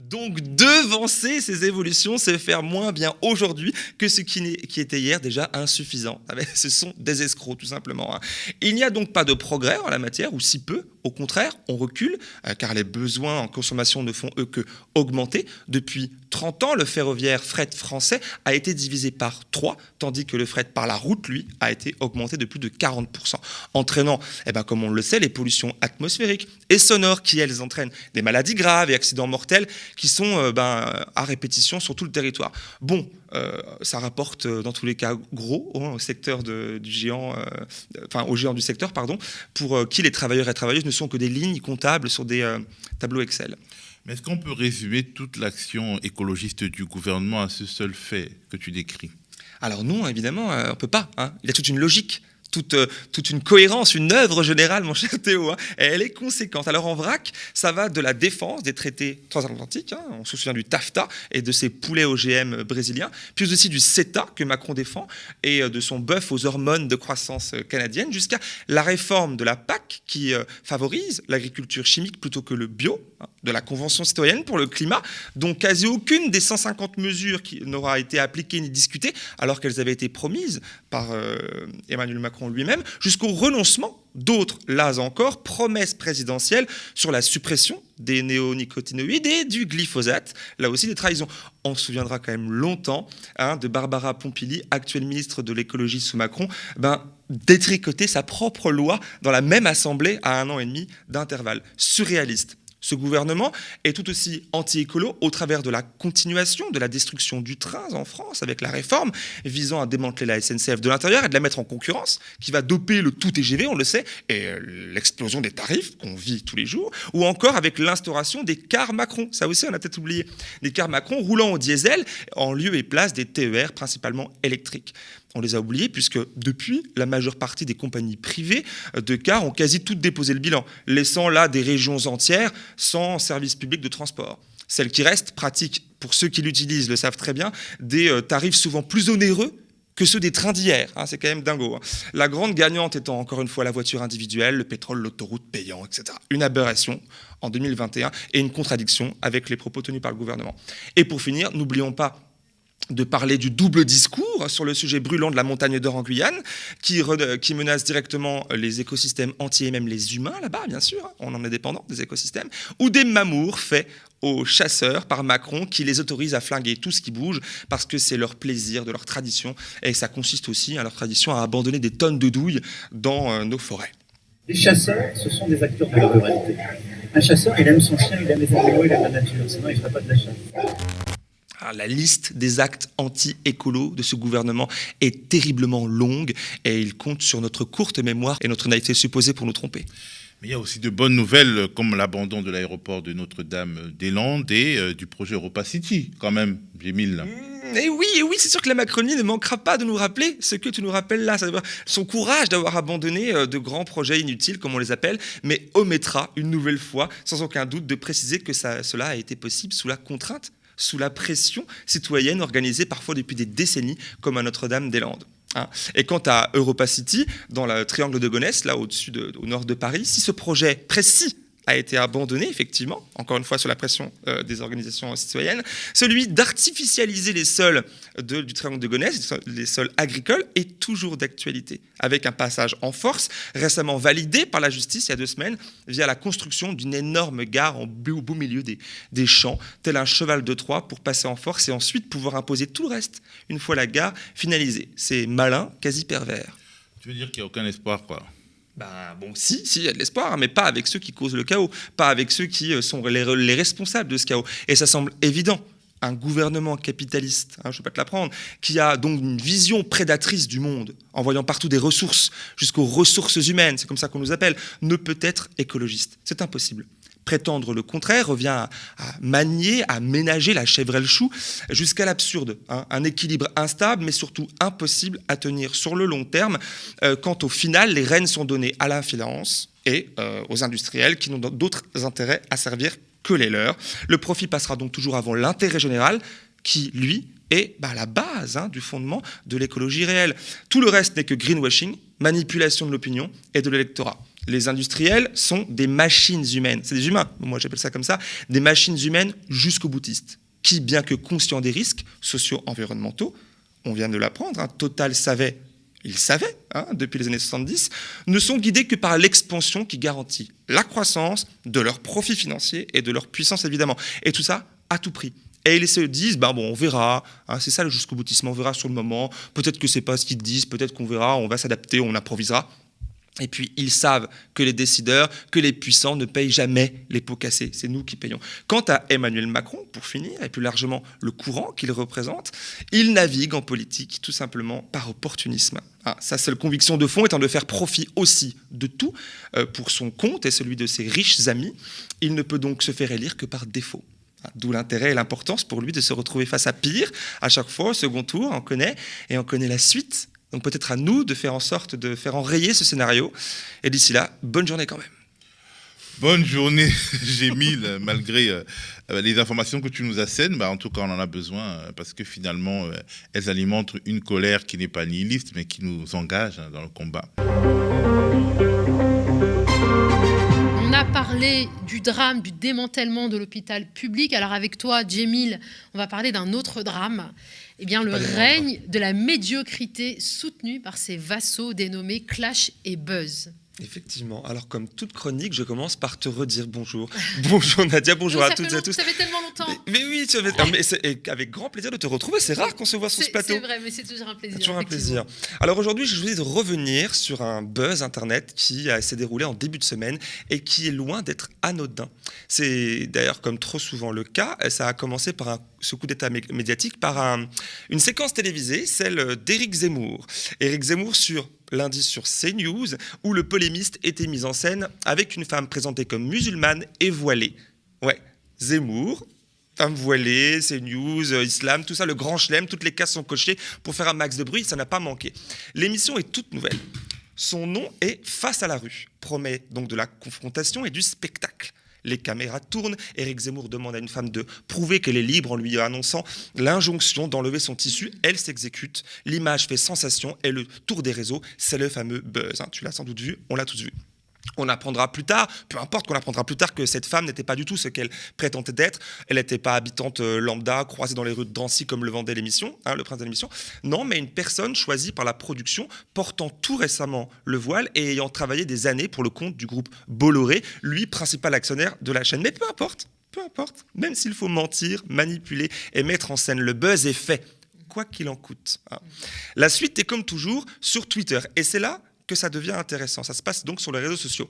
Donc devancer ces évolutions, c'est faire moins bien aujourd'hui que ce qui, était hier déjà insuffisant. Ah ben, ce sont des escrocs tout simplement. Hein. Il n'y a donc pas de progrès en la matière, ou si peu, au contraire, on recule, euh, car les besoins en consommation ne font eux que augmenter. Depuis 30 ans, le ferroviaire fret français a été divisé par 3, tandis que le fret par la route, lui, a été augmenté de plus de 40%, entraînant, eh ben, comme on le sait, les pollutions atmosphériques et sonores qui, elles, entraînent des maladies graves et accidents mortels qui sont euh, ben, à répétition sur tout le territoire. Bon, euh, ça rapporte dans tous les cas gros hein, au secteur du géant, enfin au géant du secteur, pardon, pour qui les travailleurs et travailleuses ne sont que des lignes comptables sur des euh, tableaux Excel. Mais est-ce qu'on peut résumer toute l'action écologiste du gouvernement à ce seul fait que tu décris? Alors non, évidemment, euh, on ne peut pas. Hein. Il y a toute une logique toute, euh, toute, une cohérence, une œuvre générale, mon cher Théo, hein, et elle est conséquente. Alors en vrac, ça va de la défense des traités transatlantiques, hein, on se souvient du TAFTA et de ses poulets OGM brésiliens, puis aussi du CETA que Macron défend, et euh, de son bœuf aux hormones de croissance euh, canadienne, jusqu'à la réforme de la PAC qui favorise l'agriculture chimique plutôt que le bio, de la Convention citoyenne pour le climat, dont quasi aucune des 150 mesures qui n'aura été appliquée ni discutée, alors qu'elles avaient été promises par Emmanuel Macron lui-même, jusqu'au renoncement d'autres, là encore, promesses présidentielles sur la suppression des néonicotinoïdes et du glyphosate, là aussi des trahisons. On se souviendra quand même longtemps hein, de Barbara Pompili, actuelle ministre de l'écologie sous Macron, ben, détricoter sa propre loi dans la même assemblée à un an et demi d'intervalle. Surréaliste. Ce gouvernement est tout aussi anti-écolo au travers de la continuation de la destruction du train en France avec la réforme visant à démanteler la SNCF de l'intérieur et de la mettre en concurrence, qui va doper le tout TGV, on le sait, et euh, l'explosion des tarifs qu'on vit tous les jours, ou encore avec l'instauration des cars Macron. Ça aussi, on a peut-être oublié. Des cars Macron roulant au diesel en lieu et place des TER principalement électriques on les a oubliés puisque depuis, la majeure partie des compagnies privées de cars ont quasi toutes déposé le bilan, laissant là des régions entières sans service public de transport. Celles qui restent pratiquent, pour ceux qui l'utilisent le savent très bien, des euh, tarifs souvent plus onéreux que ceux des trains d'hier. Hein, c'est quand même dingo. Hein. La grande gagnante étant encore une fois la voiture individuelle, le pétrole, l'autoroute payant, etc. Une aberration en 2021 et une contradiction avec les propos tenus par le gouvernement. Et pour finir, n'oublions pas de parler du double discours sur le sujet brûlant de la montagne d'or en Guyane, qui, menace directement les écosystèmes entiers et même les humains là-bas, bien sûr, hein, on en est dépendant des écosystèmes, ou des mamours faits aux chasseurs par Macron qui les autorise à flinguer tout ce qui bouge parce que c'est leur plaisir, de leur tradition, et ça consiste aussi à leur tradition à abandonner des tonnes de douilles dans euh, nos forêts. Les chasseurs, ce sont des acteurs de la ruralité. Un chasseur, il aime son chien, il aime les animaux, il aime la nature, sinon il ne ferait pas de la chasse. Ah, la liste des actes anti-écolo de ce gouvernement est terriblement longue et il compte sur notre courte mémoire et notre naïveté supposée pour nous tromper. Mais il y a aussi de bonnes nouvelles comme l'abandon de l'aéroport de Notre-Dame-des-Landes et euh, du projet Europa City, quand même, J'émile. Et oui, et oui, c'est sûr que la Macronie ne manquera pas de nous rappeler ce que tu nous rappelles là, c'est-à-dire son courage d'avoir abandonné euh, de grands projets inutiles, comme on les appelle, mais omettra une nouvelle fois, sans aucun doute, de préciser que ça, cela a été possible sous la contrainte, sous la pression citoyenne organisée parfois depuis des décennies, comme à Notre-Dame-des-Landes. hein. Et quant à Europa City, dans le triangle de Gonesse, là au-dessus, de- au nord de Paris, si ce projet précis a été abandonné, effectivement, encore une fois sous la pression euh, des organisations citoyennes, celui d'artificialiser les sols du triangle de Gonesse, les sols- les sols agricoles, est toujours d'actualité, avec un passage en force récemment validé par la justice il y a deux semaines via la construction d'une énorme gare en au beau milieu des, des champs, tel un cheval de Troie pour passer en force et ensuite pouvoir imposer tout le reste une fois la gare finalisée. C'est malin, quasi pervers. Tu veux dire qu'il n'y a aucun espoir, quoi? Ben bon, si, si, il y a de l'espoir, hein, mais pas avec ceux qui causent le chaos, pas avec ceux qui euh, sont les, les responsables de ce chaos. Et ça semble évident. Un gouvernement capitaliste, hein, je ne vais pas te l'apprendre, qui a donc une vision prédatrice du monde, en voyant partout des ressources, jusqu'aux ressources humaines, c'est comme ça qu'on nous appelle, ne peut être écologiste. C'est impossible. Prétendre le contraire revient à, manier, à ménager la chèvrelle chou jusqu'à l'absurde. hein. Un équilibre instable, mais surtout impossible à tenir sur le long terme, euh, quand au final, les rênes sont données à la finance et euh, aux industriels qui n'ont d'autres intérêts à servir que les leurs. Le profit passera donc toujours avant l'intérêt général, qui, lui, est bah, la base hein, du fondement de l'écologie réelle. Tout le reste n'est que greenwashing, manipulation de l'opinion et de l'électorat. Les industriels sont des machines humaines. C'est des humains, moi j'appelle ça comme ça, des machines humaines jusqu'au boutiste, qui, bien que conscients des risques socio-environnementaux, on vient de l'apprendre, hein, Total savait, il savait, hein, depuis les années 70, ne sont guidés que par l'expansion qui garantit la croissance de leurs profits financiers et de leur puissance évidemment. Et tout ça à tout prix. Et ils se disent, ben bon, on verra, hein, c'est ça le jusqu'au boutissement, on verra sur le moment, peut-être que c'est pas ce qu'ils disent, peut-être qu'on verra, on va s'adapter, on improvisera. Et puis, ils savent que les décideurs, que les puissants ne payent jamais les pots cassés. C'est nous qui payons. Quant à Emmanuel Macron, pour finir, et plus largement le courant qu'il représente, il navigue en politique tout simplement par opportunisme. Ah, sa seule conviction de fond étant de faire profit aussi de tout euh, pour son compte et celui de ses riches amis. Il ne peut donc se faire élire que par défaut. Ah, D'où l'intérêt et l'importance pour lui de se retrouver face à pire à chaque fois, au second tour, on connaît, et on connaît la suite. Donc peut-être à nous de faire en sorte de faire enrayer ce scénario. Et d'ici là, bonne journée quand même. Bonne journée, Gémile, malgré euh, les informations que tu nous assènes. Bah, en tout cas, on en a besoin euh, parce que finalement, euh, elles alimentent une colère qui n'est pas nihiliste, mais qui nous engage hein, dans le combat. On a parlé du drame, du démantèlement de l'hôpital public. Alors avec toi, Jemil, on va parler d'un autre drame. Eh bien, le règne de la médiocrité soutenu par ses vassaux dénommés Clash et Buzz. Effectivement. Alors, comme toute chronique, je commence par te redire bonjour. bonjour Nadia, bonjour Oui, à toutes et à tous. Ça fait tellement longtemps. Mais oui, tu avais- Ah, mais avec grand plaisir de te retrouver. C'est rare qu'on se voit sur ce plateau. c'est vrai, mais c'est toujours un plaisir. Toujours un plaisir. Alors aujourd'hui, je voulais de revenir sur un buzz internet qui s'est déroulé en début de semaine et qui est loin d'être anodin. C'est d'ailleurs comme trop souvent le cas, ça a commencé par un, ce coup d'état mé- médiatique par un- une séquence télévisée, celle d'Éric Zemmour. Éric Zemmour sur lundi sur CNews, où le polémiste était mis en scène avec une femme présentée comme musulmane et voilée. Ouais, Zemmour, femme voilée, CNews, euh, islam, tout ça, le grand chelem, toutes les cases sont cochées pour faire un max de bruit, ça n'a pas manqué. L'émission est toute nouvelle. Son nom est Face à la rue, promet donc de la confrontation et du spectacle. Les caméras tournent, Éric Zemmour demande à une femme de prouver qu'elle est libre en lui annonçant l'injonction d'enlever son tissu. Elle s'exécute, l'image fait sensation et le tour des réseaux, c'est le fameux buzz. hein. Tu l'as sans doute vu, on l'a tous vu. On apprendra plus tard, peu importe qu'on apprendra plus tard que cette femme n'était pas du tout ce qu'elle prétendait d'être. Elle n'était pas habitante euh, lambda, croisée dans les rues de Drancy comme le vendait l'émission, hein, le prince de l'émission. Non, mais une personne choisie par la production, portant tout récemment le voile et ayant travaillé des années pour le compte du groupe Bolloré, lui principal actionnaire de la chaîne. Mais peu importe, peu importe, même s'il faut mentir, manipuler et mettre en scène le buzz est fait, quoi qu'il en coûte. hein. La suite est comme toujours sur Twitter, et c'est là que ça devient intéressant. Ça se passe donc sur les réseaux sociaux.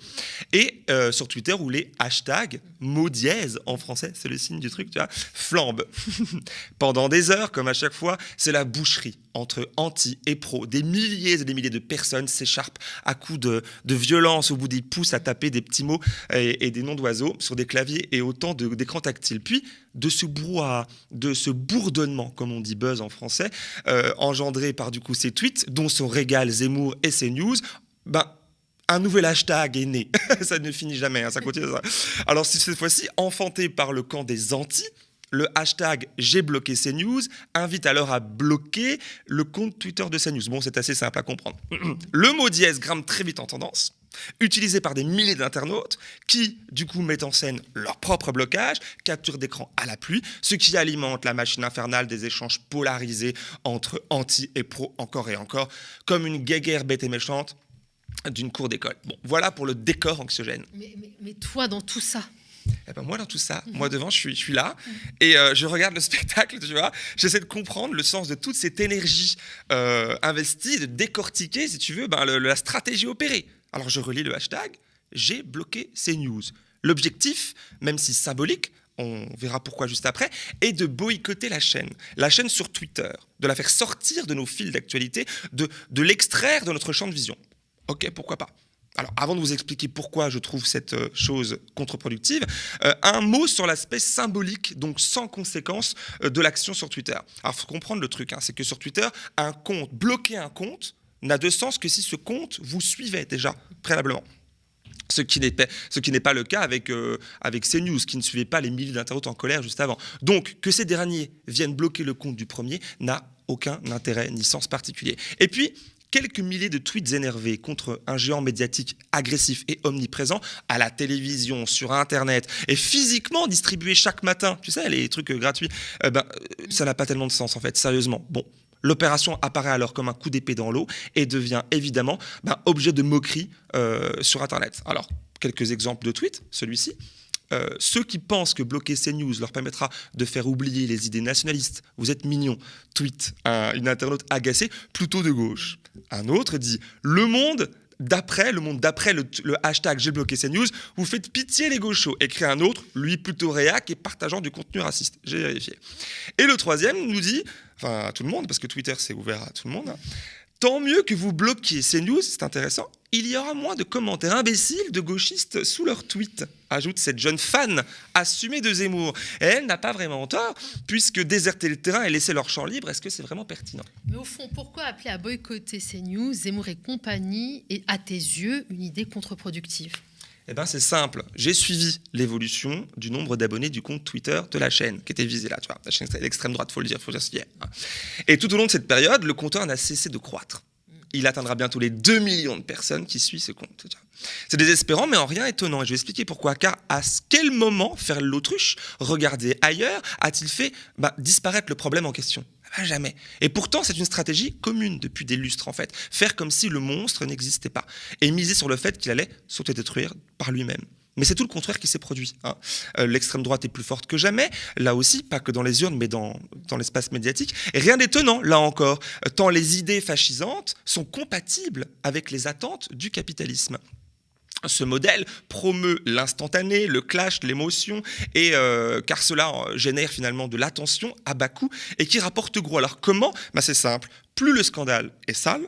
Et euh, sur Twitter, où les hashtags, mots dièse en français, c'est le signe du truc, tu vois, flambent. Pendant des heures, comme à chaque fois, c'est la boucherie entre anti et pro. Des milliers et des milliers de personnes s'écharpent à coups de, de, violence au bout des pouces à taper des petits mots et, des noms d'oiseaux sur des claviers et autant d'écrans tactiles. Puis, de ce brouhaha, de ce bourdonnement, comme on dit buzz en français, euh, engendré par du coup ces tweets, dont sont Régal, Zemmour et ces news, ben, un nouvel hashtag est né. ça ne finit jamais, hein, ça continue. Alors, si cette fois-ci, enfanté par le camp des anti, le hashtag j'ai bloqué CNews invite alors à bloquer le compte Twitter de CNews. Bon, c'est assez simple à comprendre. Le mot dièse grimpe très vite en tendance, utilisé par des milliers d'internautes qui, du coup, mettent en scène leur propre blocage, capture d'écran à la pluie, ce qui alimente la machine infernale des échanges polarisés entre anti et pro encore et encore, comme une guéguerre bête et méchante d'une cour d'école. Bon, voilà pour le décor anxiogène. Mais, mais, mais toi, dans tout ça, eh ben moi, dans tout ça, moi devant, je suis, je suis là et euh, je regarde le spectacle, tu vois. J'essaie de comprendre le sens de toute cette énergie euh, investie, de décortiquer, si tu veux, ben, le, la stratégie opérée. Alors, je relis le hashtag, j'ai bloqué ces news. L'objectif, même si symbolique, on verra pourquoi juste après, est de boycotter la chaîne. La chaîne sur Twitter, de la faire sortir de nos fils d'actualité, de, de l'extraire de notre champ de vision. Ok, pourquoi pas alors, avant de vous expliquer pourquoi je trouve cette chose contre-productive, euh, un mot sur l'aspect symbolique, donc sans conséquence, euh, de l'action sur Twitter. Alors, il faut comprendre le truc, hein, c'est que sur Twitter, un compte, bloquer un compte, n'a de sens que si ce compte vous suivait déjà préalablement. Ce qui n'est pas, le cas avec, euh, avec CNews, qui ne suivait pas les milliers d'internautes en colère juste avant. Donc, que ces derniers viennent bloquer le compte du premier n'a aucun intérêt ni sens particulier. Et puis, quelques milliers de tweets énervés contre un géant médiatique agressif et omniprésent à la télévision, sur Internet, et physiquement distribués chaque matin, tu sais, les trucs gratuits, euh, ben, ça n'a pas tellement de sens en fait, sérieusement. Bon. L'opération apparaît alors comme un coup d'épée dans l'eau et devient évidemment ben, objet de moquerie euh, sur Internet. Alors, quelques exemples de tweets, celui-ci. Euh, ceux qui pensent que bloquer CNews leur permettra de faire oublier les idées nationalistes, vous êtes mignons, tweet un, une internaute agacée, plutôt de gauche. Un autre dit Le monde d'après, le monde d'après le, hashtag j'ai bloqué CNews, vous faites pitié les gauchos. Écrit un autre, lui plutôt réac et partageant du contenu raciste. J'ai vérifié. Et le troisième nous dit, enfin à tout le monde, parce que Twitter c'est ouvert à tout le monde, Tant mieux que vous bloquiez CNews, c'est intéressant. Il y aura moins de commentaires imbéciles de gauchistes sous leurs tweets, ajoute cette jeune fan assumée de Zemmour. Et elle n'a pas vraiment tort, puisque déserter le terrain et laisser leur champ libre, est-ce que c'est vraiment pertinent? Mais au fond, pourquoi appeler à boycotter CNews, Zemmour et compagnie, est à tes yeux une idée contre-productive? Eh ben, c'est simple. J'ai suivi l'évolution du nombre d'abonnés du compte Twitter de la chaîne, qui était visé là, tu vois. La chaîne l'extrême droite, faut le dire, faut le dire. Et tout au long de cette période, le compteur n'a cessé de croître. Il atteindra bientôt les 2 millions de personnes qui suivent ce compte. C'est désespérant, mais en rien étonnant. Et je vais expliquer pourquoi. Car à quel moment faire l'autruche, regarder ailleurs, a-t-il fait bah, disparaître le problème en question? Ah, Jamais. Et pourtant, c'est une stratégie commune depuis des lustres, en fait. Faire comme si le monstre n'existait pas. Et miser sur le fait qu'il allait s'autodétruire par lui-même. Mais c'est tout le contraire qui s'est produit. Hein. Euh, L'extrême droite est plus forte que jamais, là aussi, pas que dans les urnes, mais dans, dans l'espace médiatique. Et rien d'étonnant, là encore, tant les idées fascisantes sont compatibles avec les attentes du capitalisme. Ce modèle promeut l'instantané, le clash, l'émotion, et euh, car cela génère finalement de l'attention à bas coût et qui rapporte gros. Alors comment? Ben C'est simple. Plus le scandale est sale,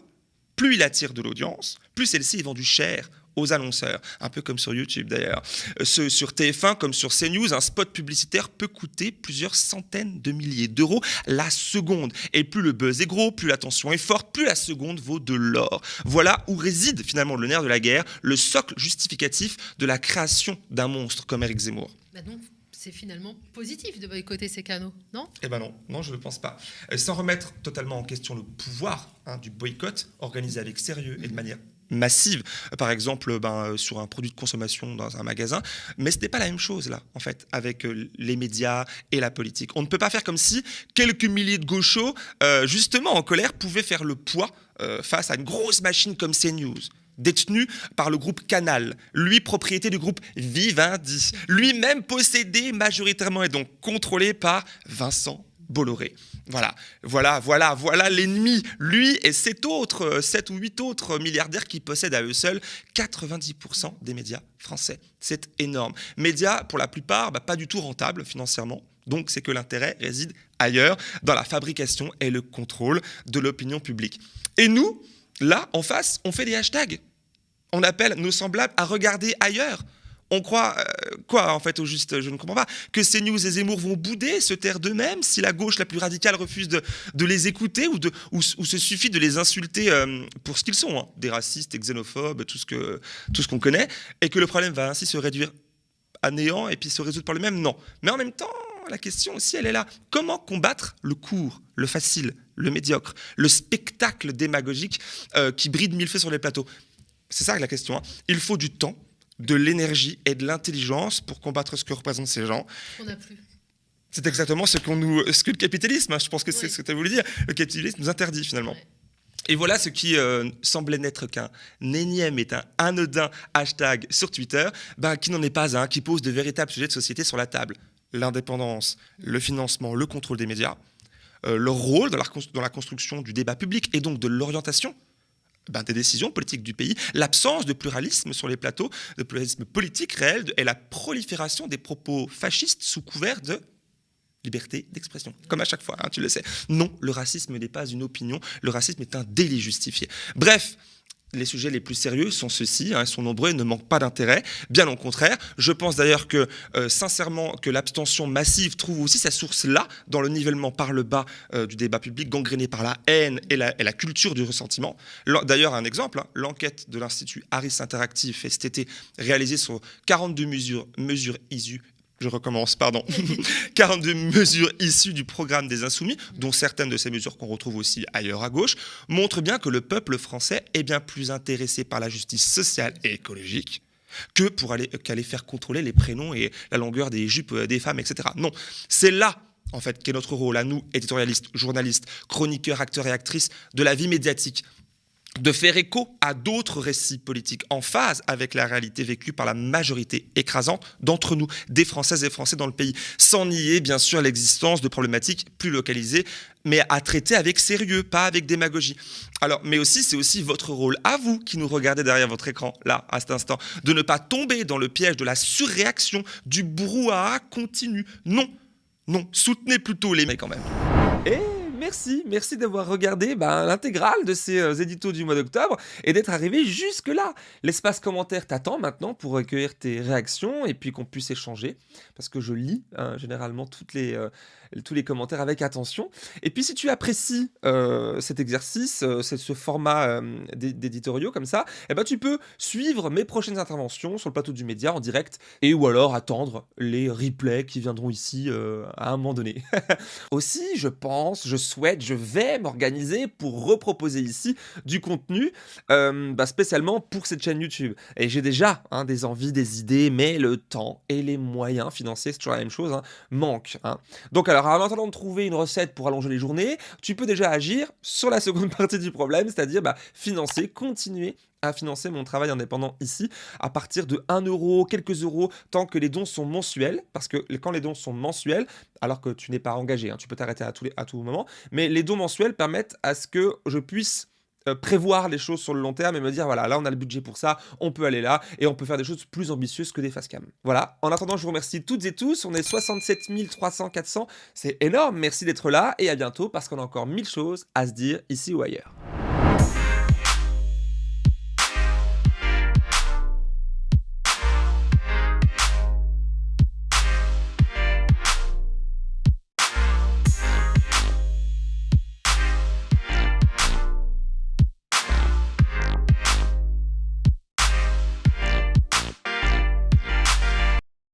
plus il attire de l'audience, plus celle-ci est vendue cher aux annonceurs, un peu comme sur YouTube d'ailleurs. Ce, sur TF1 comme sur CNews, un spot publicitaire peut coûter plusieurs centaines de milliers d'euros la seconde. Et plus le buzz est gros, plus l'attention est forte, plus la seconde vaut de l'or. Voilà où réside finalement le nerf de la guerre, le socle justificatif de la création d'un monstre comme Eric Zemmour. Bah donc, c'est finalement positif de boycotter ces canaux, non? Eh ben non, non, je ne pense pas. Euh, sans remettre totalement en question le pouvoir hein, du boycott, organisé avec sérieux et de manière massive, par exemple ben, sur un produit de consommation dans un magasin, mais ce n'est pas la même chose là, en fait, avec les médias et la politique. On ne peut pas faire comme si quelques milliers de gauchos, euh, justement en colère, pouvaient faire le poids euh, face à une grosse machine comme CNews détenu par le groupe Canal, lui propriété du groupe Vivendi, lui-même possédé majoritairement et donc contrôlé par Vincent Bolloré. Voilà, voilà, voilà, voilà l'ennemi. Lui et sept autres, sept ou huit autres milliardaires qui possèdent à eux seuls 90% des médias français. C'est énorme. Médias, pour la plupart, bah, pas du tout rentables financièrement. Donc, c'est que l'intérêt réside ailleurs, dans la fabrication et le contrôle de l'opinion publique. Et nous, là, en face, on fait des hashtags. On appelle nos semblables à regarder ailleurs on croit euh, quoi en fait au juste Je ne comprends pas. Que CNews et Zemmour vont bouder, se taire d'eux-mêmes si la gauche la plus radicale refuse de, les écouter ou, de, ou, se suffit de les insulter euh, pour ce qu'ils sont, hein. des racistes, des xénophobes, tout ce qu'on connaît, et que le problème va ainsi se réduire à néant et puis se résoudre par le même Non. Mais en même temps, la question aussi, elle est là. Comment combattre le court, le facile, le médiocre, le spectacle démagogique euh, qui bride mille feux sur les plateaux? C'est ça la question. Hein. Il faut du temps de l'énergie et de l'intelligence pour combattre ce que représentent ces gens. On n'a plus. C'est exactement ce, qu'on nous, ce que le capitalisme, hein, je pense que c'est ce que tu as voulu dire, le capitalisme nous interdit finalement. Et voilà ce qui euh, semblait n'être qu'un énième et un anodin hashtag sur Twitter, ben, qui n'en est pas un, qui pose de véritables sujets de société sur la table. L'indépendance, le financement, le contrôle des médias, euh, leur rôle dans la, dans la construction du débat public et donc de l'orientation ben, des décisions politiques du pays, l'absence de pluralisme sur les plateaux, de pluralisme politique réel et la prolifération des propos fascistes sous couvert de liberté d'expression, comme à chaque fois, hein, tu le sais. Non, le racisme n'est pas une opinion, le racisme est un délit justifié. Bref, les sujets les plus sérieux sont ceux-ci, hein, ils sont nombreux et ne manquent pas d'intérêt. Bien au contraire, je pense d'ailleurs que, euh, sincèrement, que l'abstention massive trouve aussi sa source là, dans le nivellement par le bas euh, du débat public, gangréné par la haine et la, culture du ressentiment. D'ailleurs, un exemple, hein, l'enquête de l'Institut Harris Interactive fait cet été, réalisée sur 42 mesures, mesures issues je recommence, pardon, 42 mesures issues du programme des Insoumis, dont certaines de ces mesures qu'on retrouve aussi ailleurs à gauche, montrent bien que le peuple français est bien plus intéressé par la justice sociale et écologique que pour aller, qu'aller faire contrôler les prénoms et la longueur des jupes des femmes, etc. Non, c'est là en fait, qu'est notre rôle à nous, éditorialistes, journalistes, chroniqueurs, acteurs et actrices de la vie médiatique, de faire écho à d'autres récits politiques en phase avec la réalité vécue par la majorité écrasante d'entre nous, des Françaises et Français dans le pays, sans nier bien sûr l'existence de problématiques plus localisées, mais à traiter avec sérieux, pas avec démagogie. Alors, mais aussi, c'est aussi votre rôle à vous qui nous regardez derrière votre écran, là, à cet instant, de ne pas tomber dans le piège de la surréaction, du brouhaha continu. Non, non, soutenez plutôt les mecs quand même. Merci, merci d'avoir regardé ben, l'intégrale de ces euh, éditos du mois d'octobre et d'être arrivé jusque-là. L'espace commentaire t'attend maintenant pour recueillir tes réactions et puis qu'on puisse échanger, parce que je lis hein, généralement toutes les, euh, tous les commentaires avec attention. Et puis si tu apprécies euh, cet exercice, ce format d'éditoriaux comme ça, eh ben, tu peux suivre mes prochaines interventions sur le plateau du média en direct et ou alors attendre les replays qui viendront ici à un moment donné. Aussi, je pense, je souhaite, je vais m'organiser pour reproposer ici du contenu euh, bah, spécialement pour cette chaîne YouTube. Et j'ai déjà hein, des envies, des idées, mais le temps et les moyens financiers, c'est toujours la même chose, hein, manquent. Hein. Donc alors, en attendant de trouver une recette pour allonger les journées, tu peux déjà agir sur la seconde partie du problème, c'est-à-dire bah, financer, continuer à financer mon travail indépendant ici à partir de 1 euro, quelques euros, tant que les dons sont mensuels, parce que quand les dons sont mensuels, alors que tu n'es pas engagé, hein, tu peux t'arrêter à, tout moment, mais les dons mensuels permettent à ce que je puisse prévoir les choses sur le long terme et me dire voilà là on a le budget pour ça on peut aller là et on peut faire des choses plus ambitieuses que des face cam. Voilà. En attendant je vous remercie toutes et tous. On est 67 300 400 c'est énorme. Merci d'être là et à bientôt parce qu'on a encore mille choses à se dire ici ou ailleurs